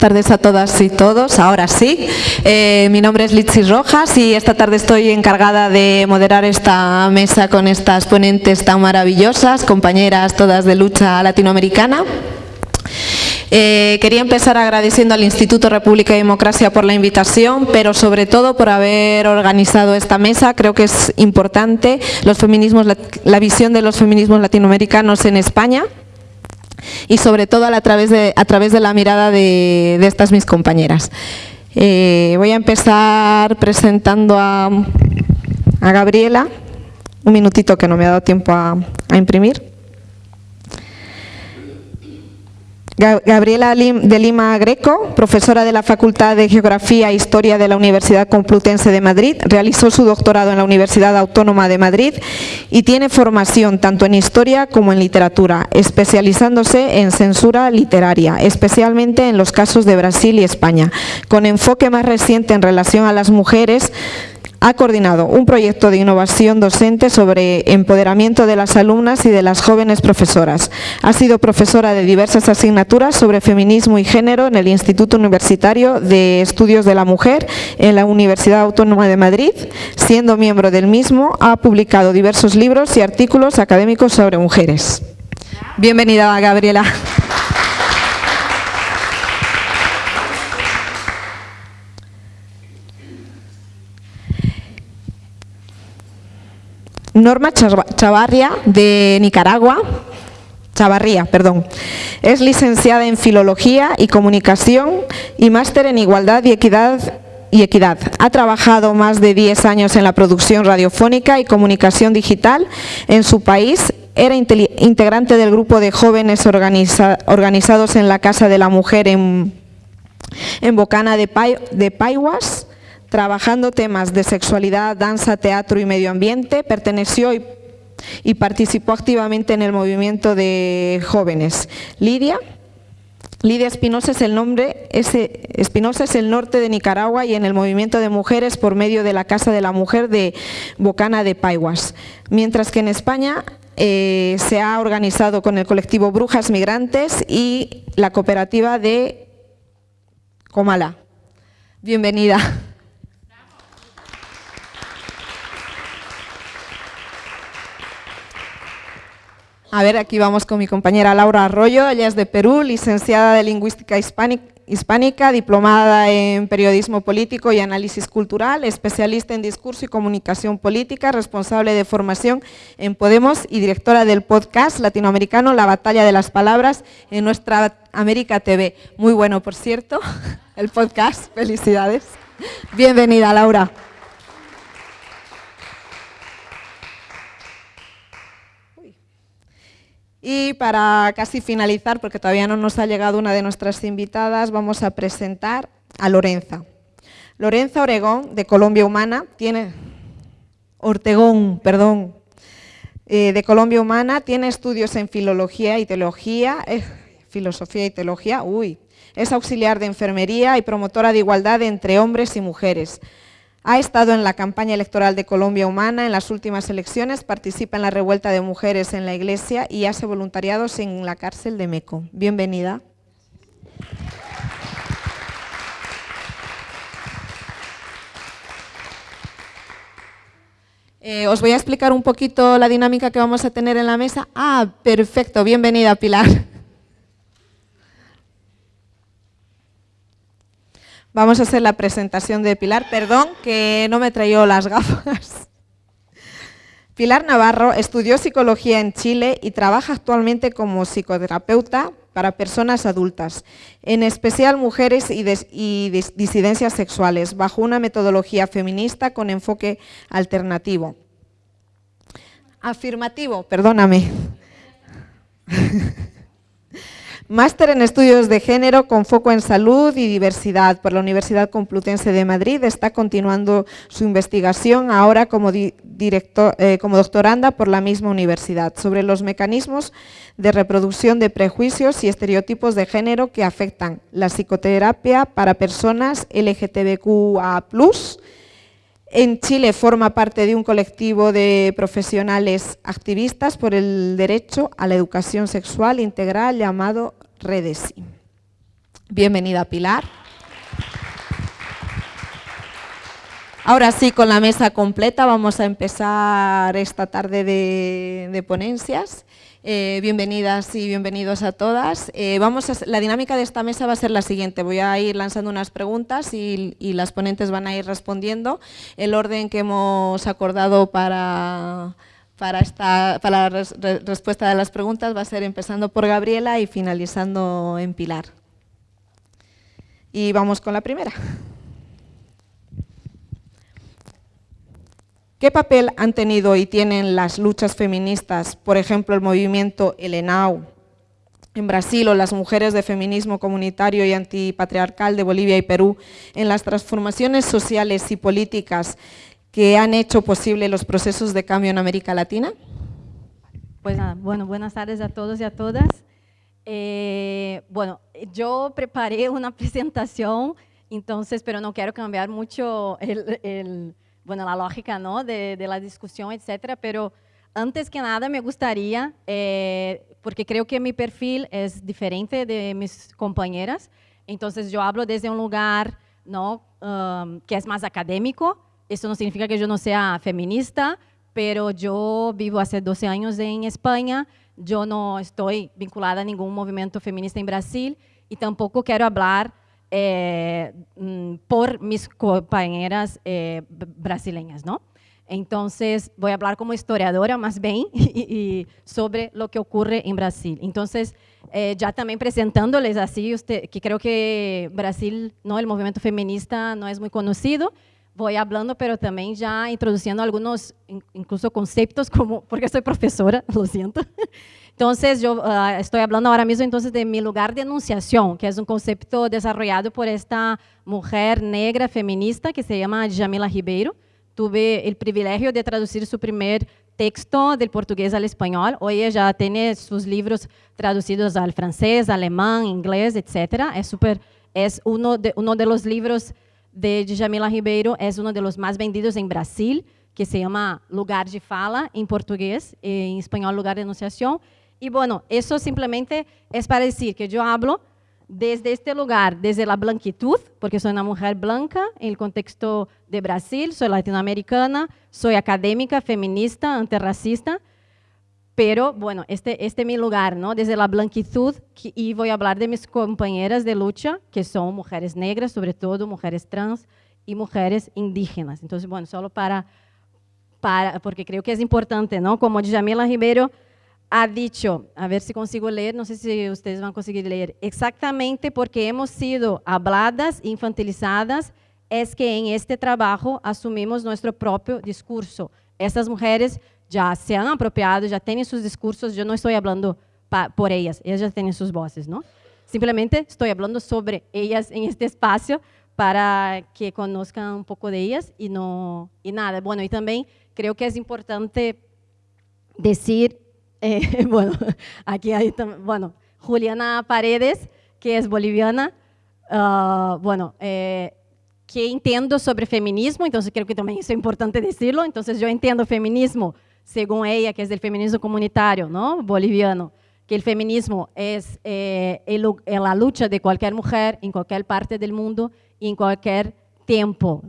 tardes a todas y todos. Ahora sí, eh, mi nombre es Litsi Rojas y esta tarde estoy encargada de moderar esta mesa con estas ponentes tan maravillosas, compañeras todas de lucha latinoamericana. Eh, quería empezar agradeciendo al Instituto República y Democracia por la invitación, pero sobre todo por haber organizado esta mesa. Creo que es importante los feminismos, la visión de los feminismos latinoamericanos en España y sobre todo a través de, a través de la mirada de, estas mis compañeras. Eh, voy a empezar presentando a, Gabriela, un minutito que no me ha dado tiempo a imprimir. Gabriela de Lima Greco, profesora de la Facultad de Geografía e Historia de la Universidad Complutense de Madrid, realizó su doctorado en la Universidad Autónoma de Madrid y tiene formación tanto en Historia como en Literatura, especializándose en censura literaria, especialmente en los casos de Brasil y España, con enfoque más reciente en relación a las mujeres ha coordinado un proyecto de innovación docente sobre empoderamiento de las alumnas y de las jóvenes profesoras. Ha sido profesora de diversas asignaturas sobre feminismo y género en el Instituto Universitario de Estudios de la Mujer en la Universidad Autónoma de Madrid. Siendo miembro del mismo, ha publicado diversos libros y artículos académicos sobre mujeres. Bienvenida, Gabriela. Norma Chavarria, de Nicaragua, Chavarría, perdón. Es licenciada en Filología y Comunicación y máster en Igualdad y Equidad y Equidad. Ha trabajado más de 10 años en la producción radiofónica y comunicación digital en su país. Era integrante del grupo de jóvenes organizados en la Casa de la Mujer en, Bocana de, de Paiwas trabajando temas de sexualidad, danza, teatro y medio ambiente, perteneció y, participó activamente en el movimiento de jóvenes. Lidia, Lidia Espinosa es el nombre, Espinosa es el norte de Nicaragua y en el movimiento de mujeres por medio de la Casa de la Mujer de Bocana de Paiguas. Mientras que en España eh, se ha organizado con el colectivo Brujas Migrantes y la cooperativa de Comala. Bienvenida. A ver, aquí vamos con mi compañera Laura Arroyo, ella es de Perú, licenciada de Lingüística Hispánica, diplomada en Periodismo Político y Análisis Cultural, especialista en Discurso y Comunicación Política, responsable de formación en Podemos y directora del podcast latinoamericano La Batalla de las Palabras en nuestra América TV. Muy bueno, por cierto, el podcast, felicidades. Bienvenida, Laura. Y para casi finalizar, porque todavía no nos ha llegado una de nuestras invitadas, vamos a presentar a Lorenza. Lorenza Oregón, de Colombia Humana, tiene... Ortegón, perdón, eh, de Colombia Humana, tiene estudios en filología y teología, eh, filosofía y teología, uy, es auxiliar de enfermería y promotora de igualdad entre hombres y mujeres. Ha estado en la campaña electoral de Colombia Humana en las últimas elecciones, participa en la revuelta de mujeres en la iglesia y hace voluntariados en la cárcel de Meco. Bienvenida. Eh, os voy a explicar un poquito la dinámica que vamos a tener en la mesa. Ah, perfecto, bienvenida Pilar. Vamos a hacer la presentación de Pilar. Perdón que no me traído las gafas. Pilar Navarro estudió psicología en Chile y trabaja actualmente como psicoterapeuta para personas adultas, en especial mujeres y disidencias sexuales, bajo una metodología feminista con enfoque alternativo. Afirmativo, perdóname. Máster en Estudios de Género con foco en salud y diversidad por la Universidad Complutense de Madrid. Está continuando su investigación ahora como, eh, doctoranda por la misma universidad sobre los mecanismos de reproducción de prejuicios y estereotipos de género que afectan la psicoterapia para personas LGTBQA+, en Chile forma parte de un colectivo de profesionales activistas por el derecho a la educación sexual integral llamado Redesi. Bienvenida Pilar. Ahora sí, con la mesa completa vamos a empezar esta tarde de, ponencias. Eh, bienvenidas y bienvenidos a todas. Eh, vamos a, la dinámica de esta mesa va a ser la siguiente. Voy a ir lanzando unas preguntas y, las ponentes van a ir respondiendo. El orden que hemos acordado para, para, esta, para la respuesta de las preguntas va a ser empezando por Gabriela y finalizando en Pilar. Y vamos con la primera. ¿Qué papel han tenido y tienen las luchas feministas, por ejemplo, el movimiento Elenau en Brasil o las mujeres de feminismo comunitario y antipatriarcal de Bolivia y Perú, en las transformaciones sociales y políticas que han hecho posible los procesos de cambio en América Latina? Pues bueno, buenas tardes a todos y a todas. Eh, bueno, yo preparé una presentación, entonces, pero no quiero cambiar mucho el bueno, la lógica ¿no? de, de, la discusión, etcétera, pero antes que nada me gustaría, eh, porque creo que mi perfil es diferente de mis compañeras, entonces yo hablo desde un lugar ¿no? Um, que es más académico, eso no significa que yo no sea feminista, pero yo vivo hace 12 años en España, yo no estoy vinculada a ningún movimiento feminista en Brasil y tampoco quiero hablar eh, mm, por mis compañeras eh, brasileñas, ¿no? Entonces, voy a hablar como historiadora más bien y, sobre lo que ocurre en Brasil. Entonces, eh, ya también presentándoles así, usted, que creo que Brasil, no, el movimiento feminista no es muy conocido, voy hablando, pero también ya introduciendo algunos, incluso conceptos, como, porque soy profesora, lo siento, entonces, yo uh, estoy hablando ahora de mi lugar de enunciación, que es un concepto desarrollado por esta mujer negra feminista que se llama Jamila Ribeiro. Tuve el privilegio de traducir su primer texto del portugués al español. Hoy ella tiene sus libros traducidos al francés, alemán, inglés, etc. Es, super, es uno, de, uno de de Jamila Ribeiro, uno de los más vendidos en Brasil, que se llama Lugar de Fala, en portugués, en español Lugar de Enunciación. Y bueno, eso simplemente es para decir que yo hablo desde este lugar, desde la blanquitud, porque soy una mujer blanca el contexto de Brasil, soy latinoamericana, soy académica, feminista, antirracista, pero bueno, este, este es mi lugar. Desde la blanquitud, voy a hablar de mis compañeras de lucha, que son mujeres negras, sobre todo mujeres trans y mujeres indígenas. Entonces, bueno, solo para, para porque creo que es importante, ¿no? Como Djamila Ribeiro ha dicho, a ver si consigo leer, no sé si ustedes van a conseguir leer, exactamente porque hemos sido habladas, infantilizadas, es que en este trabajo asumimos nuestro propio discurso. Estas mujeres ya se han apropiado, ya tienen sus discursos, yo no estoy hablando por ellas, ellas ya tienen sus voces, ¿no? Simplemente estoy hablando sobre ellas en este espacio para que conozcan un poco de ellas y, no, y nada. Bueno, y también creo que es importante decir eh, bueno, aquí hay, bueno, Juliana Paredes, que es boliviana, uh, bueno, eh, que entiendo sobre feminismo, entonces creo que también es importante decirlo, entonces yo entiendo feminismo, según ella, que es del feminismo comunitario, ¿no? Boliviano, que el feminismo es eh, el, la lucha de cualquier mujer en cualquier parte del mundo y en cualquier tiempo,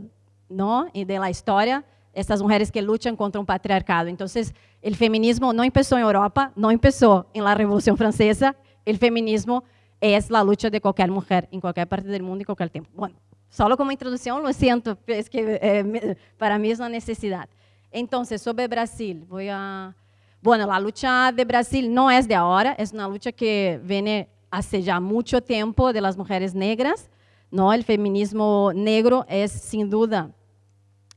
¿no? Y de la historia, estas mujeres que luchan contra un patriarcado. Entonces, el feminismo no empezó en Europa, no empezó en la Revolución Francesa, el feminismo es la lucha de cualquier mujer en cualquier parte del mundo y cualquier tiempo. Bueno, solo como introducción, lo siento, es que eh, para mí es una necesidad. Entonces, sobre Brasil, voy a... Bueno, la lucha de Brasil no es de ahora, es una lucha que viene hace ya mucho tiempo de las mujeres negras, ¿no? El feminismo negro es sin duda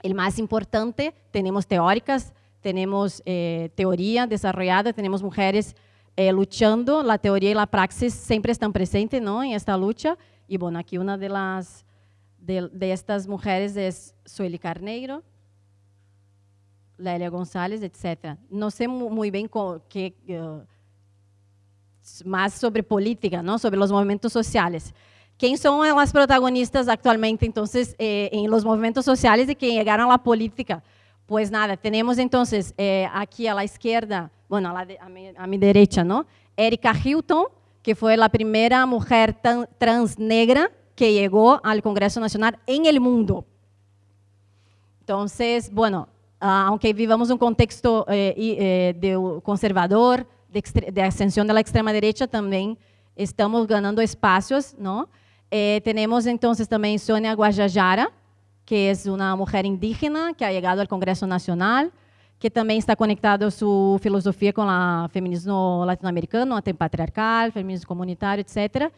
el más importante, tenemos teóricas, tenemos eh, teoría desarrollada, tenemos mujeres eh, luchando, la teoría y la praxis siempre están presentes ¿no? en esta lucha. Y bueno, aquí una de, las, de, estas mujeres es Sueli Carneiro, Lélia González, etc. No sé muy bien qué, uh, más sobre política, ¿no? sobre los movimientos sociales. ¿Quién son las protagonistas actualmente entonces eh, en los movimientos sociales y que llegaron a la política? Pues nada, tenemos entonces eh, aquí a la izquierda, bueno, a, la de, a, mi, a, mi, derecha, ¿no? Erika Hilton, que fue la primera mujer trans negra que llegó al Congreso Nacional en el mundo. Entonces, bueno, ah, aunque vivamos un contexto eh, eh, de conservador, de, ascensión de la extrema derecha, también estamos ganando espacios, ¿no? Eh, tenemos entonces también Sonia Guajajara, que es una mujer indígena que ha llegado al Congreso Nacional, que también está conectado su filosofía con el feminismo latinoamericano, antipatriarcal, feminismo comunitario, etc.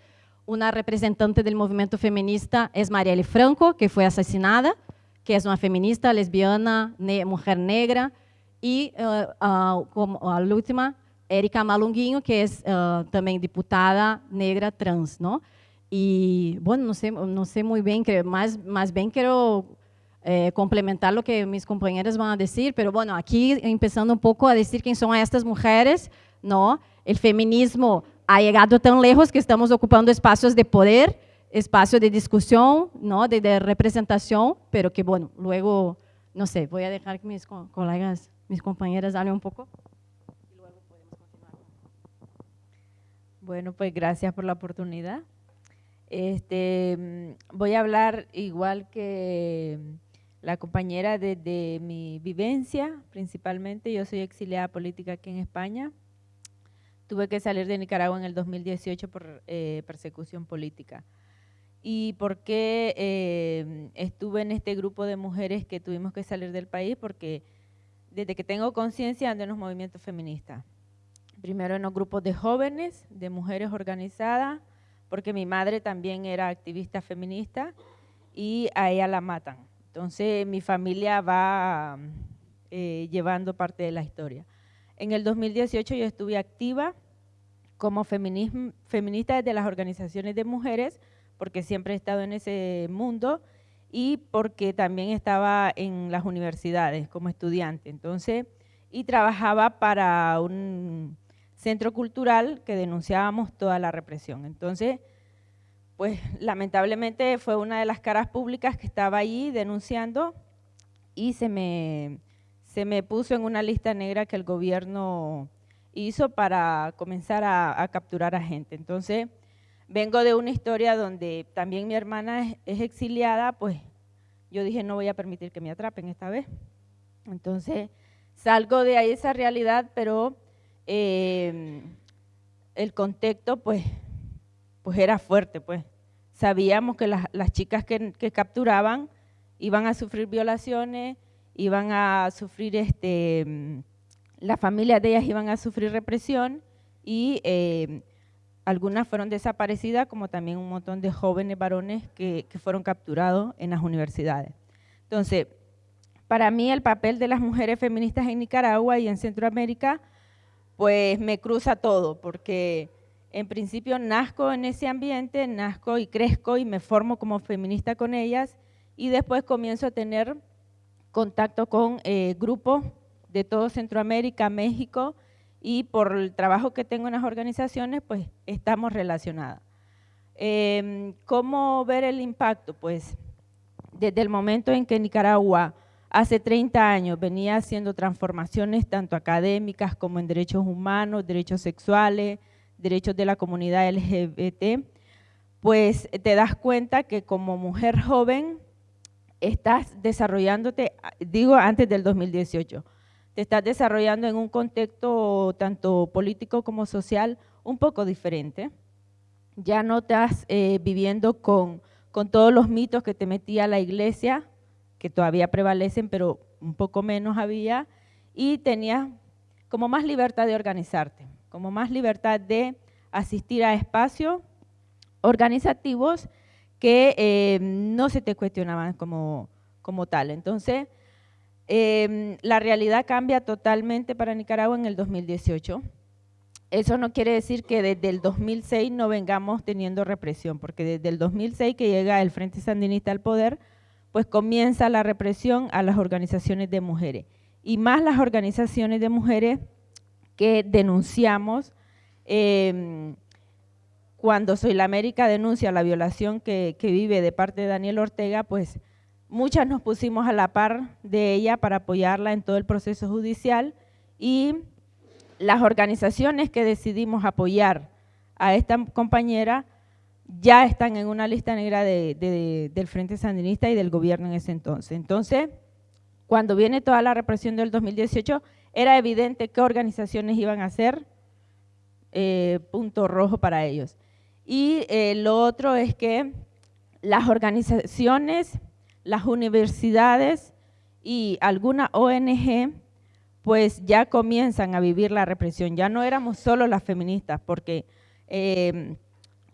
Una representante del movimiento feminista es Marielle Franco, que fue asesinada, que es una feminista lesbiana, mujer negra, y uh, uh, a última, Erika Malunguinho, que es uh, también diputada negra trans, ¿no? Y bueno, no sé, no sé muy bien, más, más bien quiero eh, complementar lo que mis compañeras van a decir, pero bueno, aquí empezando un poco a decir quién son estas mujeres, ¿no? El feminismo ha llegado tan lejos que estamos ocupando espacios de poder, espacios de discusión, ¿no? De, de representación, pero que bueno, luego, no sé, voy a dejar que mis colegas, mis compañeras hablen un poco. Bueno, pues gracias por la oportunidad. Este, mm, voy a hablar igual que la compañera de, mi vivencia, principalmente. Yo soy exiliada política aquí en España. Tuve que salir de Nicaragua en el 2018 por eh, persecución política. ¿Y por qué eh, estuve en este grupo de mujeres que tuvimos que salir del país? Porque desde que tengo conciencia ando en los movimientos feministas. Primero en los grupos de jóvenes, de mujeres organizadas, porque mi madre también era activista feminista y a ella la matan. Entonces mi familia va eh, llevando parte de la historia. En el 2018 yo estuve activa como feminista desde las organizaciones de mujeres, porque siempre he estado en ese mundo y porque también estaba en las universidades como estudiante. Entonces, y trabajaba para un centro cultural que denunciábamos toda la represión. Entonces, pues lamentablemente fue una de las caras públicas que estaba allí denunciando y se me, se me puso en una lista negra que el gobierno hizo para comenzar a, capturar a gente. Entonces, vengo de una historia donde también mi hermana es, exiliada, pues yo dije no voy a permitir que me atrapen esta vez. Entonces, salgo de ahí esa realidad, pero eh, el contexto pues pues era fuerte, pues. Sabíamos que las, chicas que, capturaban iban a sufrir violaciones, iban a sufrir, este, las familias de ellas iban a sufrir represión y eh, algunas fueron desaparecidas, como también un montón de jóvenes varones que, que fueron capturados en las universidades. Entonces, para mí el papel de las mujeres feministas en Nicaragua y en Centroamérica, pues me cruza todo, porque en principio nazco en ese ambiente, nazco y crezco y me formo como feminista con ellas y después comienzo a tener contacto con eh, grupos de todo Centroamérica, México y por el trabajo que tengo en las organizaciones, pues estamos relacionadas. Em, ¿Cómo ver el impacto? Pues desde el momento en que Nicaragua hace 30 años venía haciendo transformaciones tanto académicas como en derechos humanos, derechos sexuales, derechos de la comunidad LGBT, pues te das cuenta que como mujer joven estás desarrollándote, digo antes del 2018, te estás desarrollando en un contexto tanto político como social un poco diferente. Ya no estás eh, viviendo con, con todos los mitos que te metía la iglesia, que todavía prevalecen, pero un poco menos había, y tenías como más libertad de organizarte como más libertad de asistir a espacios organizativos que eh, no se te cuestionaban como, como tal. Entonces, em, la realidad cambia totalmente para Nicaragua en el 2018. Eso no quiere decir que desde el 2006 no vengamos teniendo represión, porque desde el 2006 que llega el Frente Sandinista al poder, pues comienza la represión a las organizaciones de mujeres. Y más las organizaciones de mujeres que denunciamos em, cuando Soy la América denuncia la violación que, vive de parte de Daniel Ortega, pues muchas nos pusimos a la par de ella para apoyarla en todo el proceso judicial y las organizaciones que decidimos apoyar a esta compañera ya están en una lista negra del Frente Sandinista y del gobierno en ese entonces. Entonces, cuando viene toda la represión del 2018, era evidente qué organizaciones iban a ser eh, punto rojo para ellos. Y eh, lo otro es que las organizaciones, las universidades y alguna ONG pues ya comienzan a vivir la represión. Ya no éramos solo las feministas, porque eh,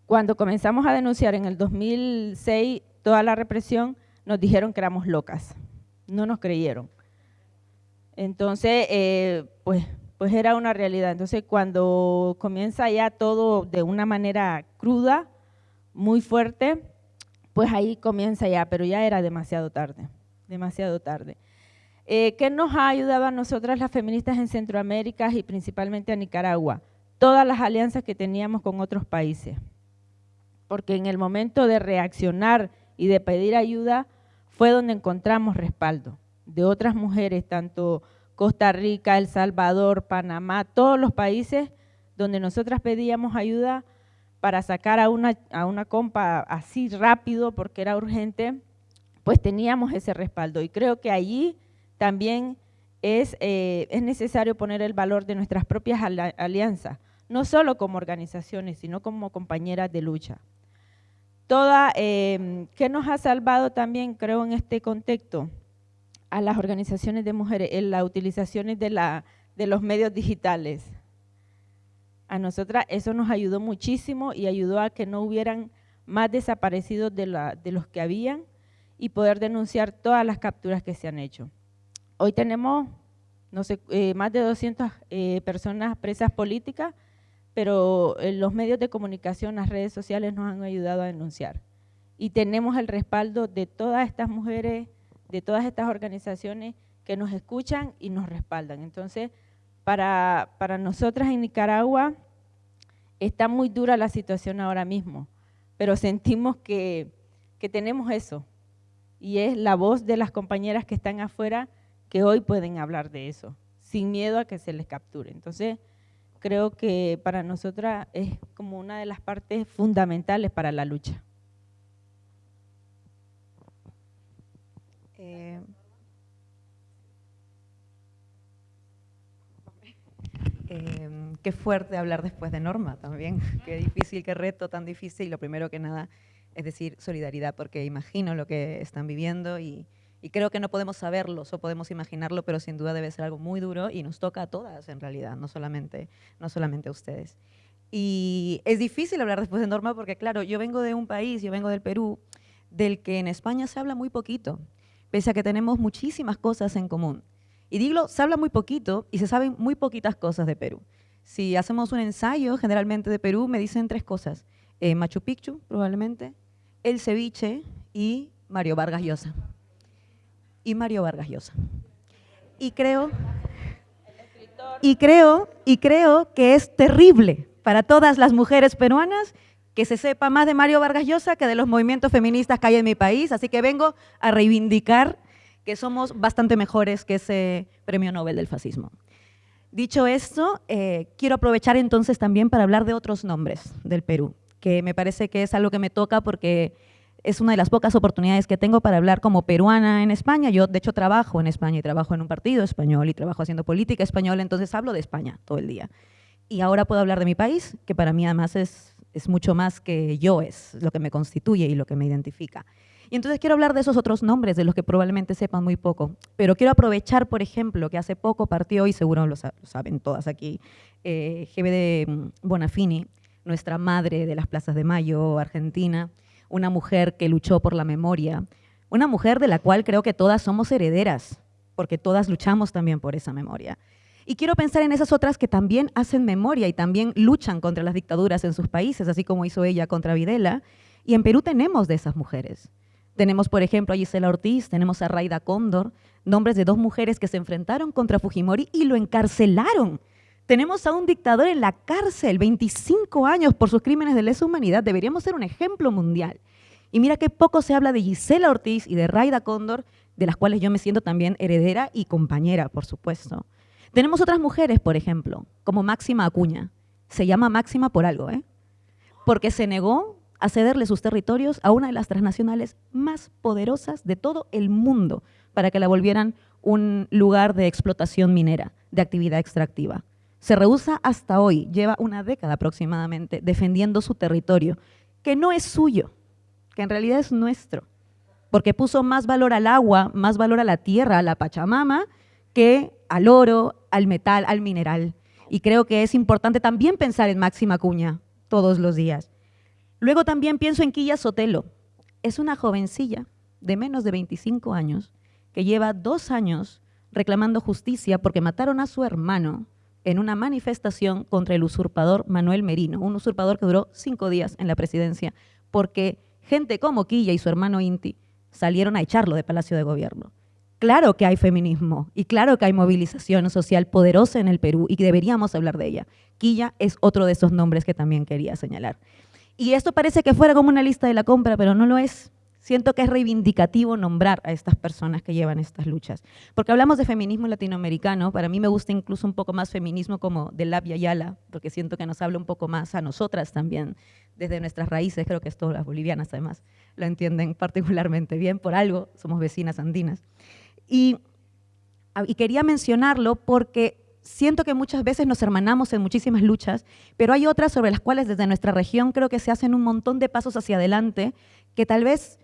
cuando comenzamos a denunciar en el 2006 toda la represión, nos dijeron que éramos locas, no nos creyeron. Entonces, eh, pues, pues era una realidad. Entonces, cuando comienza ya todo de una manera cruda, muy fuerte, pues ahí comienza ya, pero ya era demasiado tarde, demasiado tarde. Eh, ¿Qué nos ha ayudado a nosotras las feministas en Centroamérica y principalmente a Nicaragua? Todas las alianzas que teníamos con otros países. Porque en el momento de reaccionar y de pedir ayuda fue donde encontramos respaldo de otras mujeres, tanto Costa Rica, El Salvador, Panamá, todos los países donde nosotras pedíamos ayuda para sacar a una, a una compa así rápido porque era urgente, pues teníamos ese respaldo. Y creo que allí también es, eh, es necesario poner el valor de nuestras propias alianzas, no solo como organizaciones, sino como compañeras de lucha. Toda, eh, ¿Qué nos ha salvado también, creo, en este contexto? A las organizaciones de mujeres, en las utilizaciones de, la, de los medios digitales. A nosotras eso nos ayudó muchísimo y ayudó a que no hubieran más desaparecidos de, la, de los que habían y poder denunciar todas las capturas que se han hecho. Hoy tenemos, no sé, eh, más de 200 eh, personas presas políticas, pero eh, los medios de comunicación, las redes sociales nos han ayudado a denunciar. Y tenemos el respaldo de todas estas mujeres, de todas estas organizaciones que nos escuchan y nos respaldan. Entonces, para, para nosotras en Nicaragua está muy dura la situación ahora mismo, pero sentimos que, que tenemos eso, y es la voz de las compañeras que están afuera que hoy pueden hablar de eso, sin miedo a que se les capture. Entonces, creo que para nosotras es como una de las partes fundamentales para la lucha. Eh, em, qué fuerte hablar después de Norma también, qué difícil, qué reto tan difícil. Lo primero que nada es decir solidaridad, porque imagino lo que están viviendo y, y creo que no podemos saberlo o podemos imaginarlo, pero sin duda debe ser algo muy duro y nos toca a todas en realidad, no solamente, no solamente a ustedes. Y es difícil hablar después de Norma porque, claro, yo vengo de un país, yo vengo del Perú, del que en España se habla muy poquito, pese a que tenemos muchísimas cosas en común. Y digo, se habla muy poquito y se saben muy poquitas cosas de Perú. Si hacemos un ensayo generalmente de Perú, me dicen tres cosas. Eh, Machu Picchu, probablemente, el ceviche y Mario Vargas Llosa y Mario Vargas Llosa. Y creo, y creo, y creo que es terrible para todas las mujeres peruanas que se sepa más de Mario Vargas Llosa que de los movimientos feministas que hay en mi país, así que vengo a reivindicar que somos bastante mejores que ese premio Nobel del fascismo. Dicho esto, eh, quiero aprovechar entonces también para hablar de otros nombres del Perú, que me parece que es algo que me toca porque es una de las pocas oportunidades que tengo para hablar como peruana en España. Yo, de hecho, trabajo en España y trabajo en un partido español y trabajo haciendo política española, entonces hablo de España todo el día. Y ahora puedo hablar de mi país, que para mí además es, es mucho más que yo, es lo que me constituye y lo que me identifica. Y entonces quiero hablar de esos otros nombres, de los que probablemente sepan muy poco. Pero quiero aprovechar, por ejemplo, que hace poco partió, y seguro lo, saben todas aquí, eh, GBD Bonafini, nuestra madre de las plazas de Mayo, Argentina, una mujer que luchó por la memoria, una mujer de la cual creo que todas somos herederas, porque todas luchamos también por esa memoria. Y quiero pensar en esas otras que también hacen memoria y también luchan contra las dictaduras en sus países, así como hizo ella contra Videla. Y en Perú tenemos de esas mujeres. Tenemos, por ejemplo, a Gisela Ortiz, tenemos a Raida Cóndor, nombres de dos mujeres que se enfrentaron contra Fujimori y lo encarcelaron tenemos a un dictador en la cárcel, 25 años por sus crímenes de lesa humanidad. Deberíamos ser un ejemplo mundial. Y mira qué poco se habla de Gisela Ortiz y de Raida Cóndor, de las cuales yo me siento también heredera y compañera, por supuesto. Tenemos otras mujeres, por ejemplo, como Máxima Acuña. Se llama Máxima por algo, ¿eh? porque se negó a cederle sus territorios a una de las transnacionales más poderosas de todo el mundo para que la volvieran un lugar de explotación minera, de actividad extractiva. Se rehúsa hasta hoy, lleva una década aproximadamente, defendiendo su territorio, que no es suyo, que en realidad es nuestro, porque puso más valor al agua, más valor a la tierra, a la Pachamama, que al oro, al metal, al mineral. Y creo que es importante también pensar en Máxima Cuña todos los días. Luego también pienso en Quilla Sotelo. Es una jovencilla de menos de 25 años que lleva dos años reclamando justicia porque mataron a su hermano en una manifestación contra el usurpador Manuel Merino, un usurpador que duró cinco días en la presidencia, porque gente como Quilla y su hermano Inti salieron a echarlo de Palacio de Gobierno. Claro que hay feminismo y claro que hay movilización social poderosa en el Perú y que deberíamos hablar de ella. Quilla es otro de esos nombres que también quería señalar. Y esto parece que fuera como una lista de la compra, pero no lo es. Siento que es reivindicativo nombrar a estas personas que llevan estas luchas. Porque hablamos de feminismo latinoamericano, para mí me gusta incluso un poco más feminismo como de Labia Yala, porque siento que nos habla un poco más a nosotras también, desde nuestras raíces, creo que esto las bolivianas además lo entienden particularmente bien, por algo somos vecinas andinas. Y, y quería mencionarlo porque siento que muchas veces nos hermanamos en muchísimas luchas, pero hay otras sobre las cuales desde nuestra región creo que se hacen un montón de pasos hacia adelante que tal vez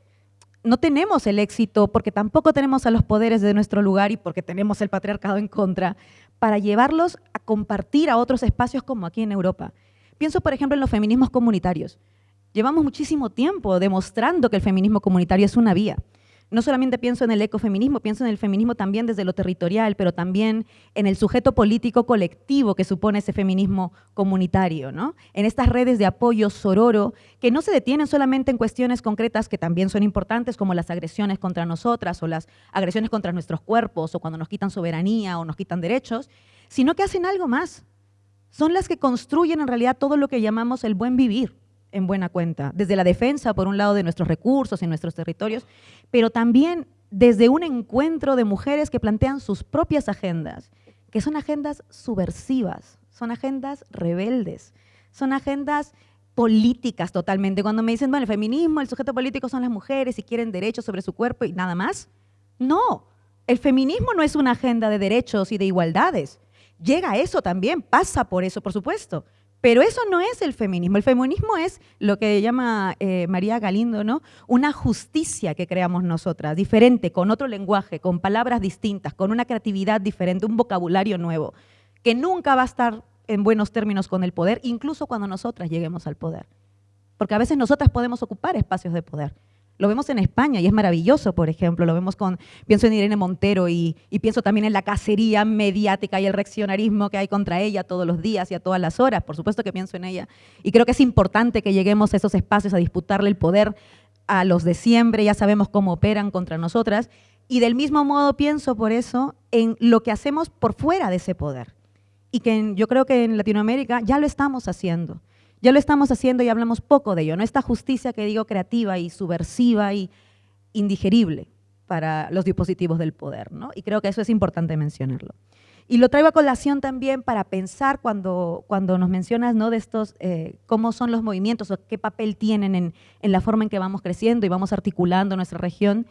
no tenemos el éxito porque tampoco tenemos a los poderes de nuestro lugar y porque tenemos el patriarcado en contra para llevarlos a compartir a otros espacios como aquí en Europa. Pienso, por ejemplo, en los feminismos comunitarios. Llevamos muchísimo tiempo demostrando que el feminismo comunitario es una vía no solamente pienso en el ecofeminismo, pienso en el feminismo también desde lo territorial, pero también en el sujeto político colectivo que supone ese feminismo comunitario, ¿no? En estas redes de apoyo sororo que no se detienen solamente en cuestiones concretas que también son importantes, como las agresiones contra nosotras o las agresiones contra nuestros cuerpos o cuando nos quitan soberanía o nos quitan derechos, sino que hacen algo más. Son las que construyen en realidad todo lo que llamamos el buen vivir en buena cuenta, desde la defensa, por un lado, de nuestros recursos y nuestros territorios, pero también desde un encuentro de mujeres que plantean sus propias agendas, que son agendas subversivas, son agendas rebeldes, son agendas políticas totalmente. Cuando me dicen, bueno, el feminismo, el sujeto político son las mujeres y quieren derechos sobre su cuerpo y nada más. No, el feminismo no es una agenda de derechos y de igualdades. Llega a eso también, pasa por eso, por supuesto, pero eso no es el feminismo. El feminismo es lo que llama eh, María Galindo, ¿no? Una justicia que creamos nosotras, diferente, con otro lenguaje, con palabras distintas, con una creatividad diferente, un vocabulario nuevo, que nunca va a estar en buenos términos con el poder, incluso cuando nosotras lleguemos al poder. Porque a veces nosotras podemos ocupar espacios de poder. Lo vemos en España y es maravilloso, por ejemplo. Lo vemos con, pienso en Irene Montero y, pienso también en la cacería mediática y el reaccionarismo que hay contra ella todos los días y a todas las horas. Por supuesto que pienso en ella. Y creo que es importante que lleguemos a esos espacios a disputarle el poder a los de siempre. Ya sabemos cómo operan contra nosotras. Y del mismo modo pienso por eso en lo que hacemos por fuera de ese poder. Y que yo creo que en Latinoamérica ya lo estamos haciendo. Ya lo estamos haciendo y hablamos poco de ello, ¿no? Esta justicia que digo creativa y subversiva y indigerible para los dispositivos del poder, ¿no? Y creo que eso es importante mencionarlo. Y lo traigo a colación también para pensar cuando, cuando nos mencionas ¿no? de estos, eh, cómo son los movimientos o qué papel tienen en, en, la forma en que vamos creciendo y vamos articulando nuestra región.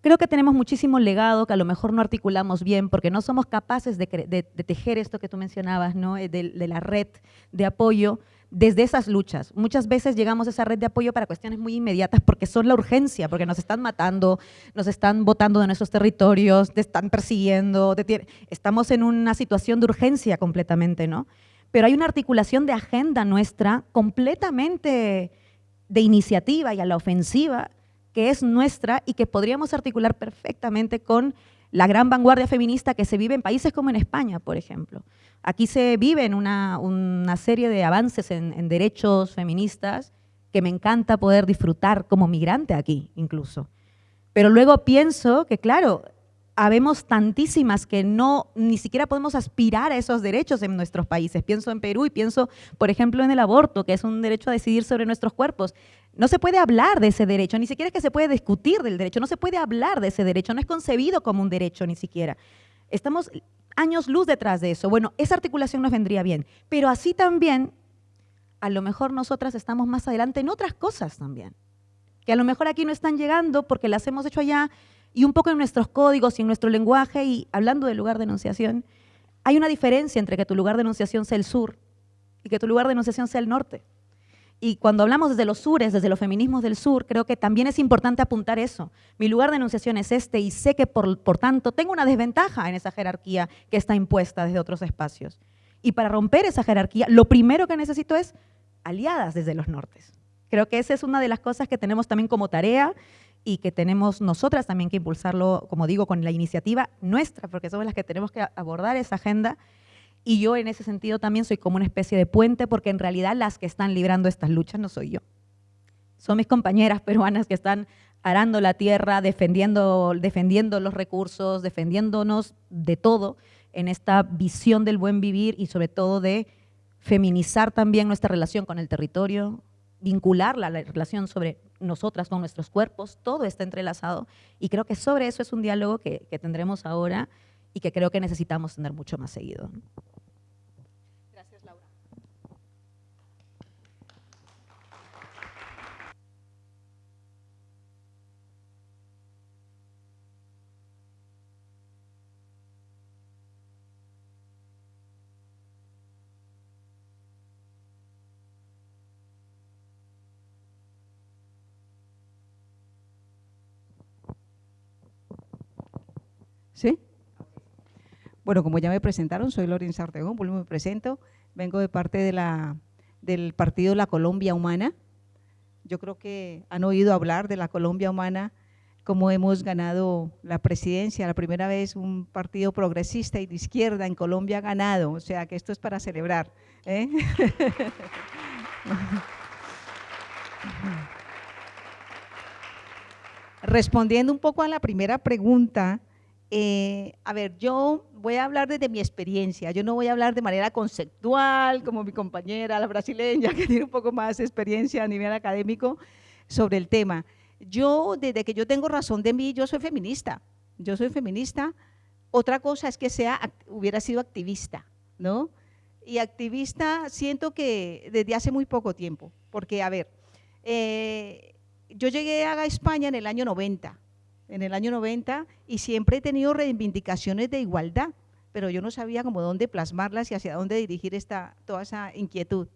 Creo que tenemos muchísimo legado que a lo mejor no articulamos bien porque no somos capaces de, de, tejer esto que tú mencionabas, ¿no? de, de la red de apoyo desde esas luchas. Muchas veces llegamos a esa red de apoyo para cuestiones muy inmediatas porque son la urgencia, porque nos están matando, nos están botando de nuestros territorios, te están persiguiendo, estamos en una situación de urgencia completamente, ¿no? Pero hay una articulación de agenda nuestra completamente de iniciativa y a la ofensiva que es nuestra y que podríamos articular perfectamente con la gran vanguardia feminista que se vive en países como en España, por ejemplo. Aquí se vive una, una serie de avances en, derechos feministas que me encanta poder disfrutar como migrante aquí, incluso. Pero luego pienso que, claro, habemos tantísimas que no ni siquiera podemos aspirar a esos derechos en nuestros países. Pienso en Perú y pienso, por ejemplo, en el aborto, que es un derecho a decidir sobre nuestros cuerpos. No se puede hablar de ese derecho, ni siquiera es que se puede discutir del derecho, no se puede hablar de ese derecho, no es concebido como un derecho ni siquiera. Estamos años luz detrás de eso. Bueno, esa articulación nos vendría bien, pero así también a lo mejor nosotras estamos más adelante en otras cosas también, que a lo mejor aquí no están llegando porque las hemos hecho allá y un poco en nuestros códigos y en nuestro lenguaje y hablando del lugar de enunciación, hay una diferencia entre que tu lugar de enunciación sea el sur y que tu lugar de enunciación sea el norte. Y cuando hablamos desde los sures, desde los feminismos del sur, creo que también es importante apuntar eso. Mi lugar de enunciación es este y sé que por, por tanto tengo una desventaja en esa jerarquía que está impuesta desde otros espacios. Y para romper esa jerarquía, lo primero que necesito es aliadas desde los nortes. Creo que esa es una de las cosas que tenemos también como tarea y que tenemos nosotras también que impulsarlo, como digo, con la iniciativa nuestra, porque somos las que tenemos que abordar esa agenda y yo en ese sentido también soy como una especie de puente porque en realidad las que están librando estas luchas no soy yo. Son mis compañeras peruanas que están arando la tierra, defendiendo, defendiendo los recursos, defendiéndonos de todo en esta visión del buen vivir y sobre todo de feminizar también nuestra relación con el territorio, vincularla a la relación sobre nosotras con nuestros cuerpos, todo está entrelazado y creo que sobre eso es un diálogo que, que tendremos ahora y que creo que necesitamos tener mucho más seguido. ¿Sí? Bueno, como ya me presentaron, soy Lorenza Ortegón, me presento, vengo de parte de la, del partido La Colombia Humana. Yo creo que han oído hablar de la Colombia Humana, cómo hemos ganado la presidencia, la primera vez un partido progresista y de izquierda en Colombia ha ganado, o sea que esto es para celebrar. ¿eh? Respondiendo un poco a la primera pregunta, eh, a ver, yo voy a hablar desde mi experiencia, yo no voy a hablar de manera conceptual como mi compañera, la brasileña, que tiene un poco más experiencia a nivel académico sobre el tema. Yo, desde que yo tengo razón de mí, yo soy feminista, yo soy feminista. Otra cosa es que sea, hubiera sido activista, ¿no? Y activista siento que desde hace muy poco tiempo, porque, a ver, eh, yo llegué a España en el año 90, en el año 90 y siempre he tenido reivindicaciones de igualdad, pero yo no sabía cómo dónde plasmarlas y hacia dónde dirigir esta, toda esa inquietud.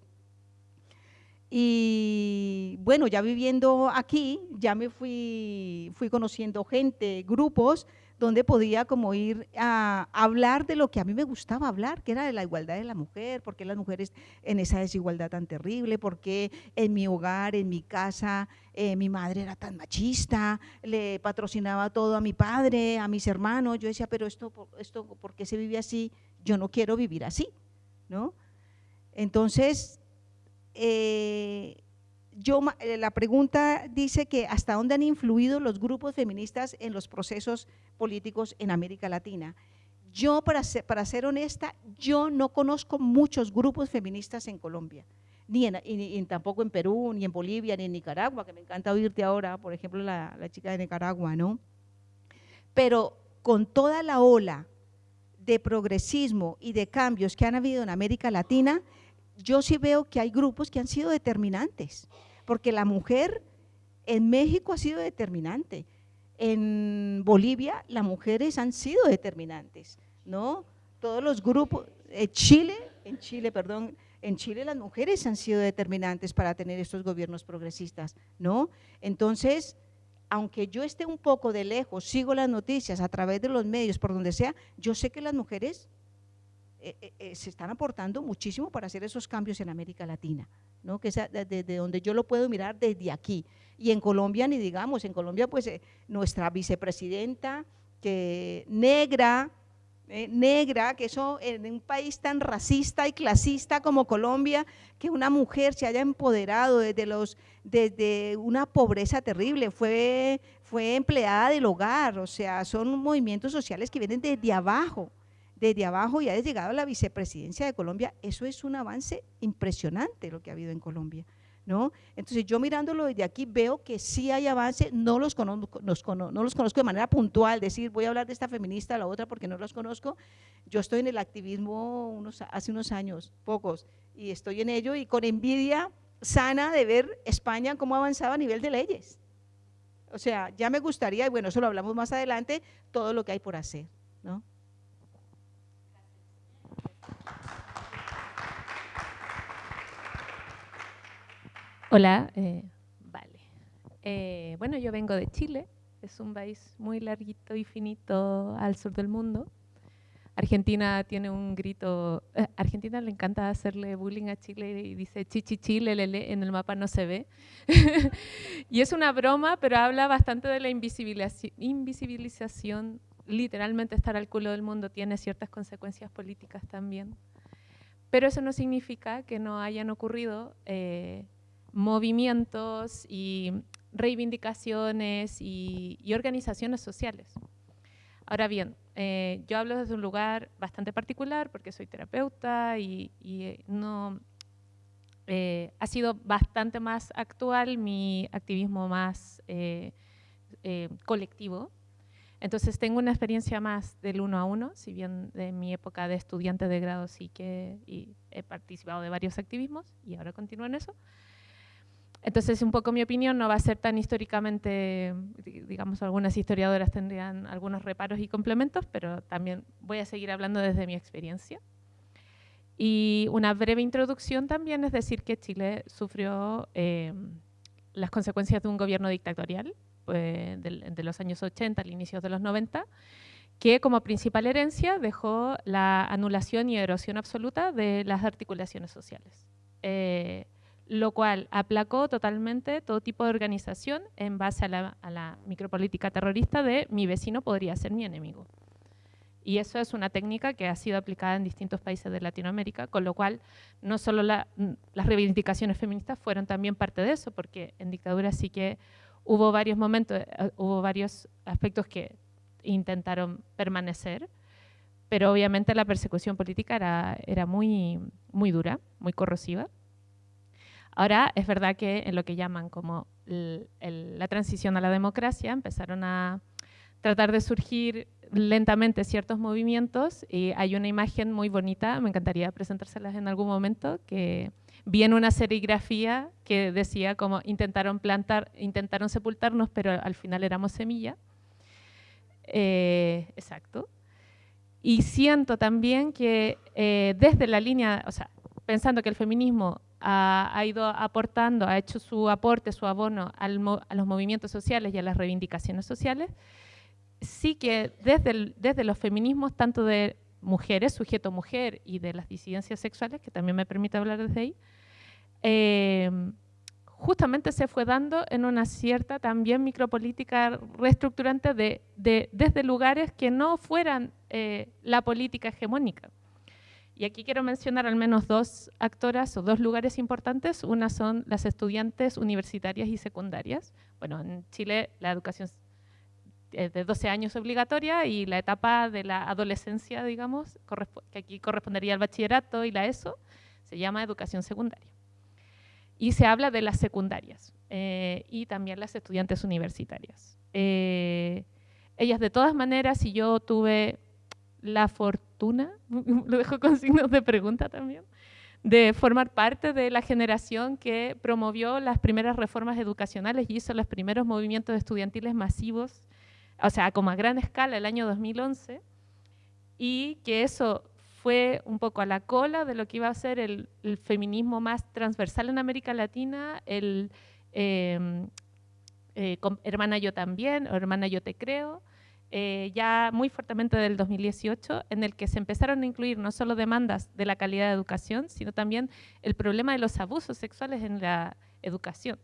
Y bueno, ya viviendo aquí, ya me fui, fui conociendo gente, grupos, donde podía como ir a hablar de lo que a mí me gustaba hablar, que era de la igualdad de la mujer, porque las mujeres en esa desigualdad tan terrible, porque en mi hogar, en mi casa, eh, mi madre era tan machista, le patrocinaba todo a mi padre, a mis hermanos, yo decía, pero esto, esto ¿por qué se vive así? Yo no quiero vivir así, ¿no? Entonces, eh, yo, eh, la pregunta dice que hasta dónde han influido los grupos feministas en los procesos políticos en América Latina. Yo, para ser, para ser honesta, yo no conozco muchos grupos feministas en Colombia, ni, en, tampoco en Perú, ni en Bolivia, ni en Nicaragua, que me encanta oírte ahora, por ejemplo, la, la chica de Nicaragua, ¿no? Pero con toda la ola de progresismo y de cambios que han habido en América Latina, yo sí veo que hay grupos que han sido determinantes, porque la mujer en México ha sido determinante, en Bolivia las mujeres han sido determinantes, ¿no? Todos los grupos, en Chile, en Chile, perdón, en Chile las mujeres han sido determinantes para tener estos gobiernos progresistas, ¿no? Entonces, aunque yo esté un poco de lejos, sigo las noticias a través de los medios, por donde sea, yo sé que las mujeres eh, eh, eh, se están aportando muchísimo para hacer esos cambios en América Latina, ¿no? que es desde donde yo lo puedo mirar desde aquí. Y en Colombia, ni digamos, en Colombia pues nuestra vicepresidenta, que negra, negra, que eso en un país tan racista y clasista como Colombia, que una mujer se haya empoderado desde, los, desde una pobreza terrible, fue, fue empleada del hogar, o sea, son movimientos sociales que vienen desde abajo, desde abajo y ha llegado a la vicepresidencia de Colombia, eso es un avance impresionante lo que ha habido en Colombia. ¿no? Entonces yo mirándolo desde aquí veo que sí hay avance, no los, conozco, no los conozco de manera puntual, decir voy a hablar de esta feminista, la otra porque no los conozco. Yo estoy en el activismo unos, hace unos años, pocos, y estoy en ello y con envidia sana de ver España cómo avanzaba a nivel de leyes. O sea, ya me gustaría, y bueno, eso lo hablamos más adelante, todo lo que hay por hacer, ¿no? Hola, eh, vale. Eh, bueno, yo vengo de Chile, es un país muy larguito y finito al sur del mundo. Argentina tiene un grito, eh, Argentina le encanta hacerle bullying a Chile y dice chichi chile, lele, en el mapa no se ve. y es una broma, pero habla bastante de la invisibilización, invisibilización. Literalmente estar al culo del mundo tiene ciertas consecuencias políticas también. Pero eso no significa que no hayan ocurrido movimientos y reivindicaciones y, organizaciones sociales. Ahora bien, eh, yo hablo desde un lugar bastante particular porque soy terapeuta y, eh, no, eh, ha sido bastante más actual mi activismo más colectivo. Entonces tengo una experiencia más del uno a uno, si bien de mi época de estudiante de grado sí que he participado de varios activismos y ahora continúo en eso. Entonces, un poco mi opinión no va a ser tan históricamente, digamos, algunas historiadoras tendrían algunos reparos y complementos, pero también voy a seguir hablando desde mi experiencia. Y una breve introducción también es decir que Chile sufrió eh, las consecuencias de un gobierno dictatorial pues, de, de, los años 80 al inicio de los 90, que como principal herencia dejó la anulación y erosión absoluta de las articulaciones sociales. Eh, lo cual aplacó totalmente todo tipo de organización en base a la, micropolítica terrorista de mi vecino podría ser mi enemigo. Y eso es una técnica que ha sido aplicada en distintos países de Latinoamérica, con lo cual no solo las reivindicaciones feministas fueron también parte de eso, porque en dictadura sí que hubo varios momentos, eh, hubo varios aspectos que intentaron permanecer, pero obviamente la persecución política era, era muy, muy dura, muy corrosiva. Ahora es verdad que en lo que llaman como la transición a la democracia empezaron a tratar de surgir lentamente ciertos movimientos y hay una imagen muy bonita, me encantaría presentárselas en algún momento, que vi en una serigrafía que decía como intentaron plantar, intentaron sepultarnos, pero al final éramos semilla. Eh, exacto. Y siento también que eh, desde la línea, o sea, pensando que el feminismo ha, ido aportando, ha hecho su aporte, su abono a los movimientos sociales y a las reivindicaciones sociales, sí que desde, desde los feminismos, tanto de mujeres, sujeto mujer, y de las disidencias sexuales, que también me permite hablar desde ahí, em, justamente se fue dando en una cierta también micropolítica reestructurante de, desde lugares que no fueran eh, la política hegemónica. Y aquí quiero mencionar al menos dos actoras o dos lugares importantes. Una son las estudiantes universitarias y secundarias. Bueno, en Chile la educación es de 12 años obligatoria y la etapa de la adolescencia, digamos, que aquí correspondería al bachillerato y la ESO, se llama educación secundaria. Y se habla de las secundarias eh, y también las estudiantes universitarias. Eh, ellas de todas maneras, si yo tuve la fortuna, lo dejo con signos de pregunta también, de formar parte de la generación que promovió las primeras reformas educacionales y hizo los primeros movimientos estudiantiles masivos, o sea, como a gran escala el año 2011, y que eso fue un poco a la cola de lo que iba a ser el, feminismo más transversal en América Latina, el em, eh, Hermana Yo también, o Hermana Yo te creo, eh, ya muy fuertemente del 2018, en el que se empezaron a incluir no solo demandas de la calidad de educación, sino también el problema de los abusos sexuales en la educación.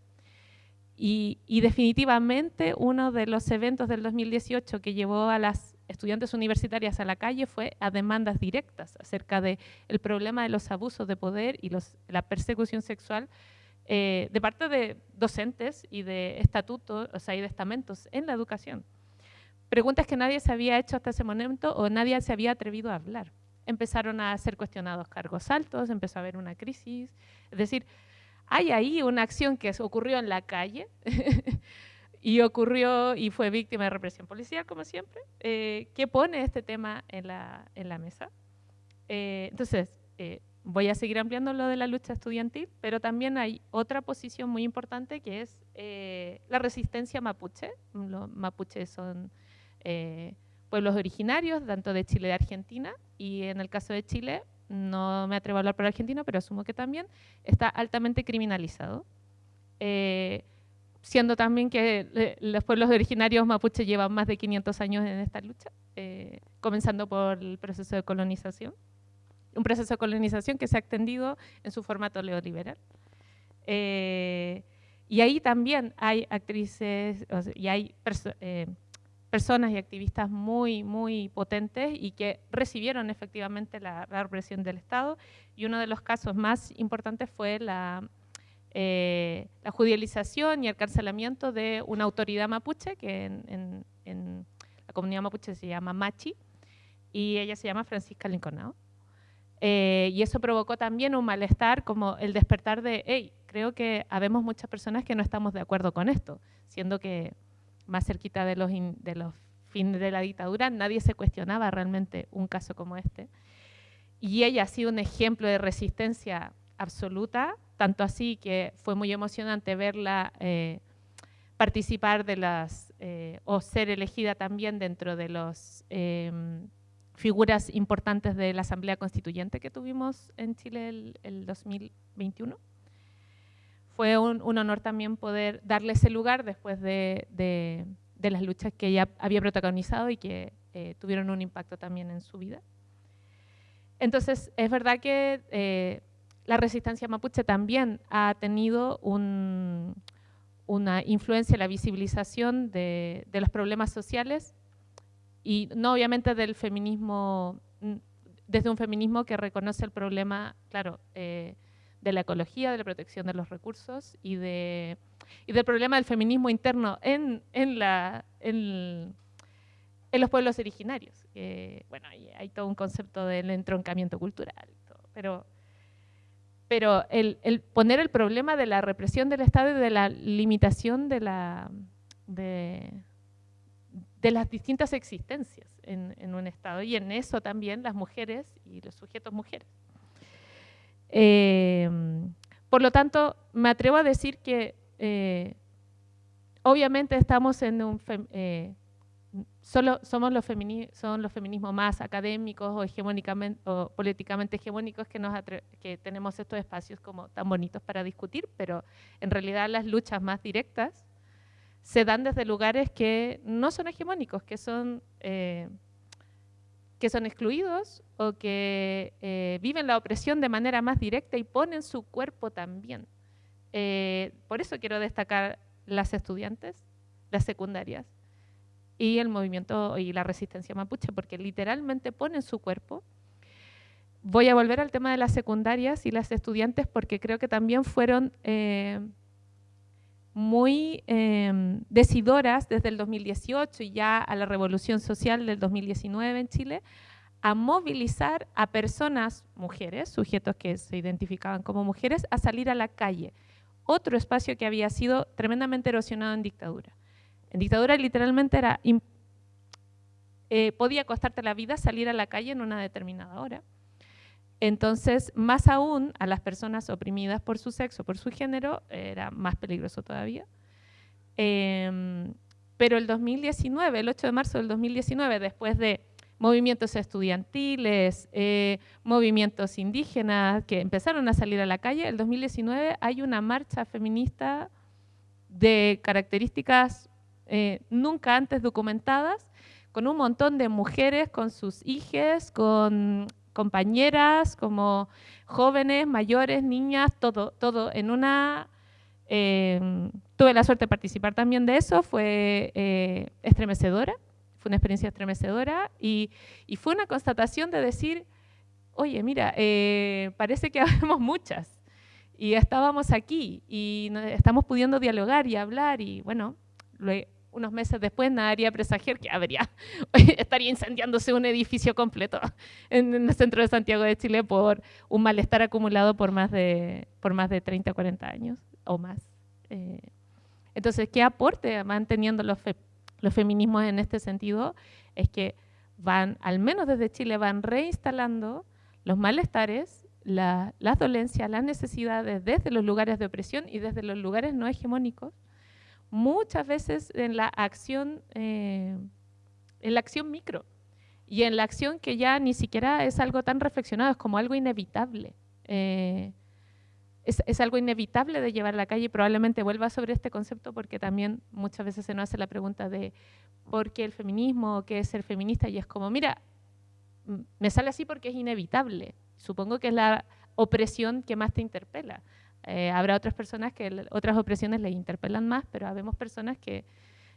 Y, definitivamente uno de los eventos del 2018 que llevó a las estudiantes universitarias a la calle fue a demandas directas acerca del el problema de los abusos de poder y los, la persecución sexual eh, de parte de docentes y de estatutos, o sea, y de estamentos en la educación preguntas que nadie se había hecho hasta ese momento o nadie se había atrevido a hablar. Empezaron a ser cuestionados cargos altos, empezó a haber una crisis. Es decir, hay ahí una acción que ocurrió en la calle y ocurrió y fue víctima de represión policial, como siempre, eh, que pone este tema en la, en la mesa. Eh, entonces, eh, voy a seguir ampliando lo de la lucha estudiantil, pero también hay otra posición muy importante que es la resistencia mapuche. Los mapuches son pueblos originarios, tanto de Chile y de Argentina, y en el caso de Chile, no me atrevo a hablar por Argentina, pero asumo que también, está altamente criminalizado. Eh, siendo también que eh, los pueblos originarios mapuche llevan más de 500 años en esta lucha, eh, comenzando por el proceso de colonización. Un proceso de colonización que se ha extendido en su formato neoliberal. y ahí también hay actrices y hay personas y activistas muy, muy potentes y que recibieron efectivamente la, represión del Estado. Y uno de los casos más importantes fue la, eh, la judicialización y el carcelamiento de una autoridad mapuche, que en, la comunidad mapuche se llama Machi, y ella se llama Francisca Linconao. Eh, y eso provocó también un malestar como el despertar de, hey, creo que habemos muchas personas que no estamos de acuerdo con esto, siendo que más cerquita de los, de los fines de la dictadura, nadie se cuestionaba realmente un caso como este. Y ella ha sido un ejemplo de resistencia absoluta, tanto así que fue muy emocionante verla eh, participar de las, eh, o ser elegida también dentro de las em, figuras importantes de la Asamblea Constituyente que tuvimos en Chile el, el 2021 fue un, honor también poder darle ese lugar después de, las luchas que ella había protagonizado y que eh, tuvieron un impacto también en su vida. Entonces, es verdad que eh, la resistencia mapuche también ha tenido una influencia en la visibilización de, los problemas sociales y no obviamente del feminismo, desde un feminismo que reconoce el problema, claro, eh, de la ecología, de la protección de los recursos y, de, y del problema del feminismo interno en, en, la, en, los pueblos originarios. bueno, hay, todo un concepto del entroncamiento cultural, pero, pero el, el, poner el problema de la represión del Estado y de la limitación de, la, de, de las distintas existencias en, en un Estado y en eso también las mujeres y los sujetos mujeres. Eh, por lo tanto, me atrevo a decir que eh, obviamente estamos en un... Eh, solo somos los, son los feminismos más académicos o, hegemónicamente, o políticamente hegemónicos que, nos que tenemos estos espacios como tan bonitos para discutir, pero en realidad las luchas más directas se dan desde lugares que no son hegemónicos, que son que son excluidos o que eh, viven la opresión de manera más directa y ponen su cuerpo también. Eh, por eso quiero destacar las estudiantes, las secundarias y el movimiento y la resistencia mapuche, porque literalmente ponen su cuerpo. Voy a volver al tema de las secundarias y las estudiantes porque creo que también fueron eh, muy eh, decidoras desde el 2018 y ya a la revolución social del 2019 en Chile, a movilizar a personas, mujeres, sujetos que se identificaban como mujeres, a salir a la calle. Otro espacio que había sido tremendamente erosionado en dictadura. En dictadura literalmente era, eh, podía costarte la vida salir a la calle en una determinada hora. Entonces, más aún a las personas oprimidas por su sexo, por su género, era más peligroso todavía. Em, pero el 2019, el 8 de marzo del 2019, después de movimientos estudiantiles, eh, movimientos indígenas que empezaron a salir a la calle, el 2019 hay una marcha feminista de características eh, nunca antes documentadas, con un montón de mujeres, con sus hijas, con compañeras, como jóvenes, mayores, niñas, todo, todo en una... Eh, tuve la suerte de participar también de eso, fue eh, estremecedora, fue una experiencia estremecedora y, y, fue una constatación de decir, oye, mira, eh, parece que habemos muchas y estábamos aquí y estamos pudiendo dialogar y hablar y bueno, unos meses después, nada haría presagiar que habría, estaría incendiándose un edificio completo en, el centro de Santiago de Chile por un malestar acumulado por más de, por más de 30, 40 años o más. Eh, entonces, ¿qué aporte manteniendo los, los feminismos en este sentido? Es que van, al menos desde Chile, van reinstalando los malestares, las dolencias, las necesidades desde los lugares de opresión y desde los lugares no hegemónicos, muchas veces en la acción, eh, en la acción micro y en la acción que ya ni siquiera es algo tan reflexionado, es como algo inevitable. Eh, es, algo inevitable de llevar a la calle y probablemente vuelva sobre este concepto porque también muchas veces se nos hace la pregunta de por qué el feminismo, qué es ser feminista y es como, mira, me sale así porque es inevitable. Supongo que es la opresión que más te interpela. Eh, habrá otras personas que otras opresiones les interpelan más, pero habemos personas que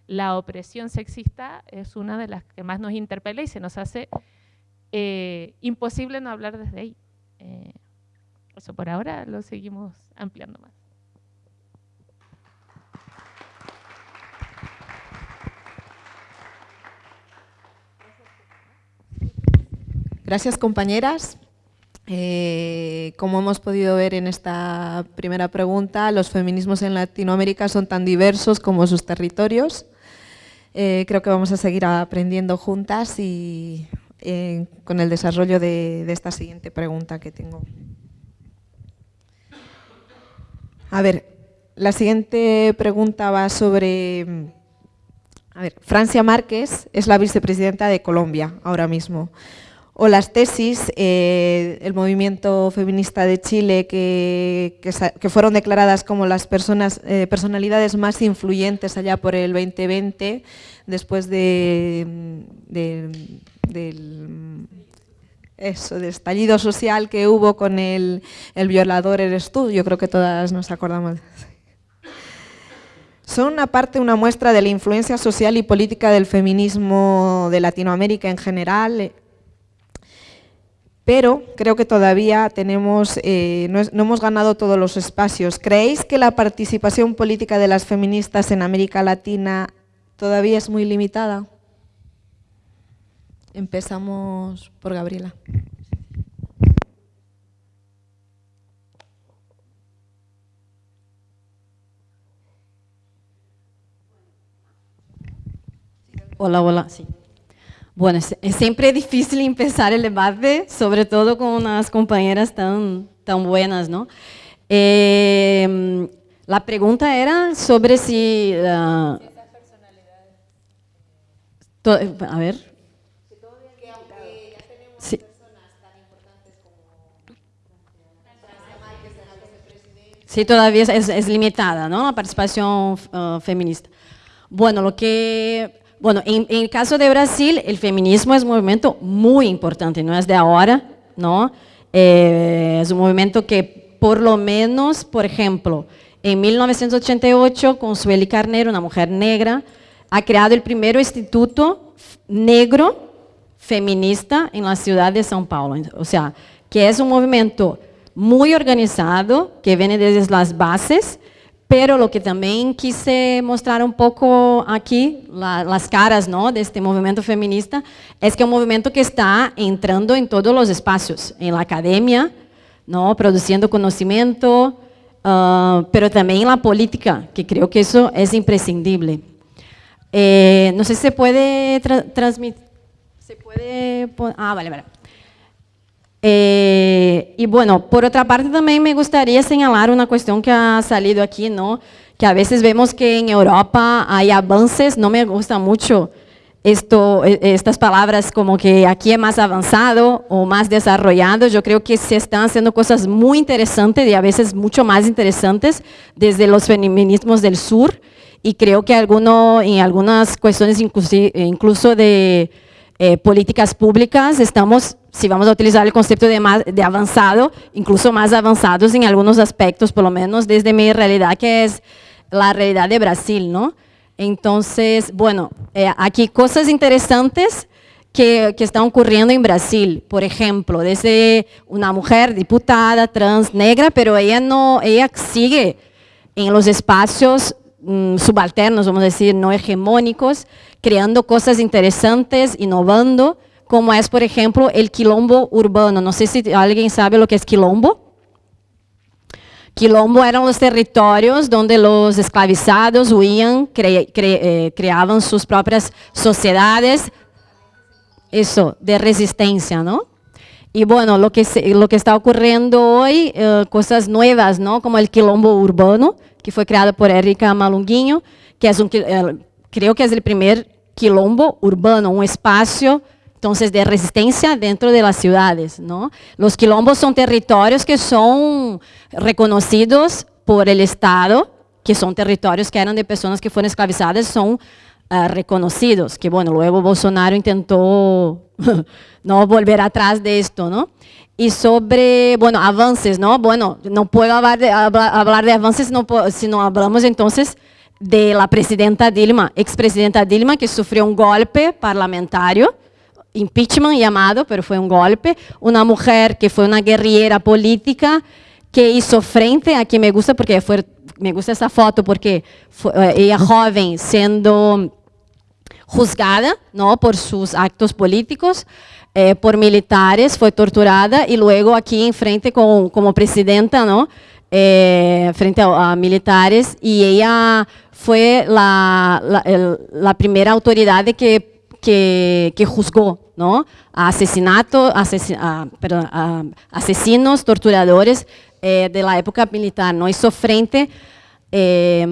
la opresión sexista es una de las que más nos interpela y se nos hace eh, imposible no hablar desde ahí. Eh, eso por ahora lo seguimos ampliando más. Gracias compañeras. Eh, como hemos podido ver en esta primera pregunta, los feminismos en Latinoamérica son tan diversos como sus territorios. Eh, creo que vamos a seguir aprendiendo juntas y eh, con el desarrollo de esta siguiente pregunta que tengo. A ver, la siguiente pregunta va sobre... A ver, Francia Márquez es la vicepresidenta de Colombia ahora mismo. O las tesis, eh, el movimiento feminista de Chile, que, fueron declaradas como las personas, eh, personalidades más influyentes allá por el 2020, después de, del eso, de estallido social que hubo con el, el violador eres tú, yo creo que todas nos acordamos. Son una parte, una muestra de la influencia social y política del feminismo de Latinoamérica en general, pero creo que todavía tenemos, eh, no, no, hemos ganado todos los espacios. ¿Creéis que la participación política de las feministas en América Latina todavía es muy limitada? Empezamos por Gabriela. Hola, hola, sí. Bueno, es, siempre difícil empezar el debate, sobre todo con unas compañeras tan, tan buenas, ¿no? Eh, la pregunta era sobre si... Uh, a ver. Sí, todavía es, limitada, ¿no? La participación uh, feminista. Bueno, lo que... Bueno, en, el caso de Brasil, el feminismo es un movimiento muy importante, no es de ahora, ¿no? Eh, es un movimiento que por lo menos, por ejemplo, en 1988, con Sueli Carneiro, una mujer negra, ha creado el primer instituto negro feminista en la ciudad de São Paulo. O sea, que es un movimiento muy organizado, que viene desde las bases, pero lo que también quise mostrar un poco aquí, las caras ¿no? de este movimiento feminista, es que es un movimiento que está entrando en todos los espacios, en la academia, ¿no? produciendo conocimiento, uh, pero también en la política, que creo que eso es imprescindible. Eh, no sé si se puede transmitir, ah, vale, vale. Eh, y bueno, por otra parte también me gustaría señalar una cuestión que ha salido aquí, ¿no? que a veces vemos que en Europa hay avances, no me gusta mucho esto, e, estas palabras como que aquí es más avanzado o más desarrollado, yo creo que se están haciendo cosas muy interesantes y a veces mucho más interesantes desde los feminismos del sur y creo que alguno, en algunas cuestiones incluso de eh, políticas públicas estamos si vamos a utilizar el concepto de, más, de avanzado, incluso más avanzados en algunos aspectos, por lo menos desde mi realidad, que es la realidad de Brasil, ¿no? Entonces, bueno, eh, aquí cosas interesantes que, que, están ocurriendo en Brasil. Por ejemplo, desde una mujer diputada trans negra, pero ella, no, ella sigue en los espacios subalternos, vamos a decir, no hegemónicos, creando cosas interesantes, innovando, como es, por ejemplo, el quilombo urbano. No sé si alguien sabe lo que es quilombo. Quilombo eran los territorios donde los esclavizados huían, eh, creaban sus propias sociedades, eso, de resistencia, ¿no? Y bueno, lo que, se, lo que está ocurriendo hoy, eh, cosas nuevas, ¿no? Como el quilombo urbano, que fue creado por Erika Malunguinho, que es un, eh, creo que es el primer quilombo urbano, un espacio entonces, de resistencia dentro de las ciudades. ¿no? Quilombos son territorios que son reconocidos por el Estado, que son territorios que eran de personas que fueron esclavizadas, son uh, reconocidos, que bueno, luego Bolsonaro intentó no volver atrás de esto, ¿no? Y sobre, bueno, avances, ¿no? Bueno, no puedo hablar de, hablar de avances si no, si no hablamos entonces de la presidenta Dilma, expresidenta Dilma, que sufrió un golpe parlamentario, impeachment llamado, pero fue un golpe, una mujer que fue una guerrillera política que hizo frente, aquí me gusta porque fue, me gusta esa foto porque fue, eh, ella joven siendo juzgada ¿no? por sus actos políticos, eh, por militares, fue torturada y luego aquí en frente con, como presidenta, ¿no? Eh, frente a, a, militares y ella fue la, la, el, la primera autoridad que que, que juzgó ¿no? a, asesinato, asesin, a, perdón, a asesinos, torturadores eh, de la época militar. ¿no? Hizo frente eh,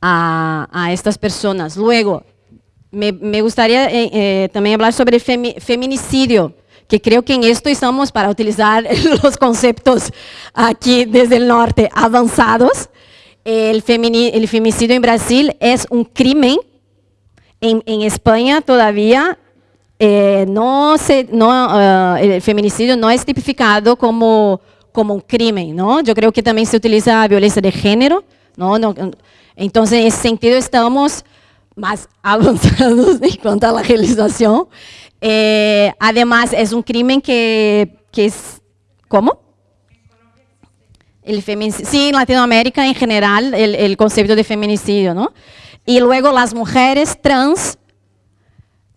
a, a, estas personas. Luego, me, gustaría eh, eh también hablar sobre feminicidio, que creo que en esto estamos para utilizar los conceptos aquí desde el norte avanzados. El, el femicidio en Brasil es un crimen en, España todavía eh, no se, no, el feminicidio no es tipificado como, como un crimen, ¿no? Yo creo que también se utiliza violencia de género, no entonces, en ese sentido, estamos más avanzados en cuanto a la legislación. Eh, además, es un crimen que, que es... ¿Cómo? El sí, en Latinoamérica en general, el, el concepto de feminicidio, ¿no? Y luego las mujeres trans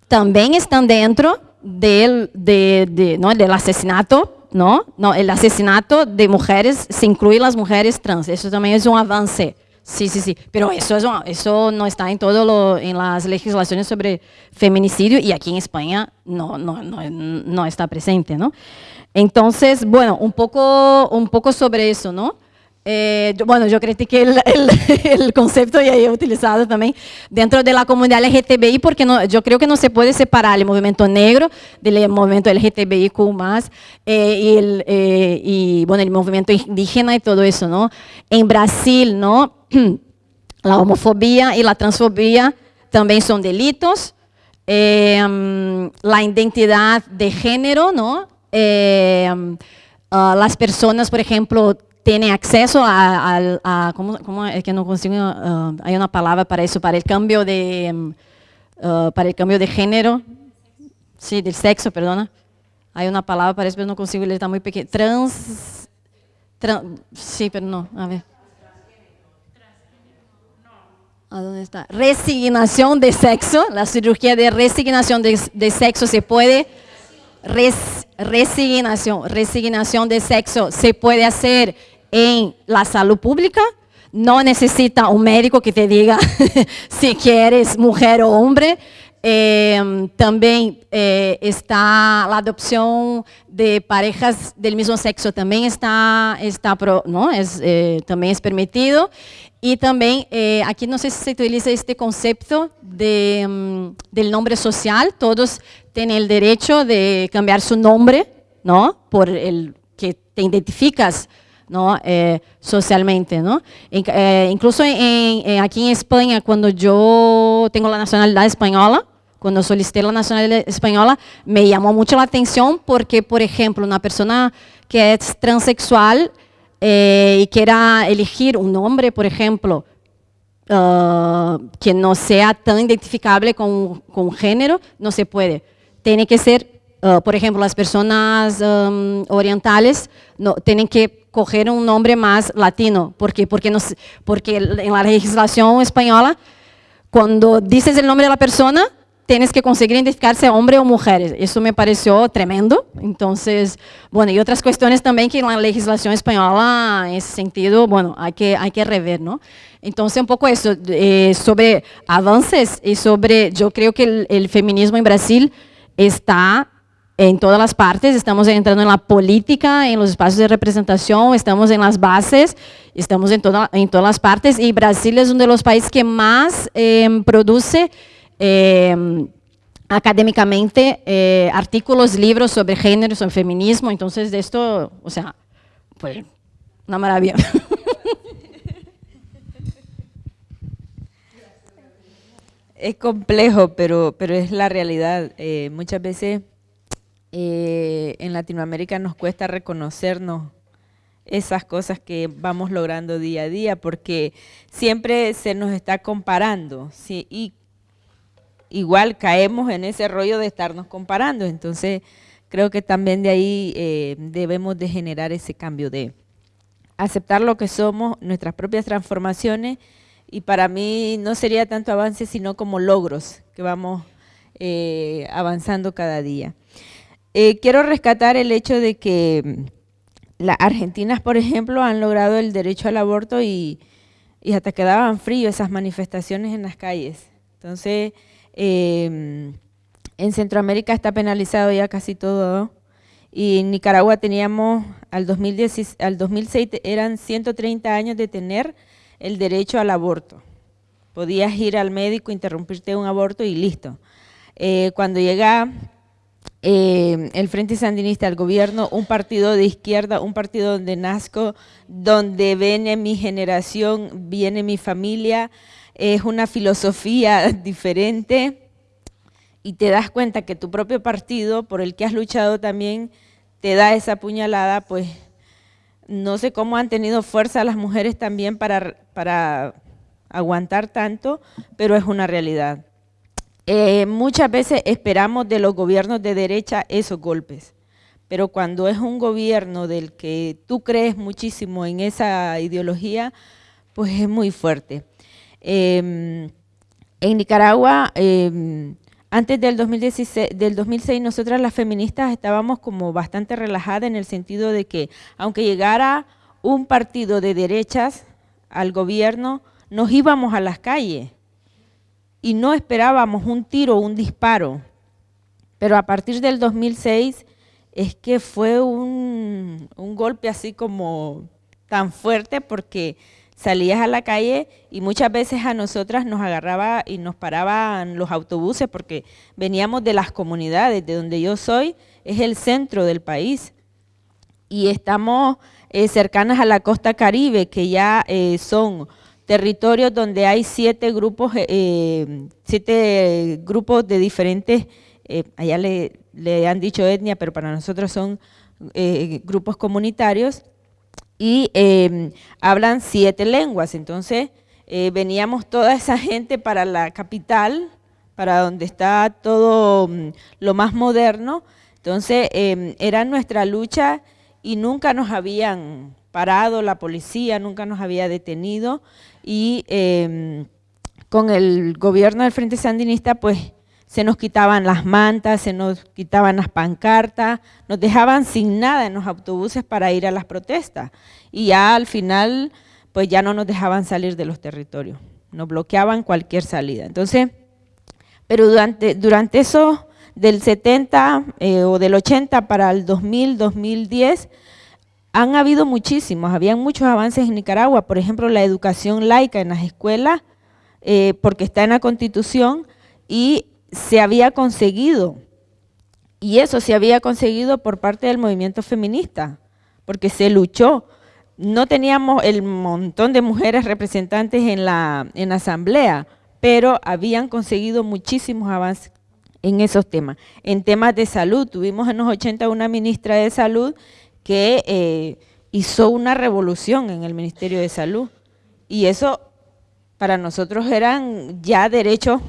también están dentro del, del asesinato, ¿no? ¿no? El asesinato de mujeres se incluye las mujeres trans, eso también es un avance. Sí, sí, sí, pero eso, es eso no está en todo lo, en las legislaciones sobre feminicidio y aquí en España no, no, no, no está presente, ¿no? Entonces, bueno, un poco, un poco sobre eso, ¿no? Eh, bueno, yo critiqué el, el, el, concepto y he utilizado también dentro de la comunidad LGTBI porque no, yo creo que no se puede separar el movimiento negro del movimiento LGTBIQ+, eh, y, el, eh, y bueno, el movimiento indígena y todo eso, ¿no? En Brasil, ¿no? La homofobia y la transfobia también son delitos. Eh, la identidad de género, ¿no? Uh, las personas, por ejemplo, tienen acceso a, a, ¿cómo, ¿cómo, es que no consigo, uh, hay una palabra para eso, para el cambio de, uh, para el cambio de género, sí, del sexo, perdona, hay una palabra para eso, pero no consigo leer, está muy pequeño, trans, trans, sí, pero no, a ver. ¿A dónde está? Resignación de sexo, la cirugía de resignación de, sexo se puede res, resignación, resignación de sexo se puede hacer en la salud pública, no necesita un médico que te diga si quieres mujer o hombre. Eh, también eh, está la adopción de parejas del mismo sexo, también está, está ¿no? es, eh, también es permitido. Y también, eh, aquí no sé si se utiliza este concepto de, um, del nombre social, todos tienen el derecho de cambiar su nombre, ¿no? Por el que te identificas ¿no? Eh, socialmente. ¿no? Eh, incluso aquí en España, cuando yo tengo la nacionalidad española, cuando solicité la nacionalidad española, me llamó mucho la atención porque, por ejemplo, una persona que es transexual eh, y quiera elegir un nombre, por ejemplo, uh, que no sea tan identificable con, con género, no se puede. Tiene que ser, uh, por ejemplo, las personas orientales tienen que coger un nombre más latino. Porque, nos, porque en la legislación española, cuando dices el nombre de la persona, tienes que conseguir identificarse hombre o mujer. Eso me pareció tremendo. Entonces, bueno, y otras cuestiones también que en la legislación española, en ese sentido, bueno, hay que, hay que rever, ¿no? Entonces, un poco eso, eh, sobre avances y sobre, yo creo que el, el feminismo en Brasil está en todas las partes, estamos entrando en la política, en los espacios de representación, estamos en las bases, estamos en, toda, en todas las partes y Brasil es uno de los países que más eh, produce eh, académicamente eh, artículos, libros sobre género, sobre feminismo, entonces de esto, o sea, pues una maravilla. Es complejo, pero, pero es la realidad. Eh, muchas veces eh, en Latinoamérica nos cuesta reconocernos esas cosas que vamos logrando día a día, porque siempre se nos está comparando, ¿sí? y igual caemos en ese rollo de estarnos comparando. Entonces, creo que también de ahí eh, debemos de generar ese cambio de aceptar lo que somos, nuestras propias transformaciones, y para mí no sería tanto avance, sino como logros que vamos eh, avanzando cada día. Eh, quiero rescatar el hecho de que las argentinas, por ejemplo, han logrado el derecho al aborto y, y hasta quedaban fríos esas manifestaciones en las calles. Entonces, eh, en Centroamérica está penalizado ya casi todo. Y en Nicaragua teníamos, al, 2010, al 2006 eran 130 años de tener el derecho al aborto. Podías ir al médico, interrumpirte un aborto y listo. Eh, cuando llega eh, el Frente Sandinista al gobierno, un partido de izquierda, un partido donde nazco, donde viene mi generación, viene mi familia, es una filosofía diferente y te das cuenta que tu propio partido, por el que has luchado también, te da esa puñalada, pues no sé cómo han tenido fuerza las mujeres también para, para aguantar tanto, pero es una realidad. Eh, muchas veces esperamos de los gobiernos de derecha esos golpes, pero cuando es un gobierno del que tú crees muchísimo en esa ideología, pues es muy fuerte. Em, en Nicaragua, em, antes del, 2016, del 2006, nosotras las feministas estábamos como bastante relajadas en el sentido de que aunque llegara un partido de derechas al gobierno, nos íbamos a las calles y no esperábamos un tiro un disparo. Pero a partir del 2006 es que fue un golpe así como tan fuerte porque salías a la calle y muchas veces a nosotras nos agarraba y nos paraban los autobuses porque veníamos de las comunidades, de donde yo soy, es el centro del país. Y estamos eh, cercanas a la costa caribe, que ya eh, son territorios donde hay siete grupos, eh, siete grupos de diferentes, allá le, le, han dicho etnia, pero para nosotros son grupos comunitarios, y em, hablan siete lenguas. Entonces, eh, veníamos toda esa gente para la capital, para donde está todo mm, lo más moderno. Entonces, em, era nuestra lucha y nunca nos habían parado la policía, nunca nos había detenido. Y em, con el gobierno del Frente Sandinista, pues se nos quitaban las mantas, se nos quitaban las pancartas, nos dejaban sin nada en los autobuses para ir a las protestas. Y ya al final, pues ya no nos dejaban salir de los territorios, nos bloqueaban cualquier salida. Entonces, pero durante, durante eso, del 70 eh, o del 80 para el 2000, 2010, han habido muchísimos, habían muchos avances en Nicaragua, por ejemplo, la educación laica en las escuelas, eh, porque está en la Constitución, y se había conseguido, y eso se había conseguido por parte del movimiento feminista, porque se luchó. No teníamos el montón de mujeres representantes en la, en asamblea, pero habían conseguido muchísimos avances en esos temas. En temas de salud, tuvimos en los 80 una ministra de salud que eh, hizo una revolución en el Ministerio de Salud. Y eso para nosotros eran ya derechos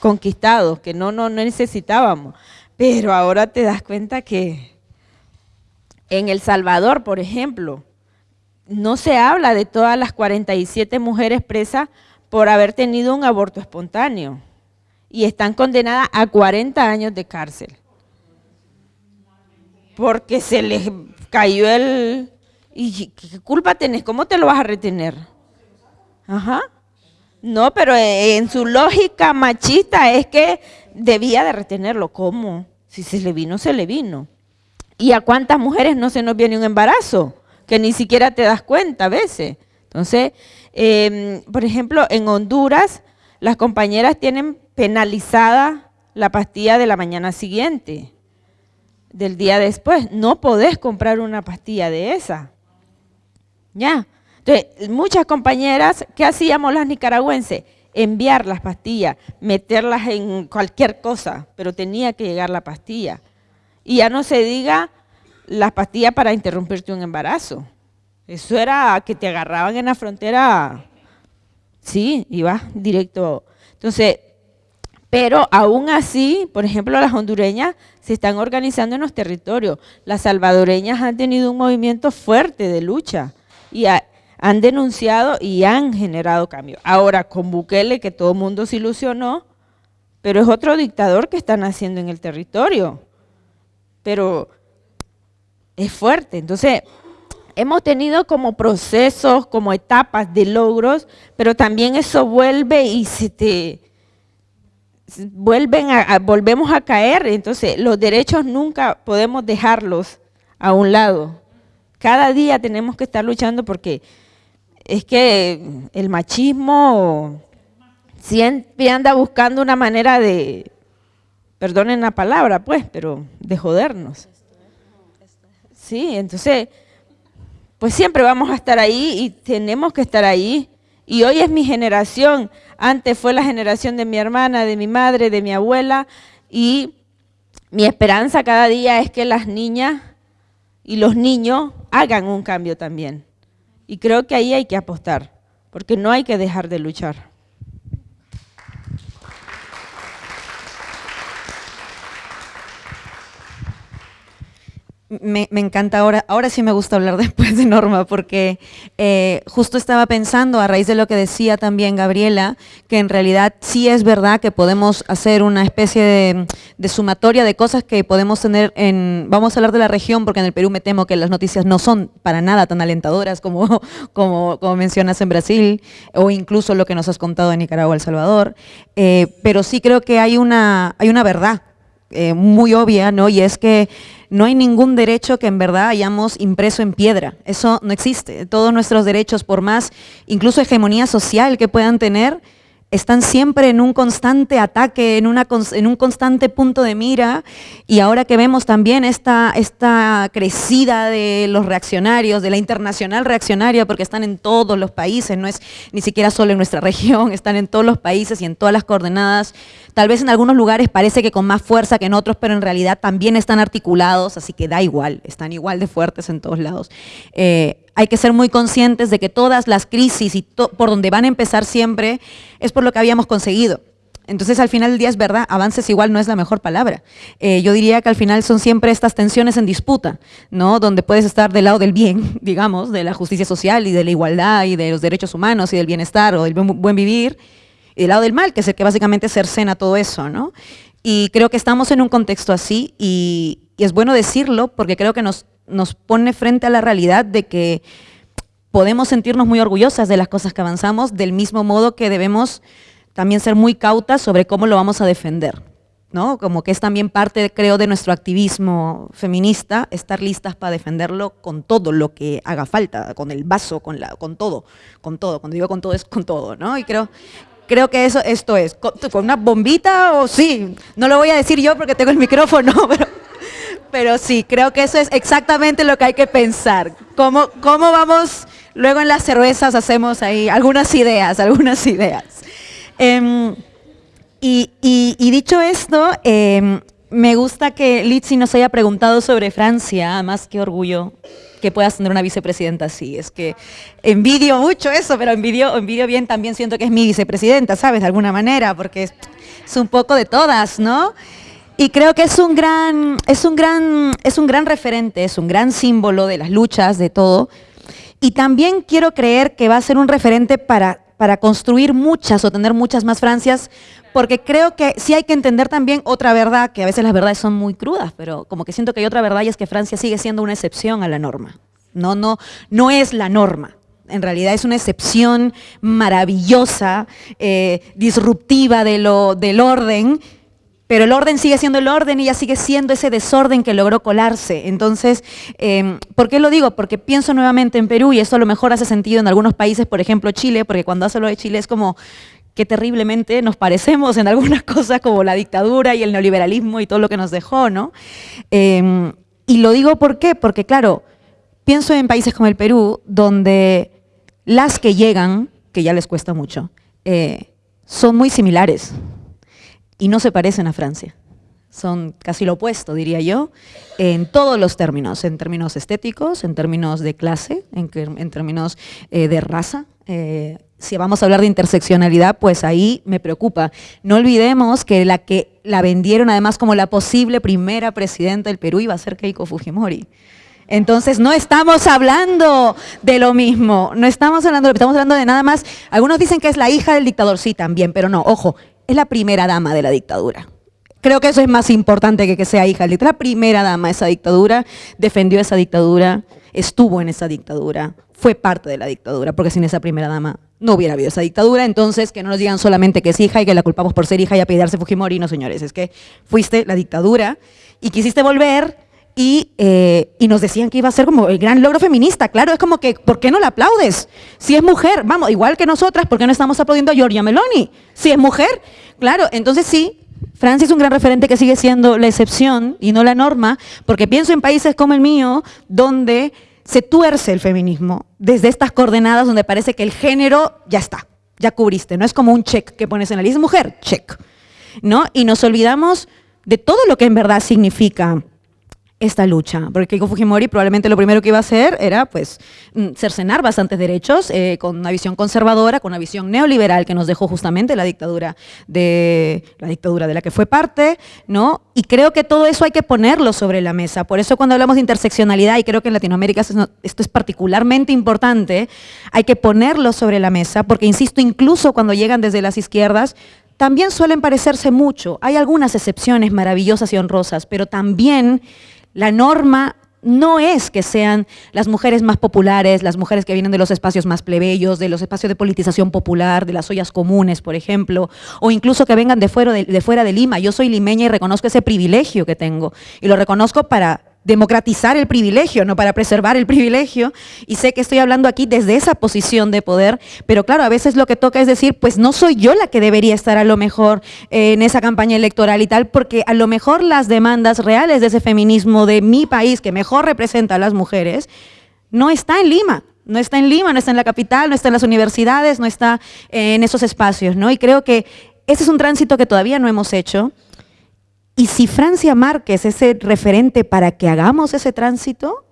conquistados, que no, no, necesitábamos. Pero ahora te das cuenta que en El Salvador, por ejemplo, no se habla de todas las 47 mujeres presas por haber tenido un aborto espontáneo y están condenadas a 40 años de cárcel. Porque se les cayó el... ¿Y qué culpa tenés? ¿Cómo te lo vas a retener? Ajá. No, pero en su lógica machista es que debía de retenerlo. ¿Cómo? Si se le vino, se le vino. ¿Y a cuántas mujeres no se nos viene un embarazo? Que ni siquiera te das cuenta a veces. Entonces, em, por ejemplo, en Honduras, las compañeras tienen penalizada la pastilla de la mañana siguiente, del día después. No podés comprar una pastilla de esa. Ya. Entonces, muchas compañeras, ¿qué hacíamos las nicaragüenses? Enviar las pastillas, meterlas en cualquier cosa, pero tenía que llegar la pastilla. Y ya no se diga las pastillas para interrumpirte un embarazo. Eso era que te agarraban en la frontera, sí, iba directo. Entonces, pero aún así, por ejemplo, las hondureñas se están organizando en los territorios. Las salvadoreñas han tenido un movimiento fuerte de lucha y han denunciado y han generado cambio. Ahora, con Bukele, que todo el mundo se ilusionó, pero es otro dictador que están haciendo en el territorio. Pero es fuerte. Entonces, hemos tenido como procesos, como etapas de logros, pero también eso vuelve y se te vuelven a, volvemos a caer. Entonces, los derechos nunca podemos dejarlos a un lado. Cada día tenemos que estar luchando porque es que el machismo siempre anda buscando una manera de, perdonen la palabra, pues, pero de jodernos. Sí, entonces, pues siempre vamos a estar ahí y tenemos que estar ahí. Y hoy es mi generación, antes fue la generación de mi hermana, de mi madre, de mi abuela, y mi esperanza cada día es que las niñas y los niños hagan un cambio también. Y creo que ahí hay que apostar, porque no hay que dejar de luchar. Me, encanta ahora, ahora sí me gusta hablar después de Norma, porque eh, justo estaba pensando, a raíz de lo que decía también Gabriela, que en realidad sí es verdad que podemos hacer una especie de, sumatoria de cosas que podemos tener en, vamos a hablar de la región, porque en el Perú me temo que las noticias no son para nada tan alentadoras como, como, como mencionas en Brasil, o incluso lo que nos has contado en Nicaragua, El Salvador, eh, pero sí creo que hay una, hay una verdad eh, muy obvia, ¿no? Y es que no hay ningún derecho que en verdad hayamos impreso en piedra. Eso no existe. Todos nuestros derechos, por más incluso hegemonía social que puedan tener, están siempre en un constante ataque, en, un constante punto de mira, y ahora que vemos también esta, esta crecida de los reaccionarios, de la internacional reaccionaria, porque están en todos los países, no es ni siquiera solo en nuestra región, están en todos los países y en todas las coordenadas, tal vez en algunos lugares parece que con más fuerza que en otros, pero en realidad también están articulados, así que da igual, están igual de fuertes en todos lados. Eh, hay que ser muy conscientes de que todas las crisis y por donde van a empezar siempre es por lo que habíamos conseguido. Entonces, al final del día es verdad, avances igual no es la mejor palabra. Eh, yo diría que al final son siempre estas tensiones en disputa, ¿no? Donde puedes estar del lado del bien, digamos, de la justicia social y de la igualdad y de los derechos humanos y del bienestar o del buen vivir, y del lado del mal, que es el que básicamente cercena todo eso, ¿no? Y creo que estamos en un contexto así y es bueno decirlo porque creo que nos nos pone frente a la realidad de que podemos sentirnos muy orgullosas de las cosas que avanzamos, del mismo modo que debemos también ser muy cautas sobre cómo lo vamos a defender. ¿no? Como que es también parte, creo, de nuestro activismo feminista, estar listas para defenderlo con todo lo que haga falta, con el vaso, con, la, con todo, con todo. Cuando digo con todo es con todo, ¿no? Y creo, creo que eso, esto es, con, una bombita o sí, no lo voy a decir yo porque tengo el micrófono, pero pero sí, creo que eso es exactamente lo que hay que pensar. ¿Cómo, cómo vamos, luego en las cervezas hacemos ahí algunas ideas, algunas ideas. Em, y, dicho esto, em, me gusta que Litsi nos haya preguntado sobre Francia, más que orgullo que puedas tener una vicepresidenta así. Es que envidio mucho eso, pero envidio, envidio bien también siento que es mi vicepresidenta, ¿sabes? De alguna manera, porque es, es un poco de todas, ¿no? Y creo que es un gran, es un gran, es un gran referente, es un gran símbolo de las luchas, de todo. Y también quiero creer que va a ser un referente para, para construir muchas o tener muchas más Francias, porque creo que sí hay que entender también otra verdad, que a veces las verdades son muy crudas, pero como que siento que hay otra verdad y es que Francia sigue siendo una excepción a la norma. No, no, no es la norma en realidad es una excepción maravillosa, eh, disruptiva de lo, del orden, pero el orden sigue siendo el orden y ya sigue siendo ese desorden que logró colarse. Entonces, em, ¿por qué lo digo? Porque pienso nuevamente en Perú y eso a lo mejor hace sentido en algunos países, por ejemplo Chile, porque cuando hace lo de Chile es como que terriblemente nos parecemos en algunas cosas como la dictadura y el neoliberalismo y todo lo que nos dejó, ¿no? Em, y lo digo ¿por qué? Porque claro, pienso en países como el Perú, donde las que llegan, que ya les cuesta mucho, eh, son muy similares y no se parecen a Francia. Son casi lo opuesto, diría yo, en todos los términos, en términos estéticos, en términos de clase, en, términos eh, de raza. Eh, si vamos a hablar de interseccionalidad, pues ahí me preocupa. No olvidemos que la que la vendieron además como la posible primera presidenta del Perú iba a ser Keiko Fujimori. Entonces no estamos hablando de lo mismo, no estamos hablando, estamos hablando de nada más. Algunos dicen que es la hija del dictador, sí, también, pero no, ojo, es la primera dama de la dictadura. Creo que eso es más importante que que sea hija. La primera dama de esa dictadura, defendió esa dictadura, estuvo en esa dictadura, fue parte de la dictadura, porque sin esa primera dama no hubiera habido esa dictadura. Entonces, que no nos digan solamente que es hija y que la culpamos por ser hija y apellidarse Fujimori. No, señores, es que fuiste la dictadura y quisiste volver eh, y, nos decían que iba a ser como el gran logro feminista. Claro, es como que, ¿por qué no la aplaudes? Si es mujer, vamos, igual que nosotras, ¿por qué no estamos aplaudiendo a Giorgia Meloni? Si es mujer, claro, entonces sí, Francia es un gran referente que sigue siendo la excepción y no la norma, porque pienso en países como el mío, donde se tuerce el feminismo, desde estas coordenadas donde parece que el género ya está, ya cubriste, no es como un check que pones en la lista, mujer, check, ¿no? Y nos olvidamos de todo lo que en verdad significa esta lucha, porque Keiko Fujimori probablemente lo primero que iba a hacer era pues mm, cercenar bastantes derechos eh, con una visión conservadora, con una visión neoliberal que nos dejó justamente la dictadura de la dictadura de la que fue parte, ¿no? Y creo que todo eso hay que ponerlo sobre la mesa. Por eso cuando hablamos de interseccionalidad y creo que en Latinoamérica esto es particularmente importante, hay que ponerlo sobre la mesa, porque insisto, incluso cuando llegan desde las izquierdas también suelen parecerse mucho. Hay algunas excepciones maravillosas y honrosas, pero también la norma no es que sean las mujeres más populares, las mujeres que vienen de los espacios más plebeyos, de los espacios de politización popular, de las ollas comunes, por ejemplo, o incluso que vengan de fuera de, de fuera de Lima. Yo soy limeña y reconozco ese privilegio que tengo. Y lo reconozco para democratizar el privilegio, no para preservar el privilegio. Y sé que estoy hablando aquí desde esa posición de poder, pero claro, a veces lo que toca es decir, pues no soy yo la que debería estar a lo mejor en esa campaña electoral y tal, porque a lo mejor las demandas reales de ese feminismo de mi país, que mejor representa a las mujeres, no está en Lima. No está en Lima, no está en la capital, no está en las universidades, no está en esos espacios, ¿no? Y creo que ese es un tránsito que todavía no hemos hecho, y si Francia Márquez es ese referente para que hagamos ese tránsito,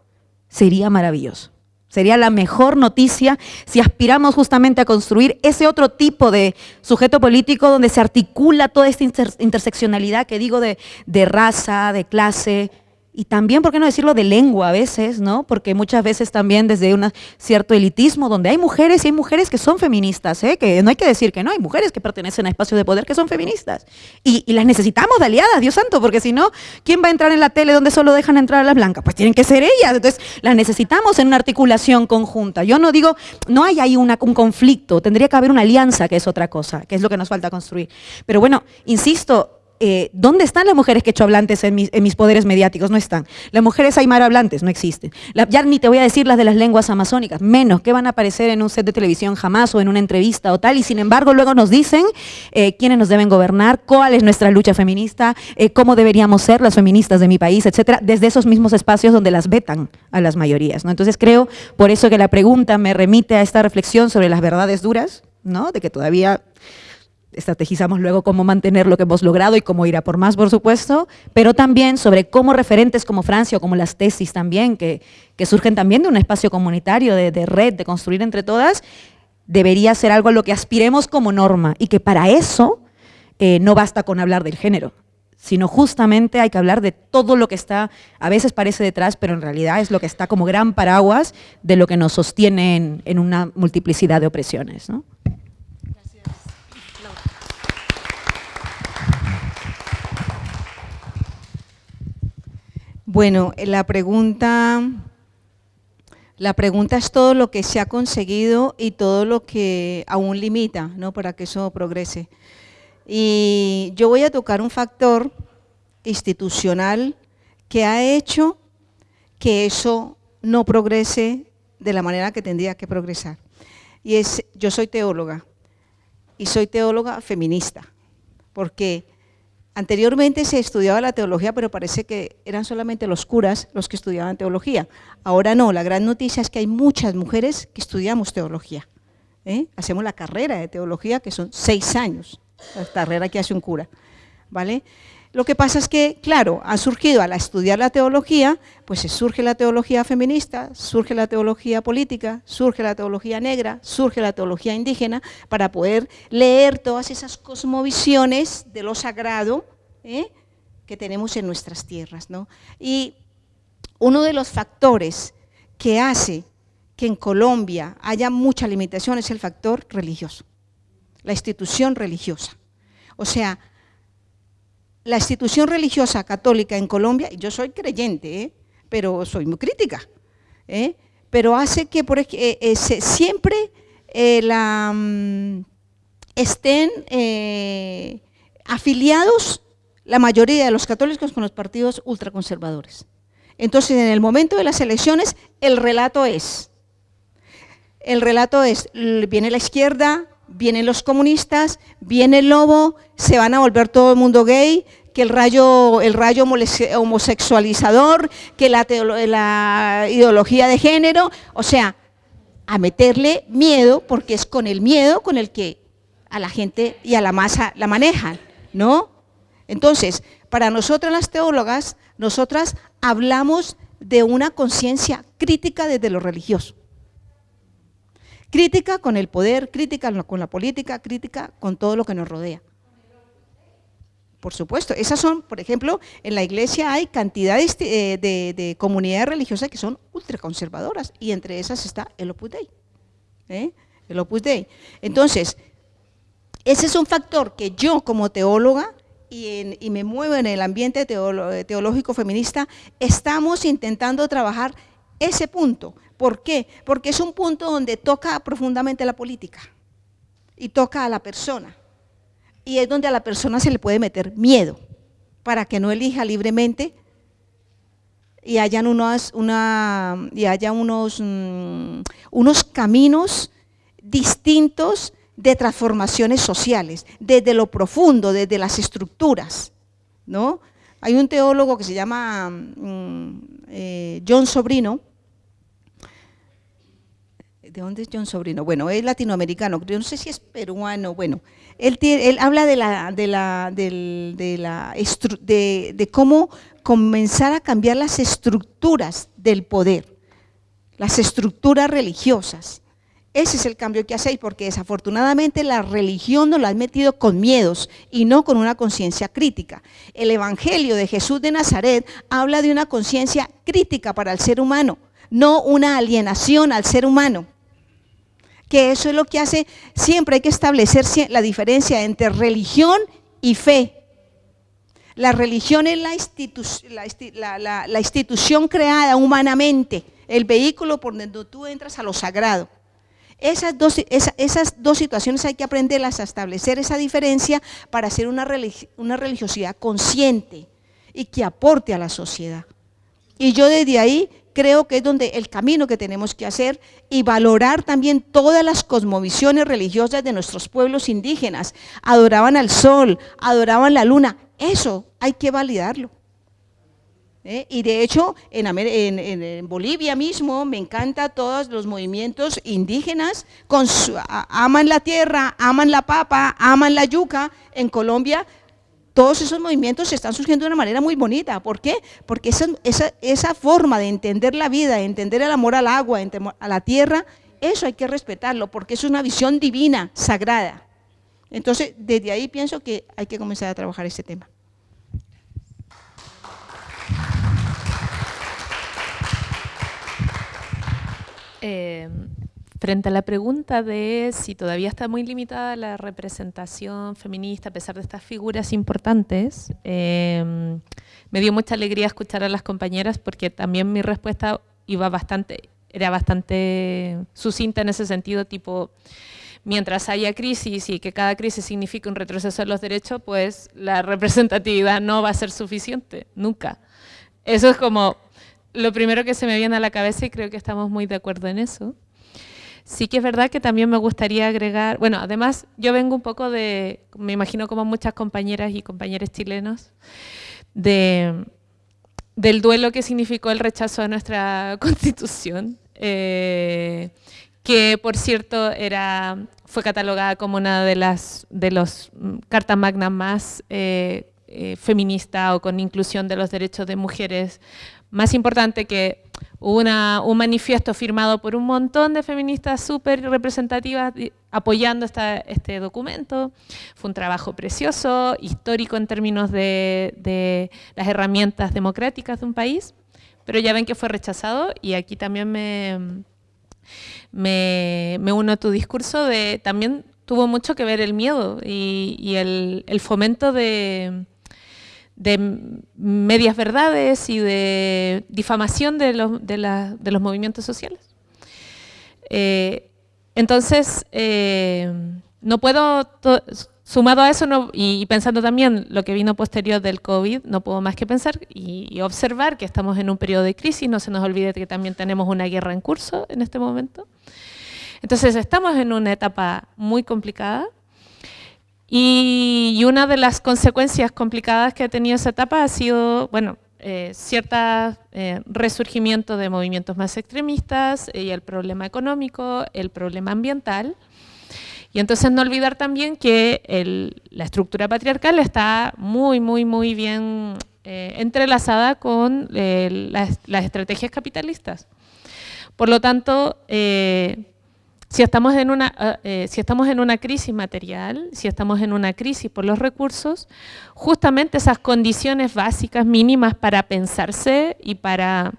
sería maravilloso. Sería la mejor noticia si aspiramos justamente a construir ese otro tipo de sujeto político donde se articula toda esta interseccionalidad que digo de, de raza, de clase, y también, ¿por qué no decirlo de lengua a veces? ¿no? Porque muchas veces también desde un cierto elitismo, donde hay mujeres y hay mujeres que son feministas, ¿eh? que no hay que decir que no, hay mujeres que pertenecen a espacios de poder que son feministas. Y, las necesitamos de aliadas, Dios santo, porque si no, ¿quién va a entrar en la tele donde solo dejan entrar a las blancas? Pues tienen que ser ellas. Entonces, las necesitamos en una articulación conjunta. Yo no digo, no hay ahí un conflicto, tendría que haber una alianza, que es otra cosa, que es lo que nos falta construir. Pero bueno, insisto, eh, ¿dónde están las mujeres quechohablantes en mis, en mis poderes mediáticos? No están. Las mujeres aymarohablantes no existen. ya ni te voy a decir las de las lenguas amazónicas, menos que van a aparecer en un set de televisión jamás o en una entrevista o tal, y sin embargo luego nos dicen eh, quiénes nos deben gobernar, cuál es nuestra lucha feminista, eh, cómo deberíamos ser las feministas de mi país, etcétera, desde esos mismos espacios donde las vetan a las mayorías. ¿no? Entonces creo, por eso que la pregunta me remite a esta reflexión sobre las verdades duras, ¿no? de que todavía estrategizamos luego cómo mantener lo que hemos logrado y cómo ir a por más, por supuesto, pero también sobre cómo referentes como Francia o como las tesis también, que, que surgen también de un espacio comunitario, de, de, red, de construir entre todas, debería ser algo a lo que aspiremos como norma y que para eso eh, no basta con hablar del género, sino justamente hay que hablar de todo lo que está, a veces parece detrás, pero en realidad es lo que está como gran paraguas de lo que nos sostiene en, en una multiplicidad de opresiones. ¿no? Bueno, la pregunta, la pregunta es todo lo que se ha conseguido y todo lo que aún limita ¿no? para que eso progrese. Y yo voy a tocar un factor institucional que ha hecho que eso no progrese de la manera que tendría que progresar. Y es, yo soy teóloga, y soy teóloga feminista, porque Anteriormente se estudiaba la teología, pero parece que eran solamente los curas los que estudiaban teología. Ahora no, la gran noticia es que hay muchas mujeres que estudiamos teología. ¿eh? Hacemos la carrera de teología, que son seis años, la carrera que hace un cura. ¿vale? Lo que pasa es que, claro, ha surgido al estudiar la teología, pues surge la teología feminista, surge la teología política, surge la teología negra, surge la teología indígena, para poder leer todas esas cosmovisiones de lo sagrado ¿eh? que tenemos en nuestras tierras. Y uno de los factores que hace que en Colombia haya mucha limitación es el factor religioso, la institución religiosa. O sea, la institución religiosa católica en Colombia, yo soy creyente, ¿eh? pero soy muy crítica, ¿eh? pero hace que por, eh, siempre la, mm, estén afiliados la mayoría de los católicos con los partidos ultraconservadores. Entonces, en el momento de las elecciones, el relato es, el relato es, viene la izquierda, vienen los comunistas, viene el lobo, se van a volver todo el mundo gay, que el rayo, el rayo homosexualizador, que la, la ideología de género, o sea, a meterle miedo, porque es con el miedo con el que a la gente y a la masa la manejan, ¿no? Entonces, para nosotras las teólogas, nosotras hablamos de una conciencia crítica desde lo religioso. Crítica con el poder, crítica con la política, crítica con todo lo que nos rodea. Por supuesto, esas son, por ejemplo, en la iglesia hay cantidades eh, de, comunidades religiosas que son ultraconservadoras y entre esas está el Opus Dei. ¿eh? El Opus Dei. Entonces, ese es un factor que yo como teóloga y, y me muevo en el ambiente teológico feminista, estamos intentando trabajar ese punto, ¿Por qué? Porque es un punto donde toca profundamente la política y toca a la persona. Y es donde a la persona se le puede meter miedo para que no elija libremente y haya unos, mm, unos caminos distintos de transformaciones sociales, desde lo profundo, desde las estructuras. ¿no? Hay un teólogo que se llama mm, eh, John Sobrino, ¿de dónde es John Sobrino? Bueno, es latinoamericano, yo no sé si es peruano, bueno, él, habla de, cómo comenzar a cambiar las estructuras del poder, las estructuras religiosas. Ese es el cambio que hacéis, porque desafortunadamente la religión nos la ha metido con miedos y no con una conciencia crítica. El Evangelio de Jesús de Nazaret habla de una conciencia crítica para el ser humano, no una alienación al ser humano que eso es lo que hace, siempre hay que establecer la diferencia entre religión y fe. La religión es la, institución creada humanamente, el vehículo por donde tú entras a lo sagrado. Esas dos, esas dos situaciones hay que aprenderlas a establecer esa diferencia para hacer una, una religiosidad consciente y que aporte a la sociedad. Y yo desde ahí creo que es donde el camino que tenemos que hacer y valorar también todas las cosmovisiones religiosas de nuestros pueblos indígenas. Adoraban al sol, adoraban la luna, eso hay que validarlo. ¿Eh? Y de hecho, en, Bolivia mismo me encanta todos los movimientos indígenas, aman la tierra, aman la papa, aman la yuca. En Colombia todos esos movimientos están surgiendo de una manera muy bonita. ¿Por qué? Porque esa, forma de entender la vida, de entender el amor al agua, a la tierra, eso hay que respetarlo, porque es una visión divina, sagrada. Entonces, desde ahí pienso que hay que comenzar a trabajar este tema. Eh, frente a la pregunta de si todavía está muy limitada la representación feminista a pesar de estas figuras importantes, eh, me dio mucha alegría escuchar a las compañeras porque también mi respuesta iba bastante, era bastante sucinta en ese sentido, tipo, mientras haya crisis y que cada crisis signifique un retroceso de los derechos, pues la representatividad no va a ser suficiente, nunca. Eso es como lo primero que se me viene a la cabeza y creo que estamos muy de acuerdo en eso. Sí que es verdad que también me gustaría agregar, bueno, además yo vengo un poco de, me imagino como muchas compañeras y compañeros chilenos, de, del duelo que significó el rechazo a nuestra constitución, eh, que por cierto era, fue catalogada como una de las de los mm, cartas magnas más eh, eh, feminista o con inclusión de los derechos de mujeres más importante que una, un manifiesto firmado por un montón de feministas súper representativas apoyando este documento. Fue un trabajo precioso, histórico en términos de, las herramientas democráticas de un país, pero ya ven que fue rechazado y aquí también me, me, uno a tu discurso de también tuvo mucho que ver el miedo y, el fomento de de medias verdades y de difamación de los, movimientos sociales. Eh, entonces, eh, no puedo, sumado a eso y pensando también lo que vino posterior del COVID, no puedo más que pensar y, y, observar que estamos en un periodo de crisis, no se nos olvide que también tenemos una guerra en curso en este momento. Entonces, estamos en una etapa muy complicada, y, una de las consecuencias complicadas que ha tenido esa etapa ha sido, bueno, eh, cierto eh, resurgimiento de movimientos más extremistas y el problema económico, el problema ambiental. Y entonces no olvidar también que la estructura patriarcal está muy, muy, muy bien eh, entrelazada con eh, las, estrategias capitalistas. Por lo tanto, eh, si estamos, en una, ah, eh, si estamos en una crisis material, si estamos en una crisis por los recursos, justamente esas condiciones básicas mínimas para pensarse y para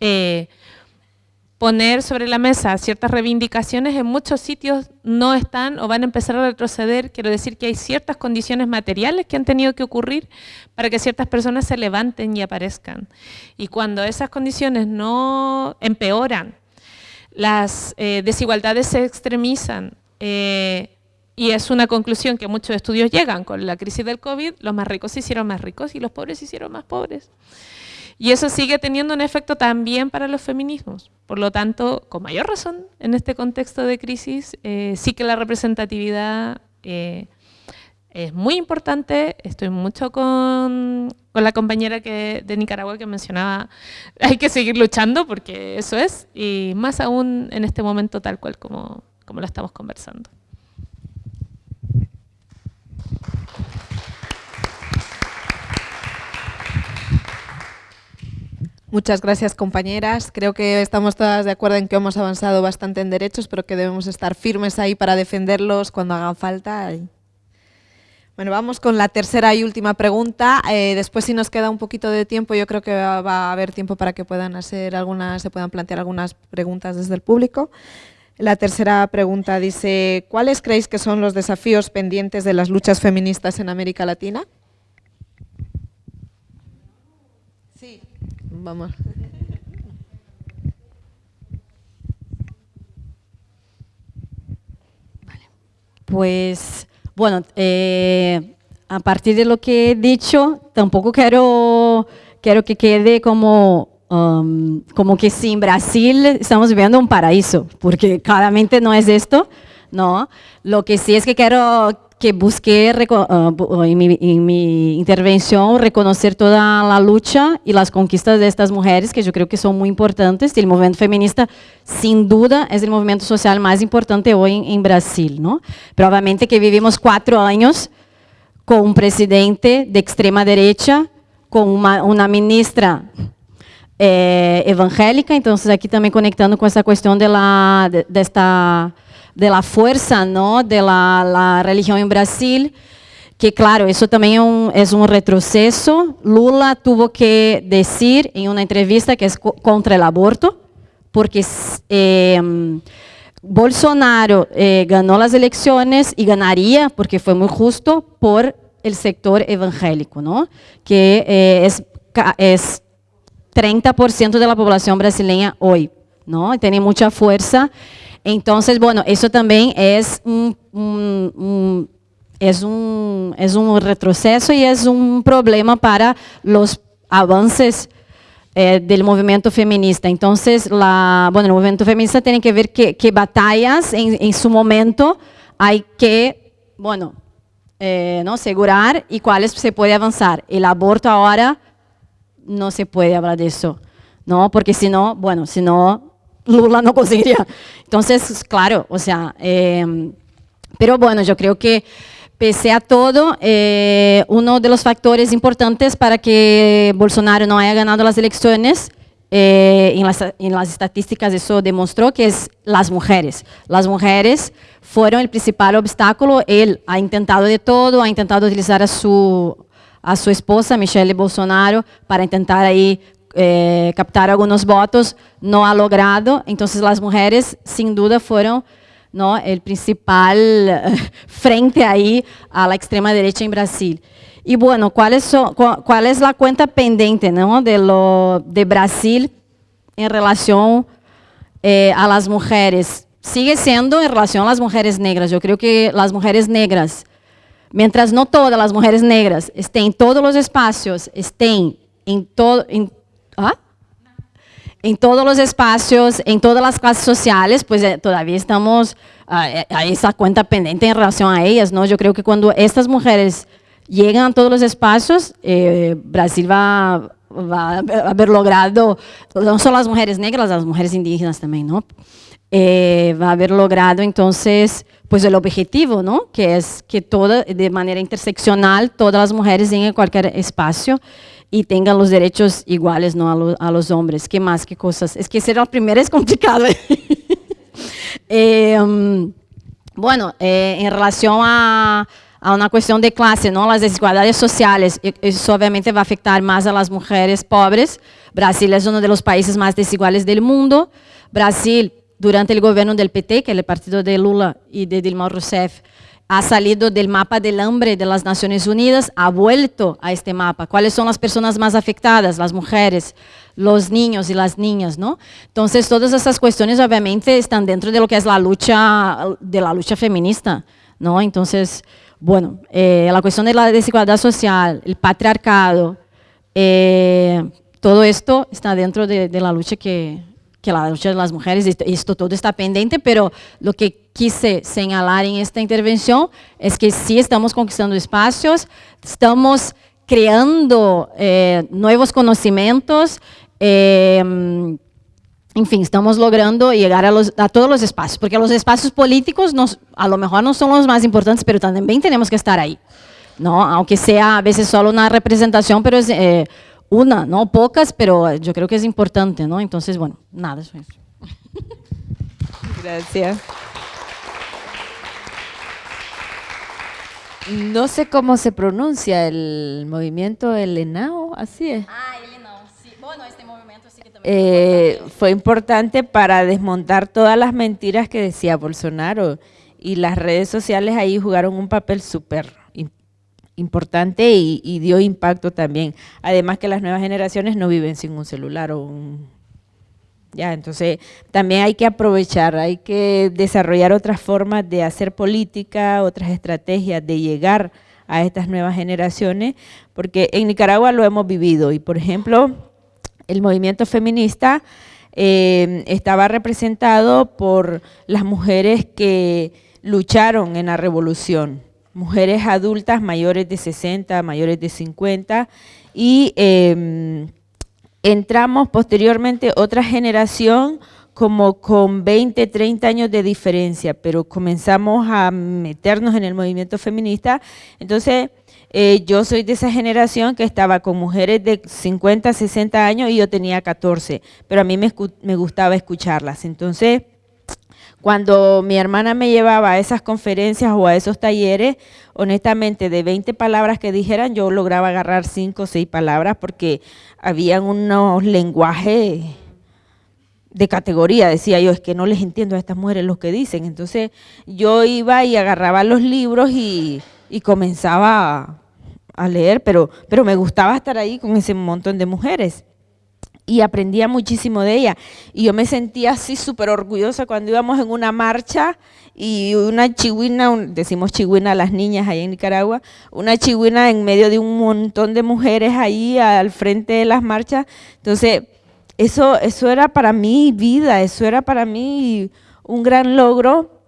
eh, poner sobre la mesa ciertas reivindicaciones en muchos sitios no están o van a empezar a retroceder. Quiero decir que hay ciertas condiciones materiales que han tenido que ocurrir para que ciertas personas se levanten y aparezcan. Y cuando esas condiciones no empeoran, las eh, desigualdades se extremizan eh, y es una conclusión que muchos estudios llegan con la crisis del COVID, los más ricos se hicieron más ricos y los pobres se hicieron más pobres. Y eso sigue teniendo un efecto también para los feminismos. Por lo tanto, con mayor razón, en este contexto de crisis, eh, sí que la representatividad es muy importante, estoy mucho con, con la compañera que, de Nicaragua que mencionaba, hay que seguir luchando porque eso es, y más aún en este momento tal cual como, como lo estamos conversando. Muchas gracias compañeras. Creo que estamos todas de acuerdo en que hemos avanzado bastante en derechos, pero que debemos estar firmes ahí para defenderlos cuando hagan falta. Bueno, vamos con la tercera y última pregunta. Eh, después, si nos queda un poquito de tiempo, yo creo que va, a haber tiempo para que puedan hacer algunas, se puedan plantear algunas preguntas desde el público. La tercera pregunta dice, ¿cuáles creéis que son los desafíos pendientes de las luchas feministas en América Latina? Sí, vamos. Vale. Pues bueno, eh, a partir de lo que he dicho, tampoco quiero, quiero que quede como, um, como que si en Brasil estamos viviendo un paraíso, porque claramente no es esto, ¿no? Lo que sí es que quiero que busqué uh, en, mi, en, mi, intervención reconocer toda la lucha y las conquistas de estas mujeres, que yo creo que son muy importantes. El movimiento feminista, sin duda, es el movimiento social más importante hoy en, en Brasil. ¿no? Pero que vivimos cuatro años con un presidente de extrema derecha, con una, una ministra eh, evangélica, entonces aquí también conectando con esa cuestión de, la, de, de esta de la fuerza ¿no? de la, religión en Brasil, que claro, eso también es un, es un, retroceso. Lula tuvo que decir en una entrevista que es contra el aborto, porque eh, Bolsonaro eh, ganó las elecciones y ganaría, porque fue muy justo, por el sector evangélico, ¿no? que eh, es, es 30% de la población brasileña hoy, ¿no? tiene mucha fuerza. Entonces, bueno, eso también es un, un, un, es un, es un retroceso y es problema para los avances eh, del movimiento feminista. Entonces, la, bueno, el feminista tiene que ver qué, qué batallas en, en, momento hay que, bueno, eh, ¿no? asegurar y cuáles se puede avanzar. El aborto ahora no se puede hablar de eso, ¿no? Porque si no, bueno, Lula no conseguiría. Entonces, claro, o sea, eh, pero bueno, yo que Pese a todo, eh, uno de los factores importantes para que Bolsonaro no haya ganado las elecciones, eh, en, las, en, las, estadísticas eso demostró que es las mujeres. Las mujeres fueron el principal obstáculo. Él ha intentado de todo, ha intentado utilizar a su, a su esposa, Michelle Bolsonaro, para intentar ahí eh, captar algunos votos, no ha logrado. Las mujeres, sin duda, fueron ¿no? el principal frente ahí a la extrema derecha en Brasil. Y bueno, ¿cuál es, cuál es la cuenta de, lo, de Brasil en relación eh, a las mujeres? Sigue siendo en relación a las mujeres negras. Yo creo que las mujeres negras, mientras no todas las mujeres negras estén en todos los espacios, estén en todo... En, ¿ah? en todos los espacios, en todas las clases sociales, pues eh, todavía estamos a eh, esa cuenta pendiente en relación a ellas, ¿no? Yo creo que cuando estas mujeres llegan a todos los espacios, eh, Brasil va, a haber logrado, no solo las mujeres negras, las mujeres indígenas también, ¿no? Va a haber logrado entonces pues el objetivo, ¿no? Que es que toda, de manera interseccional, todas las mujeres en cualquier espacio y tengan los derechos iguales ¿no? a, lo, a los hombres. ¿Qué más? ¿Qué cosas? Es que ser la primera es complicado. um, bueno, eh, en relación a, a, una cuestión de clase, ¿no? las desigualdades sociales, eso obviamente va a afectar más a las mujeres pobres. Brasil es uno de los países más desiguales del mundo. Brasil, durante el gobierno del PT, que es el partido de Lula y de Dilma Rousseff, ha salido del mapa del hambre de las Naciones Unidas, ha vuelto a este mapa. ¿Cuáles son las personas más afectadas? Las mujeres, los niños y las niñas, ¿no? Entonces, todas esas cuestiones obviamente están dentro de lo que es la lucha, de la lucha feminista, ¿no? Entonces, bueno, eh, la cuestión de la desigualdad social, el patriarcado, eh, todo esto está dentro de, la lucha que, que la lucha de las mujeres, esto todo está pendiente, pero lo que quise señalar en esta intervención es que sí estamos conquistando espacios, estamos creando eh, nuevos conocimientos, eh, en fin, estamos logrando llegar a, todos los espacios, porque los espacios políticos a lo mejor no son los más importantes, pero también tenemos que estar ahí, ¿no? aunque sea a veces solo una representación, pero es eh, una, no pocas, pero yo creo que es importante, ¿no? Entonces, bueno, nada, eso es. Gracias. No sé cómo se pronuncia el movimiento el ENAO, así es. Ah, el ENAO, sí. Bueno, este movimiento sí que también eh, fue importante para desmontar todas las mentiras que decía Bolsonaro y las redes sociales ahí jugaron un papel súper importante y, y, dio impacto también. Además que las nuevas generaciones no viven sin un celular o un... Entonces también hay que aprovechar, hay que desarrollar otras formas de hacer política, otras estrategias de llegar a estas nuevas generaciones, porque en Nicaragua lo hemos vivido. Y por ejemplo el movimiento feminista eh, estaba representado por las mujeres que lucharon en la revolución, mujeres adultas mayores de 60, mayores de 50 y eh, entramos posteriormente otra generación como con 20, 30 años de diferencia, pero comenzamos a meternos en el movimiento feminista, entonces eh, yo soy de esa generación que estaba con mujeres de 50, 60 años y yo tenía 14, pero a mí me, me gustaba escucharlas, entonces cuando mi hermana me llevaba a esas conferencias o a esos talleres, honestamente, de 20 palabras que dijeran, yo lograba agarrar 5 o 6 palabras porque habían unos lenguajes de categoría, decía yo, es que no les entiendo a estas mujeres lo que dicen. Entonces yo iba y agarraba los libros y, y comenzaba a, leer, pero, pero me gustaba estar ahí con ese montón de mujeres y aprendía muchísimo de ella. Y yo me sentía así súper orgullosa cuando íbamos en una marcha y una chihuina, decimos chihuina a las niñas ahí en Nicaragua, una chihuina en medio de un montón de mujeres ahí al frente de las marchas. Entonces, eso, eso era para mí vida, eso era para mí un gran logro.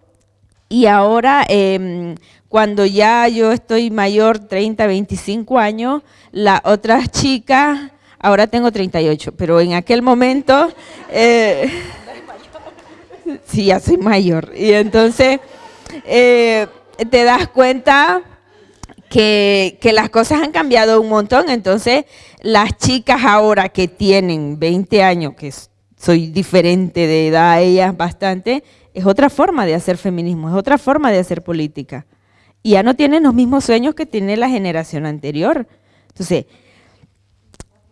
Y ahora, em, cuando ya yo estoy mayor, 30, 25 años, las otras chicas ahora tengo 38, pero en aquel momento, eh, sí, ya soy mayor. Y entonces eh, te das cuenta que, que, las cosas han cambiado un montón. Entonces, las chicas ahora que tienen 20 años, que soy diferente de edad a ellas bastante, es otra forma de hacer feminismo, es otra forma de hacer política. Y ya no tienen los mismos sueños que tiene la generación anterior. Entonces,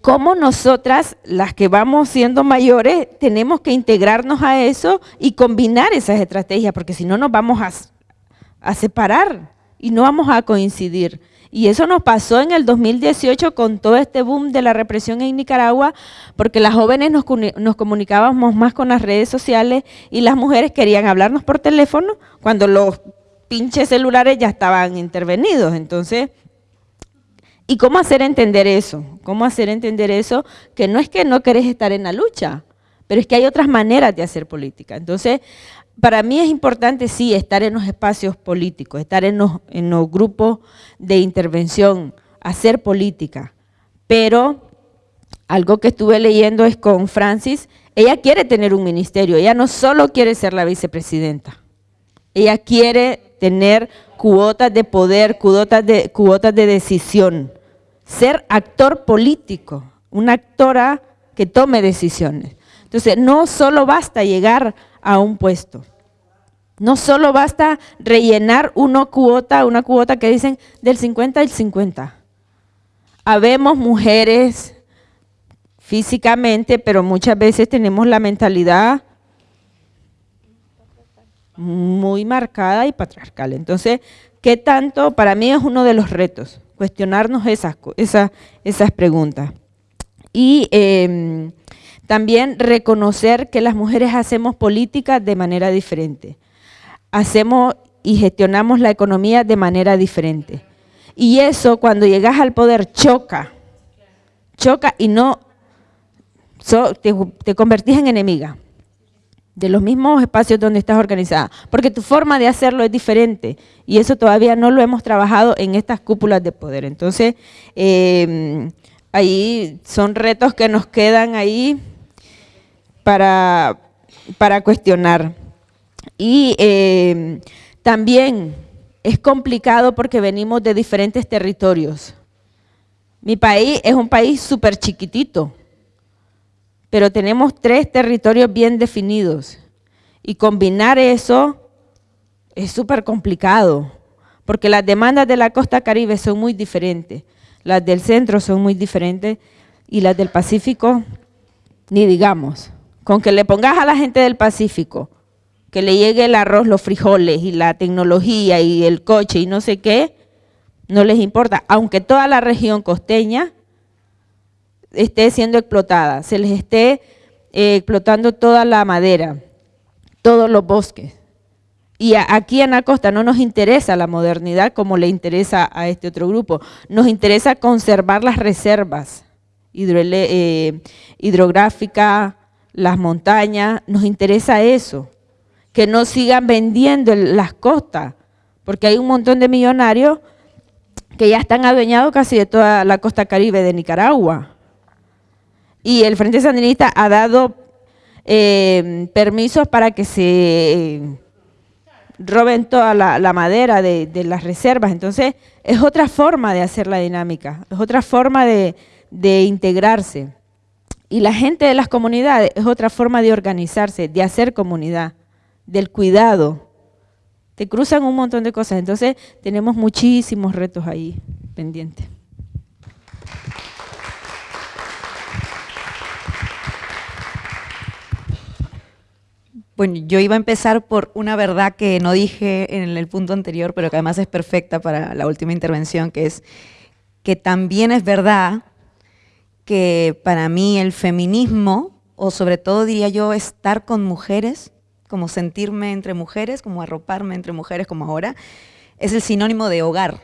cómo nosotras, las que vamos siendo mayores, tenemos que integrarnos a eso y combinar esas estrategias, porque si no nos vamos a, separar y no vamos a coincidir. Y eso nos pasó en el 2018 con todo este boom de la represión en Nicaragua, porque las jóvenes nos, nos, comunicábamos más con las redes sociales y las mujeres querían hablarnos por teléfono cuando los pinches celulares ya estaban intervenidos. Entonces, ¿Y cómo hacer entender eso? ¿Cómo hacer entender eso? Que no es que no querés estar en la lucha, pero es que hay otras maneras de hacer política. Entonces, para mí es importante, sí, estar en los espacios políticos, estar en los, en los grupos de intervención, hacer política. Pero algo que estuve leyendo es con Francis, ella quiere tener un ministerio, ella no solo quiere ser la vicepresidenta, ella quiere tener cuotas de poder, cuotas de, cuotas de decisión ser actor político, una actora que tome decisiones. Entonces, no solo basta llegar a un puesto, no solo basta rellenar una cuota, una cuota que dicen del 50 al 50. Habemos mujeres físicamente, pero muchas veces tenemos la mentalidad muy marcada y patriarcal. Entonces, ¿qué tanto? Para mí es uno de los retos cuestionarnos esas, esas, esas preguntas. Y em, también reconocer que las mujeres hacemos política de manera diferente. Hacemos y gestionamos la economía de manera diferente. Y eso cuando llegas al poder choca, choca y no te, te convertís en enemiga de los mismos espacios donde estás organizada, porque tu forma de hacerlo es diferente y eso todavía no lo hemos trabajado en estas cúpulas de poder. Entonces, em, ahí son retos que nos quedan ahí para, para cuestionar. Y em, también es complicado porque venimos de diferentes territorios. Mi país es un país súper chiquitito, pero tenemos tres territorios bien definidos y combinar eso es súper complicado, porque las demandas de la costa caribe son muy diferentes, las del centro son muy diferentes y las del Pacífico, ni digamos. Con que le pongas a la gente del Pacífico que le llegue el arroz, los frijoles y la tecnología y el coche y no sé qué, no les importa, aunque toda la región costeña esté siendo explotada, se les esté eh, explotando toda la madera, todos los bosques. Y aquí en la costa no nos interesa la modernidad como le interesa a este otro grupo, nos interesa conservar las reservas eh, hidrográficas, las montañas, nos interesa eso, que no sigan vendiendo las costas, porque hay un montón de millonarios que ya están adueñados casi de toda la costa caribe de Nicaragua y el Frente Sandinista ha dado eh, permisos para que se roben toda la, madera de, las reservas. Entonces, es otra forma de hacer la dinámica, es otra forma de, integrarse. Y la gente de las comunidades es otra forma de organizarse, de hacer comunidad, del cuidado. Te cruzan un montón de cosas, entonces tenemos muchísimos retos ahí pendientes. Bueno, yo iba a empezar por una verdad que no dije en el punto anterior, pero que además es perfecta para la última intervención, que es que también es verdad que para mí el feminismo, o sobre todo diría yo estar con mujeres, como sentirme entre mujeres, como arroparme entre mujeres como ahora, es el sinónimo de hogar.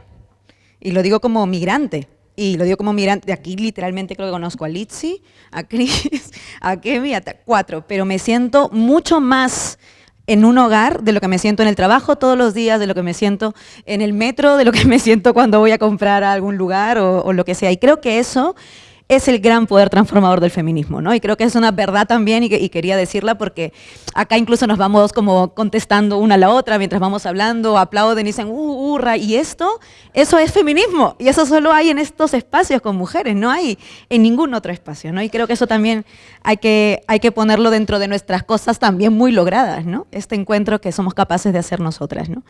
Y lo digo como migrante, y lo digo como migrante, aquí literalmente creo que conozco a Litsi, a Chris, a Kemi, a cuatro, pero me siento mucho más en un hogar de lo que me siento en el trabajo todos los días, de lo que me siento en el metro, de lo que me siento cuando voy a comprar a algún lugar o lo que sea. Y creo que eso es el gran poder transformador del feminismo, ¿no? Y creo que es una verdad también y, quería decirla porque acá incluso nos vamos como contestando una a la otra mientras vamos hablando, aplauden y dicen, uh, hurra, y esto, eso es feminismo y eso solo hay en estos espacios con mujeres, no hay en ningún otro espacio, ¿no? Y creo que eso también hay que, hay que ponerlo dentro de nuestras cosas también muy logradas, ¿no? Este encuentro que somos capaces de hacer nosotras, ¿no?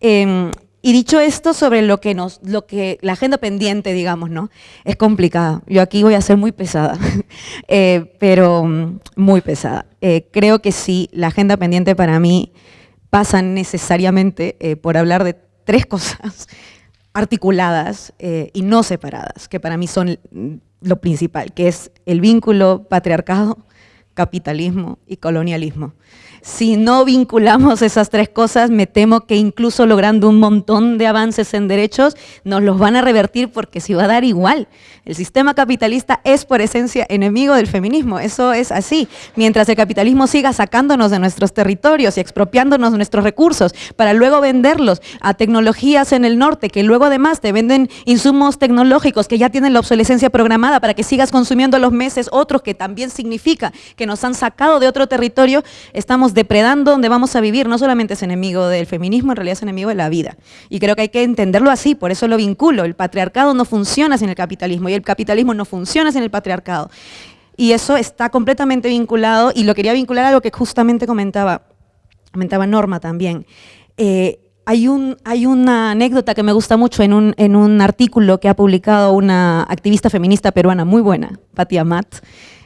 Eh, y dicho esto sobre lo que nos, lo que la agenda pendiente, digamos, ¿no? Es complicada. Yo aquí voy a ser muy pesada, eh, pero mm, muy pesada. Eh, creo que sí, la agenda pendiente para mí pasa necesariamente eh, por hablar de tres cosas articuladas y no separadas, que para mí son lo principal, que es el vínculo patriarcado, capitalismo y colonialismo. Si no vinculamos esas tres cosas, me temo que incluso logrando un montón de avances en derechos, nos los van a revertir porque se va a dar igual. El sistema capitalista es por esencia enemigo del feminismo, eso es así. Mientras el capitalismo siga sacándonos de nuestros territorios y expropiándonos nuestros recursos para luego venderlos a tecnologías en el norte, que luego además te venden insumos tecnológicos que ya tienen la obsolescencia programada para que sigas consumiendo los meses otros que también significa que nos han sacado de otro territorio, estamos depredando donde vamos a vivir. No solamente es enemigo del feminismo, en realidad es enemigo de la vida. Y creo que hay que entenderlo así, por eso lo vinculo. El patriarcado no funciona sin el capitalismo y el capitalismo no funciona sin el patriarcado. Y eso está completamente vinculado y lo quería vincular a lo que justamente comentaba, comentaba Norma también. Eh, hay, un, hay, una anécdota que me gusta mucho en un, artículo que ha publicado una activista feminista peruana muy buena, Patti Amat,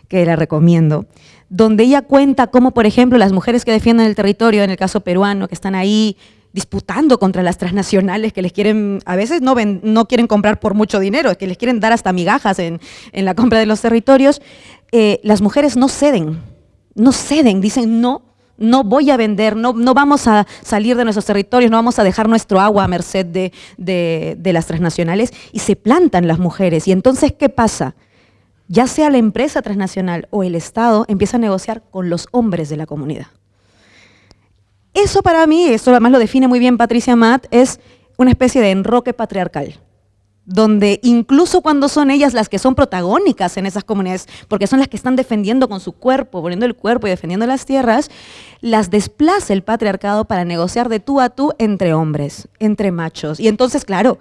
que la recomiendo, donde ella cuenta cómo, por ejemplo, las mujeres que defienden el territorio, en el caso peruano, que están ahí disputando contra las transnacionales que les quieren, a veces no, ven, no quieren comprar por mucho dinero, que les quieren dar hasta migajas en, en la compra de los territorios, eh, las mujeres no ceden, no ceden, dicen no, no voy a vender, no, no, vamos a salir de nuestros territorios, no vamos a dejar nuestro agua a merced de, de, de las transnacionales y se plantan las mujeres. Y entonces, ¿qué pasa? Ya sea la empresa transnacional o el Estado, empieza a negociar con los hombres de la comunidad. Eso para mí, esto además lo define muy bien Patricia Matt, es una especie de enroque patriarcal, donde incluso cuando son ellas las que son protagónicas en esas comunidades, porque son las que están defendiendo con su cuerpo, poniendo el cuerpo y defendiendo las tierras, las desplaza el patriarcado para negociar de tú a tú entre hombres, entre machos. Y entonces, claro,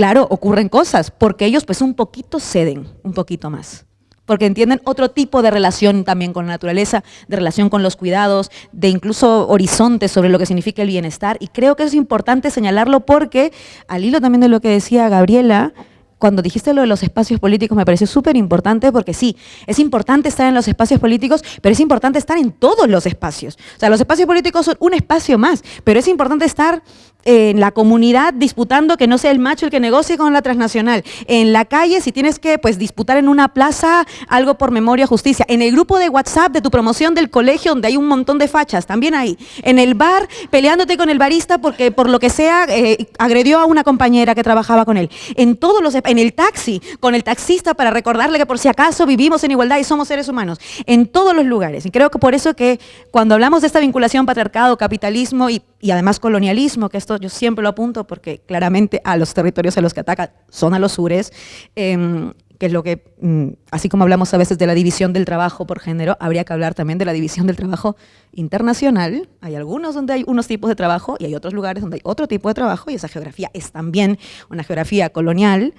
claro, ocurren cosas, porque ellos pues un poquito ceden, un poquito más porque entienden otro tipo de relación también con la naturaleza, de relación con los cuidados, de incluso horizontes sobre lo que significa el bienestar. Y creo que es importante señalarlo porque, al hilo también de lo que decía Gabriela, cuando dijiste lo de los espacios políticos me pareció súper importante porque sí, es importante estar en los espacios políticos, pero es importante estar en todos los espacios. O sea, los espacios políticos son un espacio más, pero es importante estar en la comunidad disputando que no sea el macho el que negocie con la transnacional. En la calle, si tienes que pues, disputar en una plaza algo por memoria, justicia. En el grupo de WhatsApp de tu promoción del colegio, donde hay un montón de fachas, también ahí. En el bar, peleándote con el barista porque por lo que sea eh, agredió a una compañera que trabajaba con él. En todos los, en el taxi, con el taxista para recordarle que por si acaso vivimos en igualdad y somos seres humanos. En todos los lugares. Y creo que por eso que cuando hablamos de esta vinculación patriarcado, capitalismo y, y además colonialismo, que esto yo siempre lo apunto porque claramente a los territorios a los que ataca son a los sures, eh, que es lo que, mm, así como hablamos a veces de la división del trabajo por género, habría que hablar también de la división del trabajo internacional. Hay algunos donde hay unos tipos de trabajo y hay otros lugares donde hay otro tipo de trabajo y esa geografía es también una geografía colonial.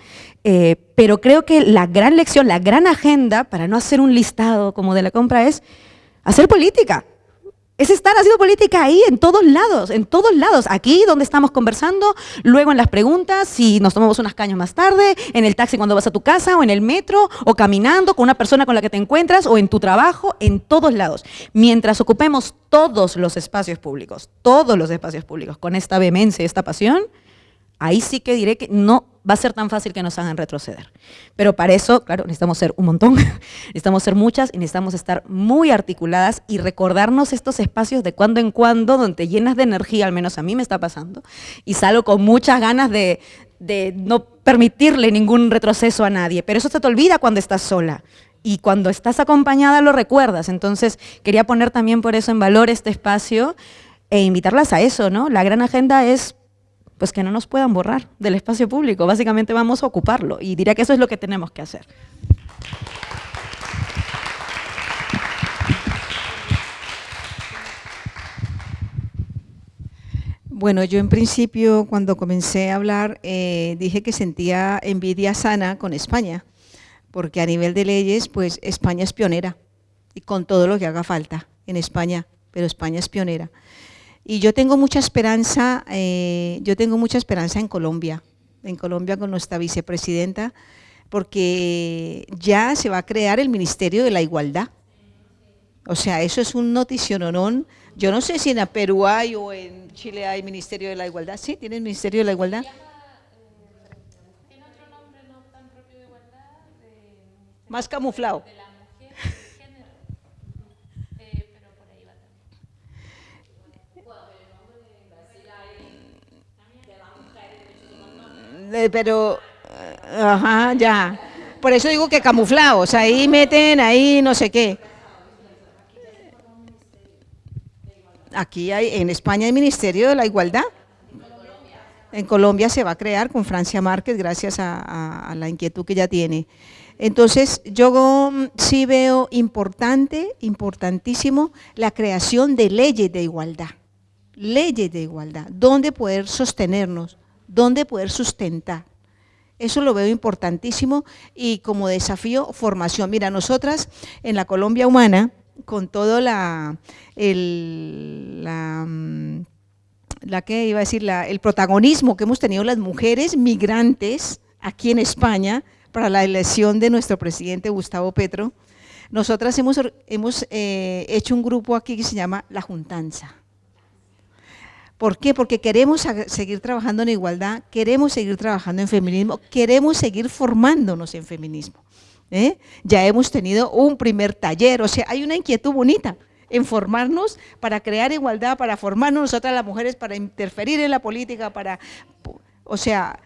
Eh, pero creo que la gran lección, la gran agenda, para no hacer un listado como de la compra, es hacer política es estar haciendo política ahí, en todos lados, en todos lados. Aquí donde estamos conversando, luego en las preguntas, si nos tomamos unas cañas más tarde, en el taxi cuando vas a tu casa, o en el metro, o caminando con una persona con la que te encuentras, o en tu trabajo, en todos lados. Mientras ocupemos todos los espacios públicos, todos los espacios públicos, con esta vehemencia, esta pasión, ahí sí que diré que no va a ser tan fácil que nos hagan retroceder. Pero para eso, claro, necesitamos ser un montón, necesitamos ser muchas y necesitamos estar muy articuladas y recordarnos estos espacios de cuando en cuando donde llenas de energía, al menos a mí me está pasando, y salgo con muchas ganas de no permitirle ningún retroceso a nadie. Pero eso se te olvida cuando estás sola y cuando estás acompañada lo recuerdas. Entonces quería poner también por eso en valor este espacio e invitarlas a eso, ¿no? La gran agenda es pues que no nos puedan borrar del espacio público. Básicamente vamos a ocuparlo y diría que eso es lo que tenemos que hacer. Bueno, yo en principio cuando comencé a hablar eh, dije que sentía envidia sana con España, porque a nivel de leyes, pues España es pionera y con todo lo que haga falta en España, pero España es pionera. Y yo tengo mucha esperanza, eh, yo tengo mucha esperanza en Colombia, en Colombia con nuestra vicepresidenta, porque ya se va a crear el Ministerio de la Igualdad. O sea, eso es un noticiononón. Yo no sé si en Perú hay o en Chile hay Ministerio de la Igualdad. Sí, tienen Ministerio de la Igualdad. Más camuflado. Pero, ajá, ya. Por eso digo que camuflados, ahí meten, ahí no sé qué. Aquí hay, en España hay Ministerio de la Igualdad. En Colombia se va a crear con Francia Márquez gracias a, la inquietud que ya tiene. Entonces, yo mm, sí veo importante, importantísimo, la creación de leyes de igualdad. Leyes de igualdad, donde poder sostenernos, dónde poder sustentar. Eso lo veo importantísimo y como desafío, formación. Mira, nosotras en la Colombia Humana, con todo la, el, la, mm, que iba a decir, el protagonismo que hemos tenido las mujeres migrantes aquí en España para la elección de nuestro presidente Gustavo Petro, nosotras hemos, hemos eh, hecho un grupo aquí que se llama La Juntanza. ¿Por qué? Porque queremos seguir trabajando en igualdad, queremos seguir trabajando en feminismo, queremos seguir formándonos en feminismo. ¿eh? Ya hemos tenido un primer taller, o sea, hay una inquietud bonita en formarnos para crear igualdad, para formarnos nosotras las mujeres, para interferir en la política, para, o sea,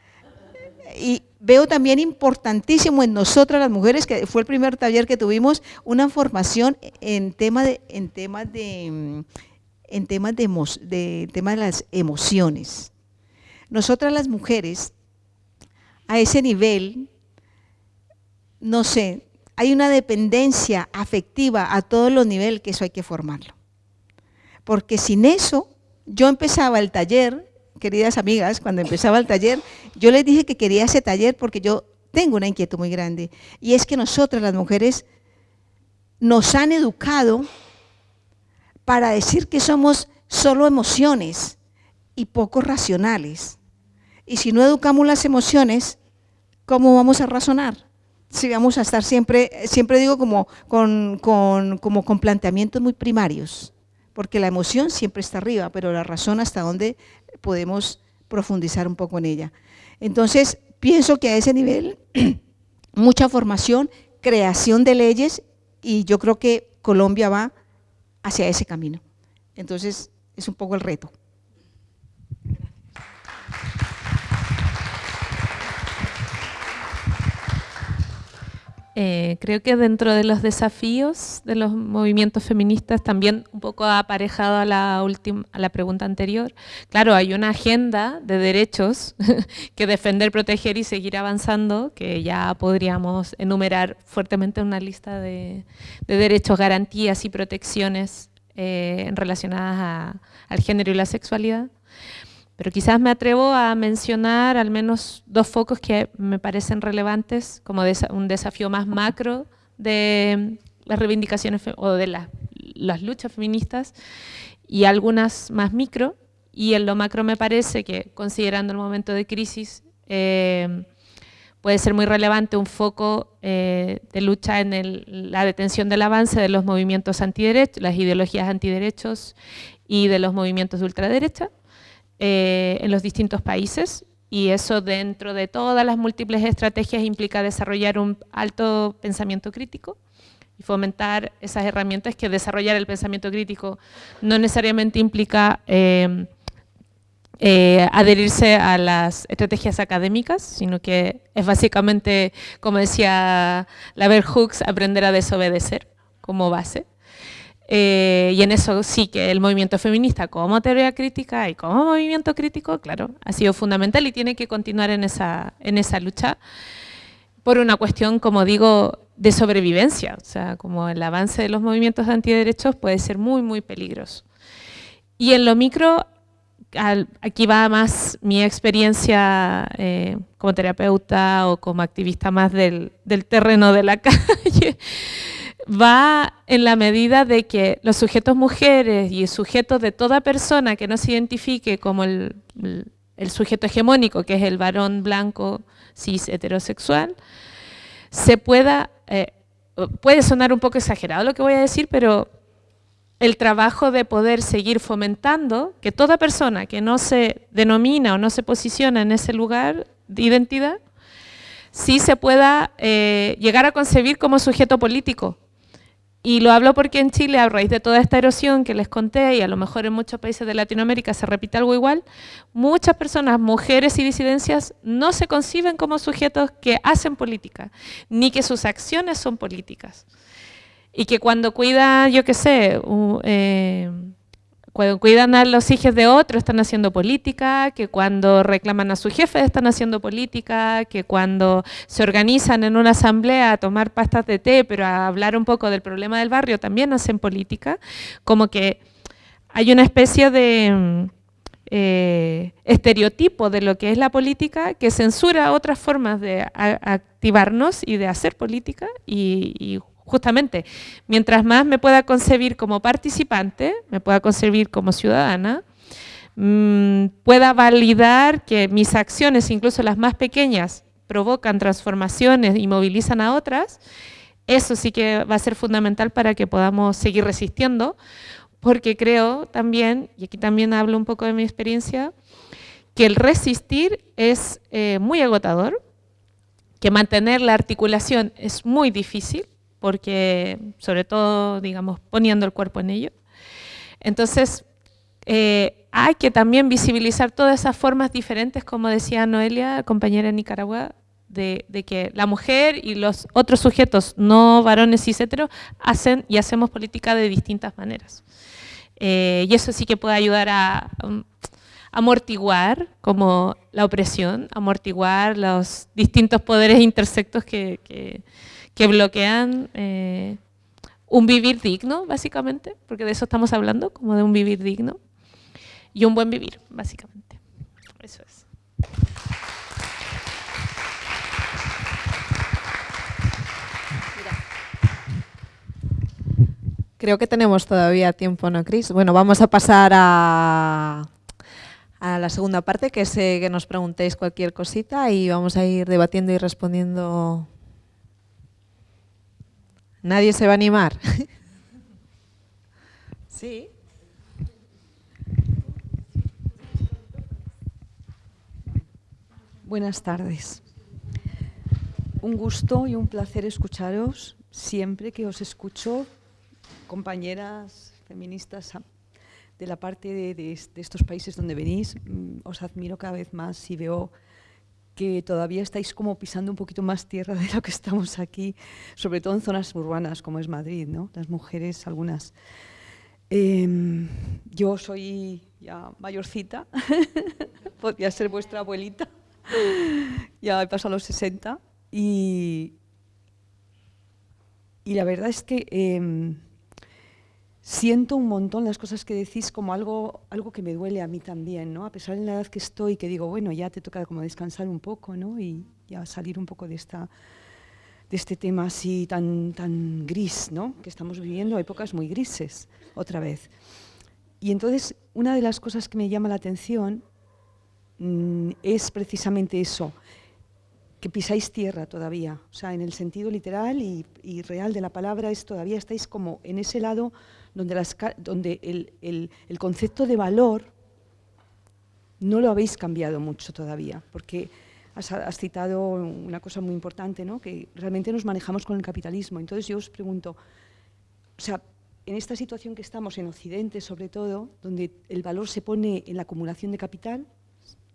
y veo también importantísimo en nosotras las mujeres, que fue el primer taller que tuvimos, una formación en tema de, en temas de en temas de, de, las emociones. Nosotras las mujeres, a ese nivel, no sé, hay una dependencia afectiva a todos los niveles que eso hay que formarlo. Porque sin eso, yo empezaba el taller, queridas amigas, cuando empezaba el taller, yo les dije que quería ese taller porque yo tengo una inquietud muy grande. Y es que nosotras las mujeres nos han educado para decir que somos solo emociones y poco racionales. Y si no educamos las emociones, ¿cómo vamos a razonar? Si vamos a estar siempre, siempre digo como con, como con planteamientos muy primarios, porque la emoción siempre está arriba, pero la razón hasta dónde podemos profundizar un poco en ella. Entonces, pienso que a ese nivel, mucha formación, creación de leyes, y yo creo que Colombia va hacia ese camino. Entonces, es un poco el reto. Eh, creo que dentro de los desafíos de los movimientos feministas, también un poco aparejado a la, última, a la pregunta anterior, claro, hay una agenda de derechos que defender, proteger y seguir avanzando, que ya podríamos enumerar fuertemente una lista de, derechos, garantías y protecciones eh, relacionadas al género y la sexualidad. Pero quizás me atrevo a mencionar al menos dos focos que me parecen relevantes como un desafío más macro de las reivindicaciones o de las luchas feministas y algunas más micro, y en lo macro me parece que, considerando el momento de crisis, eh, puede ser muy relevante un foco eh, de lucha en la detención del avance de los movimientos antiderechos, las ideologías antiderechos y de los movimientos de ultraderecha eh, en los distintos países y eso dentro de todas las múltiples estrategias implica desarrollar un alto pensamiento crítico y fomentar esas herramientas que desarrollar el pensamiento crítico no necesariamente implica eh, eh, adherirse a las estrategias académicas, sino que es básicamente, como decía la Hooks, aprender a desobedecer como base. Eh, y en eso sí que el movimiento feminista como teoría crítica y como movimiento crítico, claro, ha sido fundamental y tiene que continuar en esa, en esa lucha por una cuestión, como digo, de sobrevivencia. O sea, como el avance de los movimientos antiderechos puede ser muy, muy peligroso. Y en lo micro, aquí va más mi experiencia eh, como terapeuta o como activista más del, del terreno de la calle va en la medida de que los sujetos mujeres y el sujeto de toda persona que no se identifique como el, sujeto hegemónico, que es el varón blanco cis heterosexual, se pueda, eh, puede sonar un poco exagerado lo que voy a decir, pero el trabajo de poder seguir fomentando que toda persona que no se denomina o no se posiciona en ese lugar de identidad, sí se pueda eh, llegar a concebir como sujeto político, y lo hablo porque en Chile, a raíz de toda esta erosión que les conté, y a lo mejor en muchos países de Latinoamérica se repite algo igual, muchas personas, mujeres y disidencias, no se conciben como sujetos que hacen política, ni que sus acciones son políticas. Y que cuando cuida, yo qué sé, eh, cuando cuidan a los hijos de otros están haciendo política, que cuando reclaman a su jefe están haciendo política, que cuando se organizan en una asamblea a tomar pastas de té, pero a hablar un poco del problema del barrio, también hacen política, como que hay una especie de eh, estereotipo de lo que es la política que censura otras formas de activarnos y de hacer política y justamente, mientras más me pueda concebir como participante, me pueda concebir como ciudadana, mm, pueda validar que mis acciones, incluso las más pequeñas, provocan transformaciones y movilizan a otras, eso sí que va a ser fundamental para que podamos seguir resistiendo, porque creo también, y aquí también hablo un poco de mi experiencia, que el resistir es eh, muy agotador, que mantener la articulación es muy difícil, porque sobre todo, digamos, poniendo el cuerpo en ello. Entonces, eh, hay que también visibilizar todas esas formas diferentes, como decía Noelia, compañera de Nicaragua, de, que la mujer y los otros sujetos no varones y hetero hacen y hacemos política de distintas maneras. Eh, y eso sí que puede ayudar a, amortiguar como la opresión, amortiguar los distintos poderes intersectos que que bloquean eh, un vivir digno, básicamente, porque de eso estamos hablando, como de un vivir digno, y un buen vivir, básicamente. Eso es. Creo que tenemos todavía tiempo, ¿no, Cris? Bueno, vamos a pasar a, a la segunda parte, que es que nos preguntéis cualquier cosita y vamos a ir debatiendo y respondiendo ¿Nadie se va a animar? sí. Buenas tardes. Un gusto y un placer escucharos siempre que os escucho, compañeras feministas de la parte de, de estos países donde venís. Mm, os admiro cada vez más y veo que todavía estáis como pisando un poquito más tierra de lo que estamos aquí, sobre todo en zonas urbanas como es Madrid, ¿no? Las mujeres, algunas. Em, yo soy ya mayorcita, podría ser vuestra abuelita, ya he pasado los 60 y, y la verdad es que em, siento un montón las cosas que decís como algo, algo que me duele a mí también, ¿no? A pesar de la edad que estoy, que digo, bueno, ya te toca como descansar un poco, ¿no? Y ya salir un poco de esta, de este tema así tan, tan gris, ¿no? que estamos viviendo épocas muy grises, otra vez. Y entonces, una de las cosas que me llama la atención mm, es precisamente eso, que pisáis tierra todavía, o sea, en el sentido literal y, real de la palabra, es todavía estáis como en ese lado donde, el, el, concepto de valor no lo habéis cambiado mucho todavía, porque has, citado una cosa muy importante, ¿no? que realmente nos manejamos con el capitalismo. Entonces yo os pregunto, o sea, en esta situación que estamos en Occidente sobre todo, donde el valor se pone en la acumulación de capital,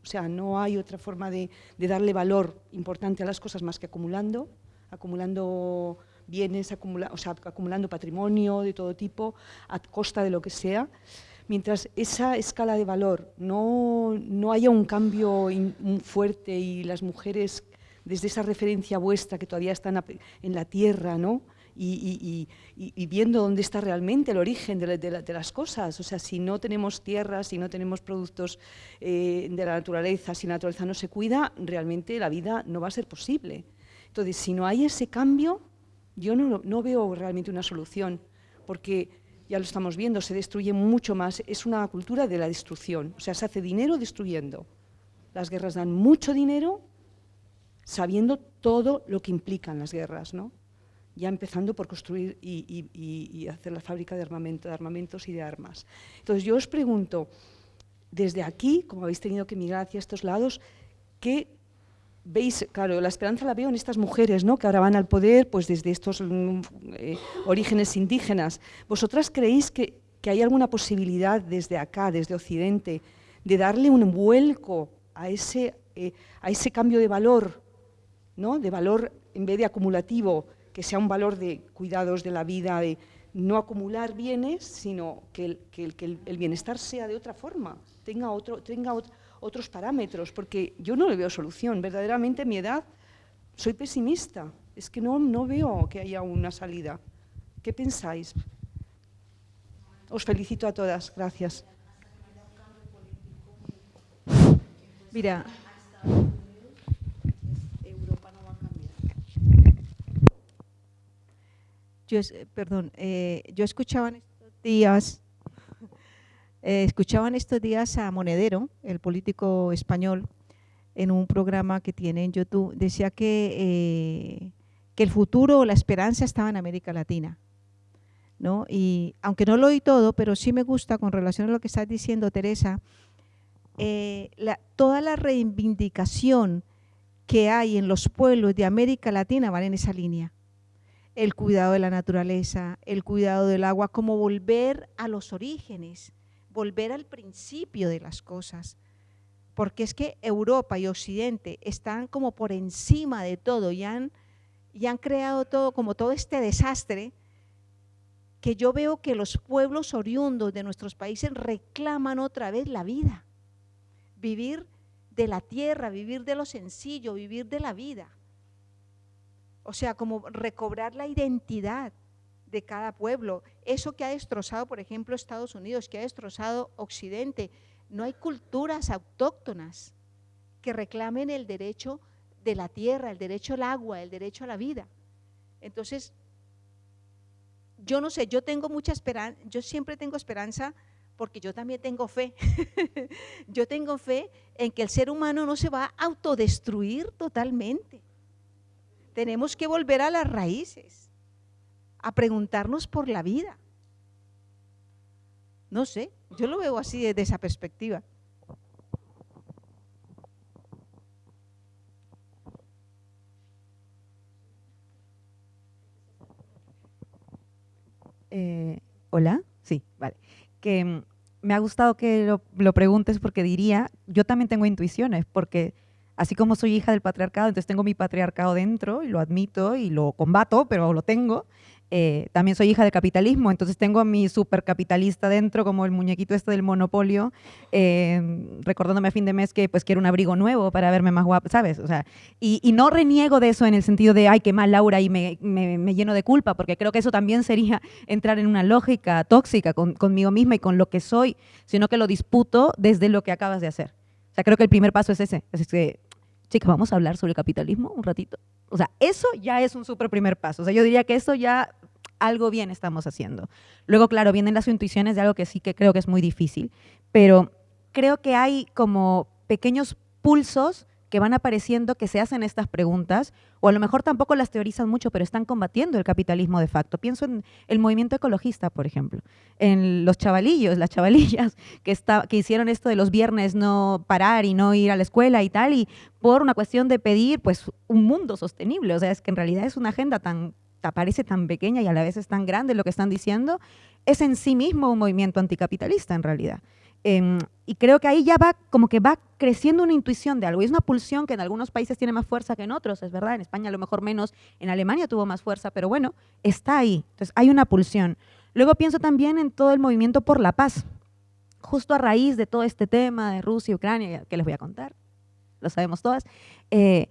o sea, no hay otra forma de, darle valor importante a las cosas más que acumulando, acumulando bienes, o sea, acumulando patrimonio de todo tipo, a costa de lo que sea, mientras esa escala de valor no, no haya un cambio fuerte y las mujeres, desde esa referencia vuestra que todavía están en la tierra, ¿no? Y, viendo dónde está realmente el origen de, las cosas. O sea, si no tenemos tierra, si no tenemos productos eh, de la naturaleza, si la naturaleza no se cuida, realmente la vida no va a ser posible. Entonces, si no hay ese cambio, yo no, veo realmente una solución, porque ya lo estamos viendo, se destruye mucho más, es una cultura de la destrucción, o sea, se hace dinero destruyendo. Las guerras dan mucho dinero sabiendo todo lo que implican las guerras, ¿no? ya empezando por construir y, hacer la fábrica de, armamento, de armamentos y de armas. Entonces yo os pregunto, desde aquí, como habéis tenido que migrar hacia estos lados, ¿qué veis, claro, la esperanza la veo en estas mujeres, ¿no? que ahora van al poder pues desde estos mm, eh, orígenes indígenas. ¿Vosotras creéis que, hay alguna posibilidad desde acá, desde Occidente, de darle un vuelco a ese, eh, a ese cambio de valor, ¿no? de valor en vez de acumulativo, que sea un valor de cuidados de la vida, de no acumular bienes, sino que el, que el, bienestar sea de otra forma, tenga otro, tenga otro, otros parámetros, porque yo no le veo solución. Verdaderamente, mi edad, soy pesimista. Es que no, no veo que haya una salida. ¿Qué pensáis? Os felicito a todas. Gracias. Mira, yo, perdón, eh, yo escuchaba en estos días eh, escuchaban estos días a Monedero, el político español, en un programa que tiene en YouTube, decía que, eh, que el futuro o la esperanza estaba en América Latina. ¿no? Y aunque no lo oí todo, pero sí me gusta con relación a lo que estás diciendo, Teresa, eh, toda la reivindicación que hay en los pueblos de América Latina van en esa línea. El cuidado de la naturaleza, el cuidado del agua, como volver a los orígenes, volver al principio de las cosas, porque es que Europa y Occidente están como por encima de todo y han, y han creado todo, como todo este desastre, que yo veo que los pueblos oriundos de nuestros países reclaman otra vez la vida, vivir de la tierra, vivir de lo sencillo, vivir de la vida. O sea, como recobrar la identidad de cada pueblo. Eso que ha destrozado, por ejemplo, Estados Unidos, que ha destrozado Occidente. No hay culturas autóctonas que reclamen el derecho de la tierra, el derecho al agua, el derecho a la vida. Entonces, yo no sé, yo tengo mucha esperanza, yo siempre tengo esperanza porque yo también tengo fe. yo tengo fe en que el ser humano no se va a autodestruir totalmente. Tenemos que volver a las raíces a preguntarnos por la vida. No sé, yo lo veo así desde esa perspectiva. Eh, Hola, sí, vale. Que mm, me ha gustado que lo, lo, preguntes porque diría, yo también tengo intuiciones, porque así como soy hija del patriarcado, entonces tengo mi patriarcado dentro y lo admito y lo combato, pero lo tengo. Eh, también soy hija del capitalismo, entonces tengo a mi supercapitalista dentro, como el muñequito este del monopolio, eh, recordándome a fin de mes que pues quiero un abrigo nuevo para verme más guapa, ¿sabes? O sea, y, no reniego de eso en el sentido de, ay, qué mal Laura, y me, me, lleno de culpa, porque creo que eso también sería entrar en una lógica tóxica con, conmigo misma y con lo que soy, sino que lo disputo desde lo que acabas de hacer. O sea, creo que el primer paso es ese, es que, chicas, vamos a hablar sobre el capitalismo un ratito. O sea, eso ya es un súper primer paso. O sea, yo diría que eso ya algo bien estamos haciendo. Luego, claro, vienen las intuiciones de algo que sí que creo que es muy difícil, pero creo que hay como pequeños pulsos que van apareciendo que se hacen estas preguntas, o a lo mejor tampoco las teorizan mucho, pero están combatiendo el capitalismo de facto. Pienso en el movimiento ecologista, por ejemplo, en los chavalillos, las chavalillas que, está, que hicieron esto de los viernes no parar y no ir a la escuela y tal, y por una cuestión de pedir pues un mundo sostenible. O sea, es que en realidad es una agenda tan parece tan pequeña y a la vez es tan grande lo que están diciendo, es en sí mismo un movimiento anticapitalista en realidad. Em, y creo que ahí ya va, como que va creciendo una intuición de algo. Y es una pulsión que en algunos países tiene más fuerza que en otros, es verdad. En España a lo mejor menos, en Alemania tuvo más fuerza, pero bueno, está ahí. Entonces hay una pulsión. Luego pienso también en todo el movimiento por la paz. Justo a raíz de todo este tema de Rusia y Ucrania, que les voy a contar, lo sabemos todas, eh,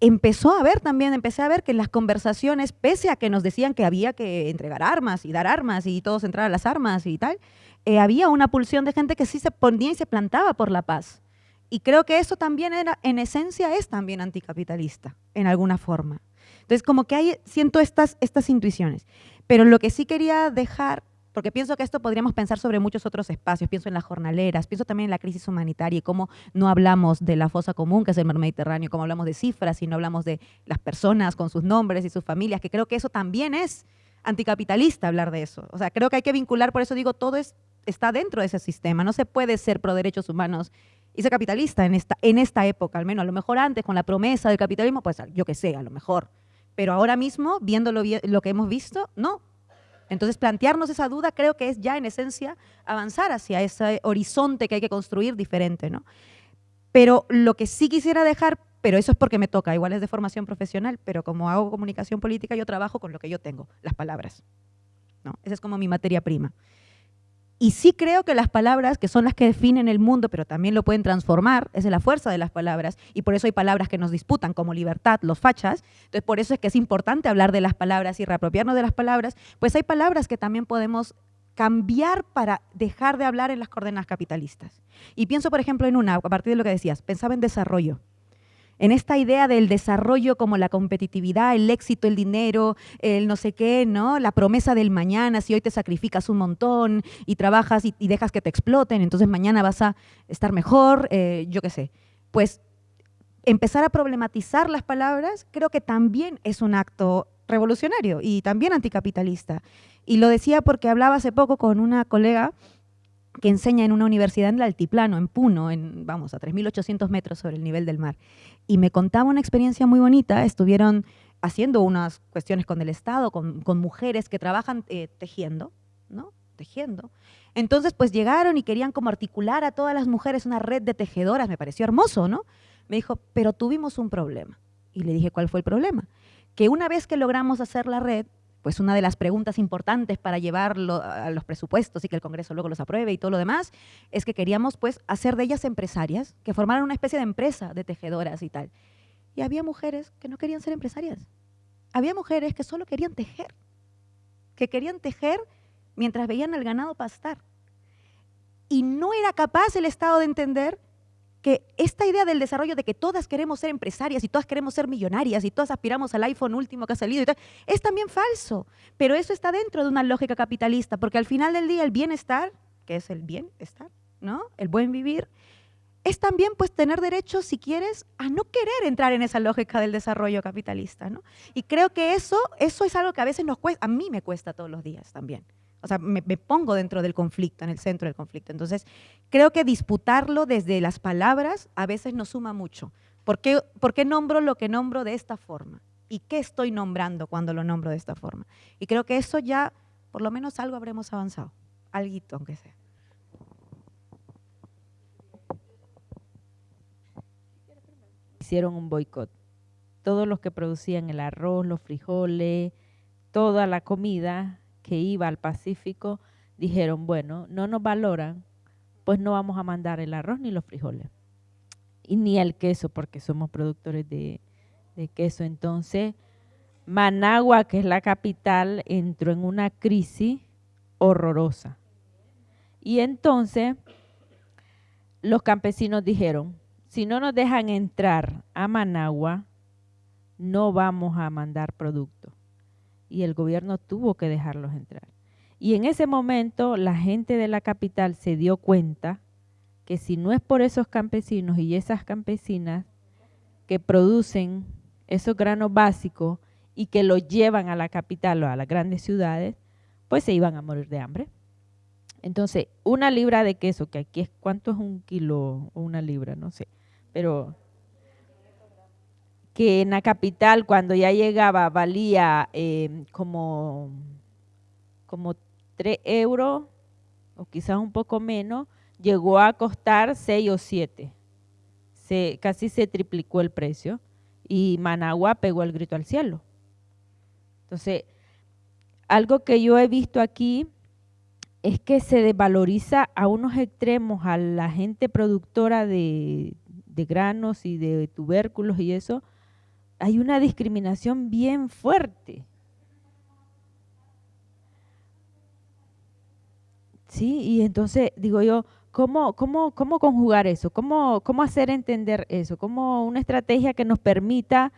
empezó a ver también, empecé a ver que en las conversaciones, pese a que nos decían que había que entregar armas y dar armas y todos entrar a las armas y tal, eh, había una pulsión de gente que sí se ponía y se plantaba por la paz. Y creo que eso también era, en esencia es también anticapitalista, en alguna forma. Entonces, como que hay, siento estas, estas intuiciones. Pero lo que sí quería dejar porque pienso que esto podríamos pensar sobre muchos otros espacios, pienso en las jornaleras, pienso también en la crisis humanitaria y cómo no hablamos de la fosa común, que es el mar Mediterráneo, cómo hablamos de cifras y no hablamos de las personas con sus nombres y sus familias, que creo que eso también es anticapitalista hablar de eso. O sea, creo que hay que vincular, por eso digo, todo es, está dentro de ese sistema, no se puede ser pro derechos humanos y ser capitalista en esta, en esta época, al menos, a lo mejor antes con la promesa del capitalismo, pues yo que sé, a lo mejor. Pero ahora mismo, viendo lo, lo que hemos visto, no, entonces, plantearnos esa duda creo que es ya en esencia avanzar hacia ese horizonte que hay que construir diferente, ¿no? Pero lo que sí quisiera dejar, pero eso es porque me toca, igual es de formación profesional, pero como hago comunicación política, yo trabajo con lo que yo tengo, las palabras. ¿no? Esa es como mi materia prima. Y sí creo que las palabras, que son las que definen el mundo, pero también lo pueden transformar, es la fuerza de las palabras, y por eso hay palabras que nos disputan, como libertad, los fachas. Entonces, por eso es que es importante hablar de las palabras y reapropiarnos de las palabras, pues hay palabras que también podemos cambiar para dejar de hablar en las coordenadas capitalistas. Y pienso, por ejemplo, en una, a partir de lo que decías, pensaba en desarrollo en esta idea del desarrollo como la competitividad, el éxito, el dinero, el no sé qué, ¿no? La promesa del mañana, si hoy te sacrificas un montón y trabajas y, dejas que te exploten, entonces mañana vas a estar mejor, eh, yo qué sé. Pues empezar a problematizar las palabras creo que también es un acto revolucionario y también anticapitalista. Y lo decía porque hablaba hace poco con una colega que enseña en una universidad en el altiplano, en Puno, en, vamos, a 3.800 metros sobre el nivel del mar. Y me contaba una experiencia muy bonita, estuvieron haciendo unas cuestiones con el Estado, con, mujeres que trabajan eh, tejiendo, ¿no? Tejiendo. Entonces, pues llegaron y querían como articular a todas las mujeres una red de tejedoras, me pareció hermoso, ¿no? Me dijo, pero tuvimos un problema. Y le dije, ¿cuál fue el problema? Que una vez que logramos hacer la red, pues una de las preguntas importantes para llevarlo a los presupuestos y que el Congreso luego los apruebe y todo lo demás, es que queríamos pues hacer de ellas empresarias, que formaran una especie de empresa de tejedoras y tal. Y había mujeres que no querían ser empresarias. Había mujeres que solo querían tejer, que querían tejer mientras veían al ganado pastar. Y no era capaz el Estado de entender que esta idea del desarrollo de que todas queremos ser empresarias y todas queremos ser millonarias y todas aspiramos al iPhone último que ha salido es también falso. Pero eso está dentro de una lógica capitalista, porque al final del día el bienestar, que es el bienestar, ¿no? El buen vivir, es también pues tener derecho, si quieres, a no querer entrar en esa lógica del desarrollo capitalista, ¿no? Y creo que eso, eso es algo que a veces nos a mí me cuesta todos los días también. O sea, me, pongo dentro del conflicto, en el centro del conflicto. Entonces, creo que disputarlo desde las palabras a veces nos suma mucho. ¿Por qué, ¿Por qué nombro lo que nombro de esta forma? ¿Y qué estoy nombrando cuando lo nombro de esta forma? Y creo que eso ya, por lo menos algo habremos avanzado. Algo, aunque sea. Hicieron un boicot. Todos los que producían el arroz, los frijoles, toda la comida que iba al Pacífico dijeron, bueno, no nos valoran, pues no vamos a mandar el arroz ni los frijoles. Y ni el queso, porque somos productores de, de queso. Entonces, Managua, que es la capital, entró en una crisis horrorosa. Y entonces los campesinos dijeron, si no nos dejan entrar a Managua, no vamos a mandar producto. Y el gobierno tuvo que dejarlos entrar. Y en ese momento la gente de la capital se dio cuenta que si no es por esos campesinos y esas campesinas que producen esos granos básicos y que los llevan a la capital o a las grandes ciudades, pues se iban a morir de hambre. Entonces, una libra de queso, que aquí es, ¿cuánto es un kilo o una libra? No sé, pero que en la capital cuando ya llegaba valía eh, como, como 3 euros o quizás un poco menos, llegó a costar 6 o 7. Se, casi se triplicó el precio y Managua pegó el grito al cielo. Entonces, algo que yo he visto aquí es que se desvaloriza a unos extremos a la gente productora de, de granos y de tubérculos y eso. Hay una discriminación bien fuerte. Sí, y entonces digo yo, ¿cómo, cómo, cómo conjugar eso? ¿Cómo, ¿Cómo hacer entender eso? ¿Cómo una estrategia que nos permita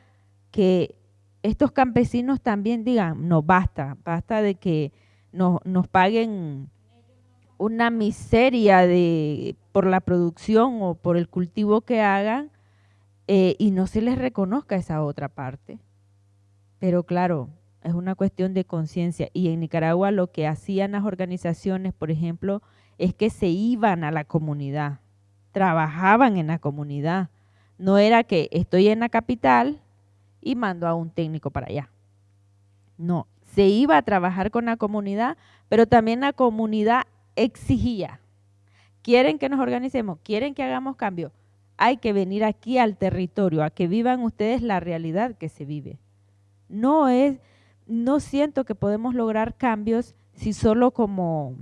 que estos campesinos también digan, no, basta, basta de que nos, nos paguen una miseria de, por la producción o por el cultivo que hagan eh, y no se les reconozca esa otra parte. Pero claro, es una cuestión de conciencia. Y en Nicaragua lo que hacían las organizaciones, por ejemplo, es que se iban a la comunidad, trabajaban en la comunidad. No era que estoy en la capital y mando a un técnico para allá. No, se iba a trabajar con la comunidad, pero también la comunidad exigía. ¿Quieren que nos organicemos? ¿Quieren que hagamos cambio? Hay que venir aquí al territorio, a que vivan ustedes la realidad que se vive. No es, no siento que podemos lograr cambios si solo como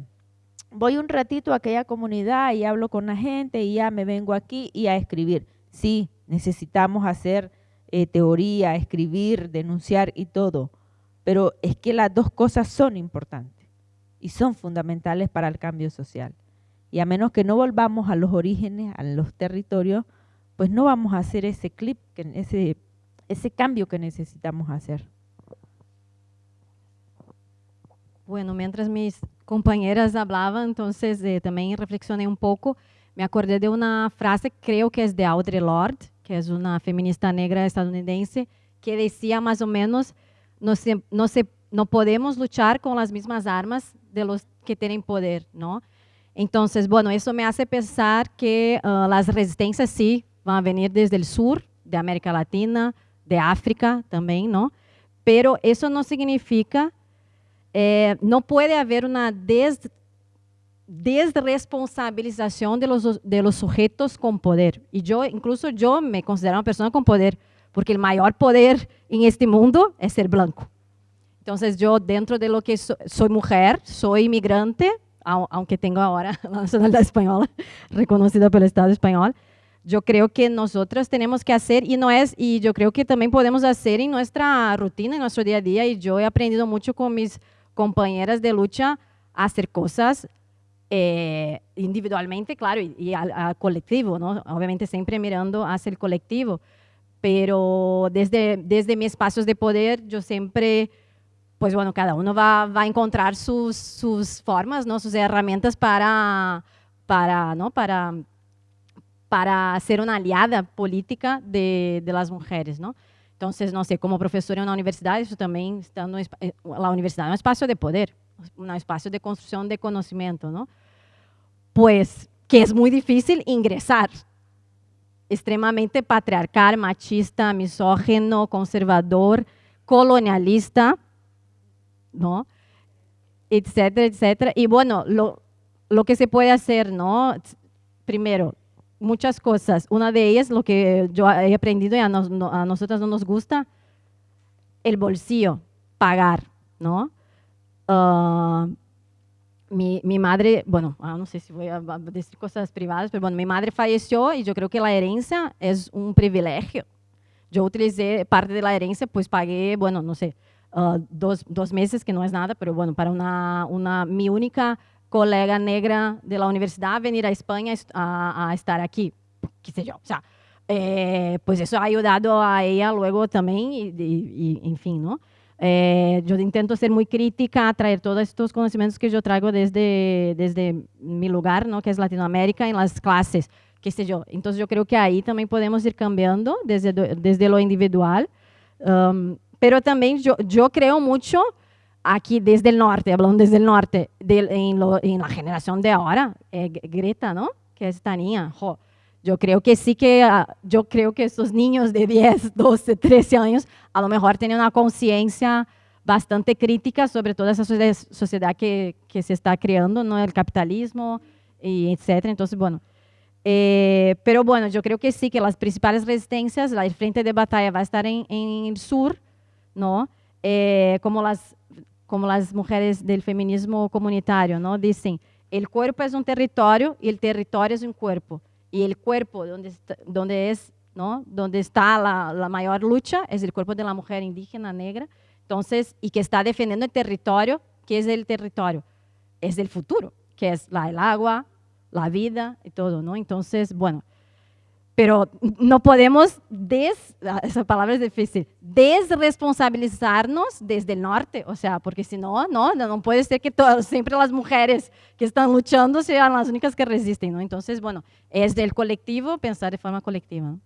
voy un ratito a aquella comunidad y hablo con la gente y ya me vengo aquí y a escribir. Sí, necesitamos hacer eh, teoría, escribir, denunciar y todo, pero es que las dos cosas son importantes y son fundamentales para el cambio social. Y a menos que no volvamos a los orígenes, a los territorios, pues no vamos a hacer ese clip, ese, ese cambio que necesitamos hacer. Bueno, mientras mis compañeras hablaban, entonces eh, también reflexioné un poco. Me acordé de una frase, creo que es de Audre Lorde, que es una feminista negra estadounidense, que decía más o menos, no, se, no, se, no podemos luchar con las mismas armas de los que tienen poder, ¿no? Entonces, bueno, me hace pensar que uh, las resistencias sí van a venir desde el sur, de América Latina, de África también, ¿no? Pero eso no significa eh, no puede haber una des, de los, de los sujetos con poder. Y yo, incluso yo me considero una persona con poder, porque el mayor poder en este mundo es ser blanco. Entonces yo, dentro de lo que soy mujer, soy inmigrante, aunque tengo ahora la nacionalidad española, reconocida por el Estado español, yo creo que nosotros tenemos que hacer, y no es, y yo creo que también podemos hacer en nuestra rutina, en nuestro día a día, y yo he aprendido mucho con mis compañeras de lucha a hacer cosas eh, individualmente, claro, y, al, colectivo, ¿no? Obviamente siempre mirando hacia el colectivo, pero desde, desde mis espacios de poder yo siempre, pues bueno, cada uno va, va a encontrar sus, sus formas, ¿no? Sus herramientas para, para, ¿no? Para, para ser una aliada política de, de las mujeres, ¿no? Entonces, no sé, como profesora en una universidad, eso también está en eh, la universidad es un espacio de poder, un espacio de construcción de conocimiento, ¿no? Pues que es muy difícil ingresar, extremadamente patriarcal, machista, misógeno, conservador, colonialista, ¿no? Etcétera, etcétera. Y bueno, lo, lo que se puede hacer, ¿no? Primero, muchas cosas. Una de ellas, lo que yo he aprendido y a, nosotros no nos gusta, el bolsillo, pagar, ¿no? Ah, mi, mi, madre, bueno, ah, no sé si voy a decir cosas privadas, pero bueno, mi madre falleció y yo creo que la herencia es un privilegio. Yo utilicé parte de la herencia, pues pagué, bueno, no sé, uh, dos, meses, que no es nada, pero bueno, para una, una única colega negra de la universidad venir a a, a estar aquí, qué sé yo. O sea, eh, pues eso ha a ella luego también, y, y- y, en. Eh, intento ser muy crítica, traer todos estos conocimientos que yo traigo desde, desde lugar, ¿no? que es Latinoamérica, en las clases, qué sé yo. Entonces yo creo que ahí también podemos ir cambiando desde, desde individual. Um, pero también yo, yo creo mucho aquí desde el norte, hablando desde el norte, del- en, lo- en la generación de ahora, eh, Greta, ¿no? Que es esta niña, jo, yo creo que sí que, ah, yo creo que estos niños de 10, 12, 13 años, a lo mejor tienen una conciencia bastante crítica sobre toda esa sociedad, que, que se está creando, ¿no? El capitalismo, y etcétera. Entonces, bueno, eh, pero bueno, yo creo que sí, que las principales resistencias, la- frente de batalla va a estar en, en el sur, ¿no? Eh, como, las, como las mujeres del feminismo comunitario, ¿no? Dicen, el cuerpo es un territorio y el territorio es un cuerpo. Y el cuerpo donde, está- donde, es, ¿no? donde está la, la mayor lucha es el cuerpo de la mujer indígena negra. Entonces, y que está defendiendo el territorio, que es el territorio, es el futuro, que es la, el agua, la vida y todo, ¿no? Entonces, bueno, pero no podemos, des, ah, esa palabra es difícil, desresponsabilizarnos desde el norte, o sea, porque si no, no, no puede ser que siempre las mujeres que están luchando sean las únicas que resisten, ¿no? Entonces, bueno, es del colectivo pensar de forma colectiva. ¿no?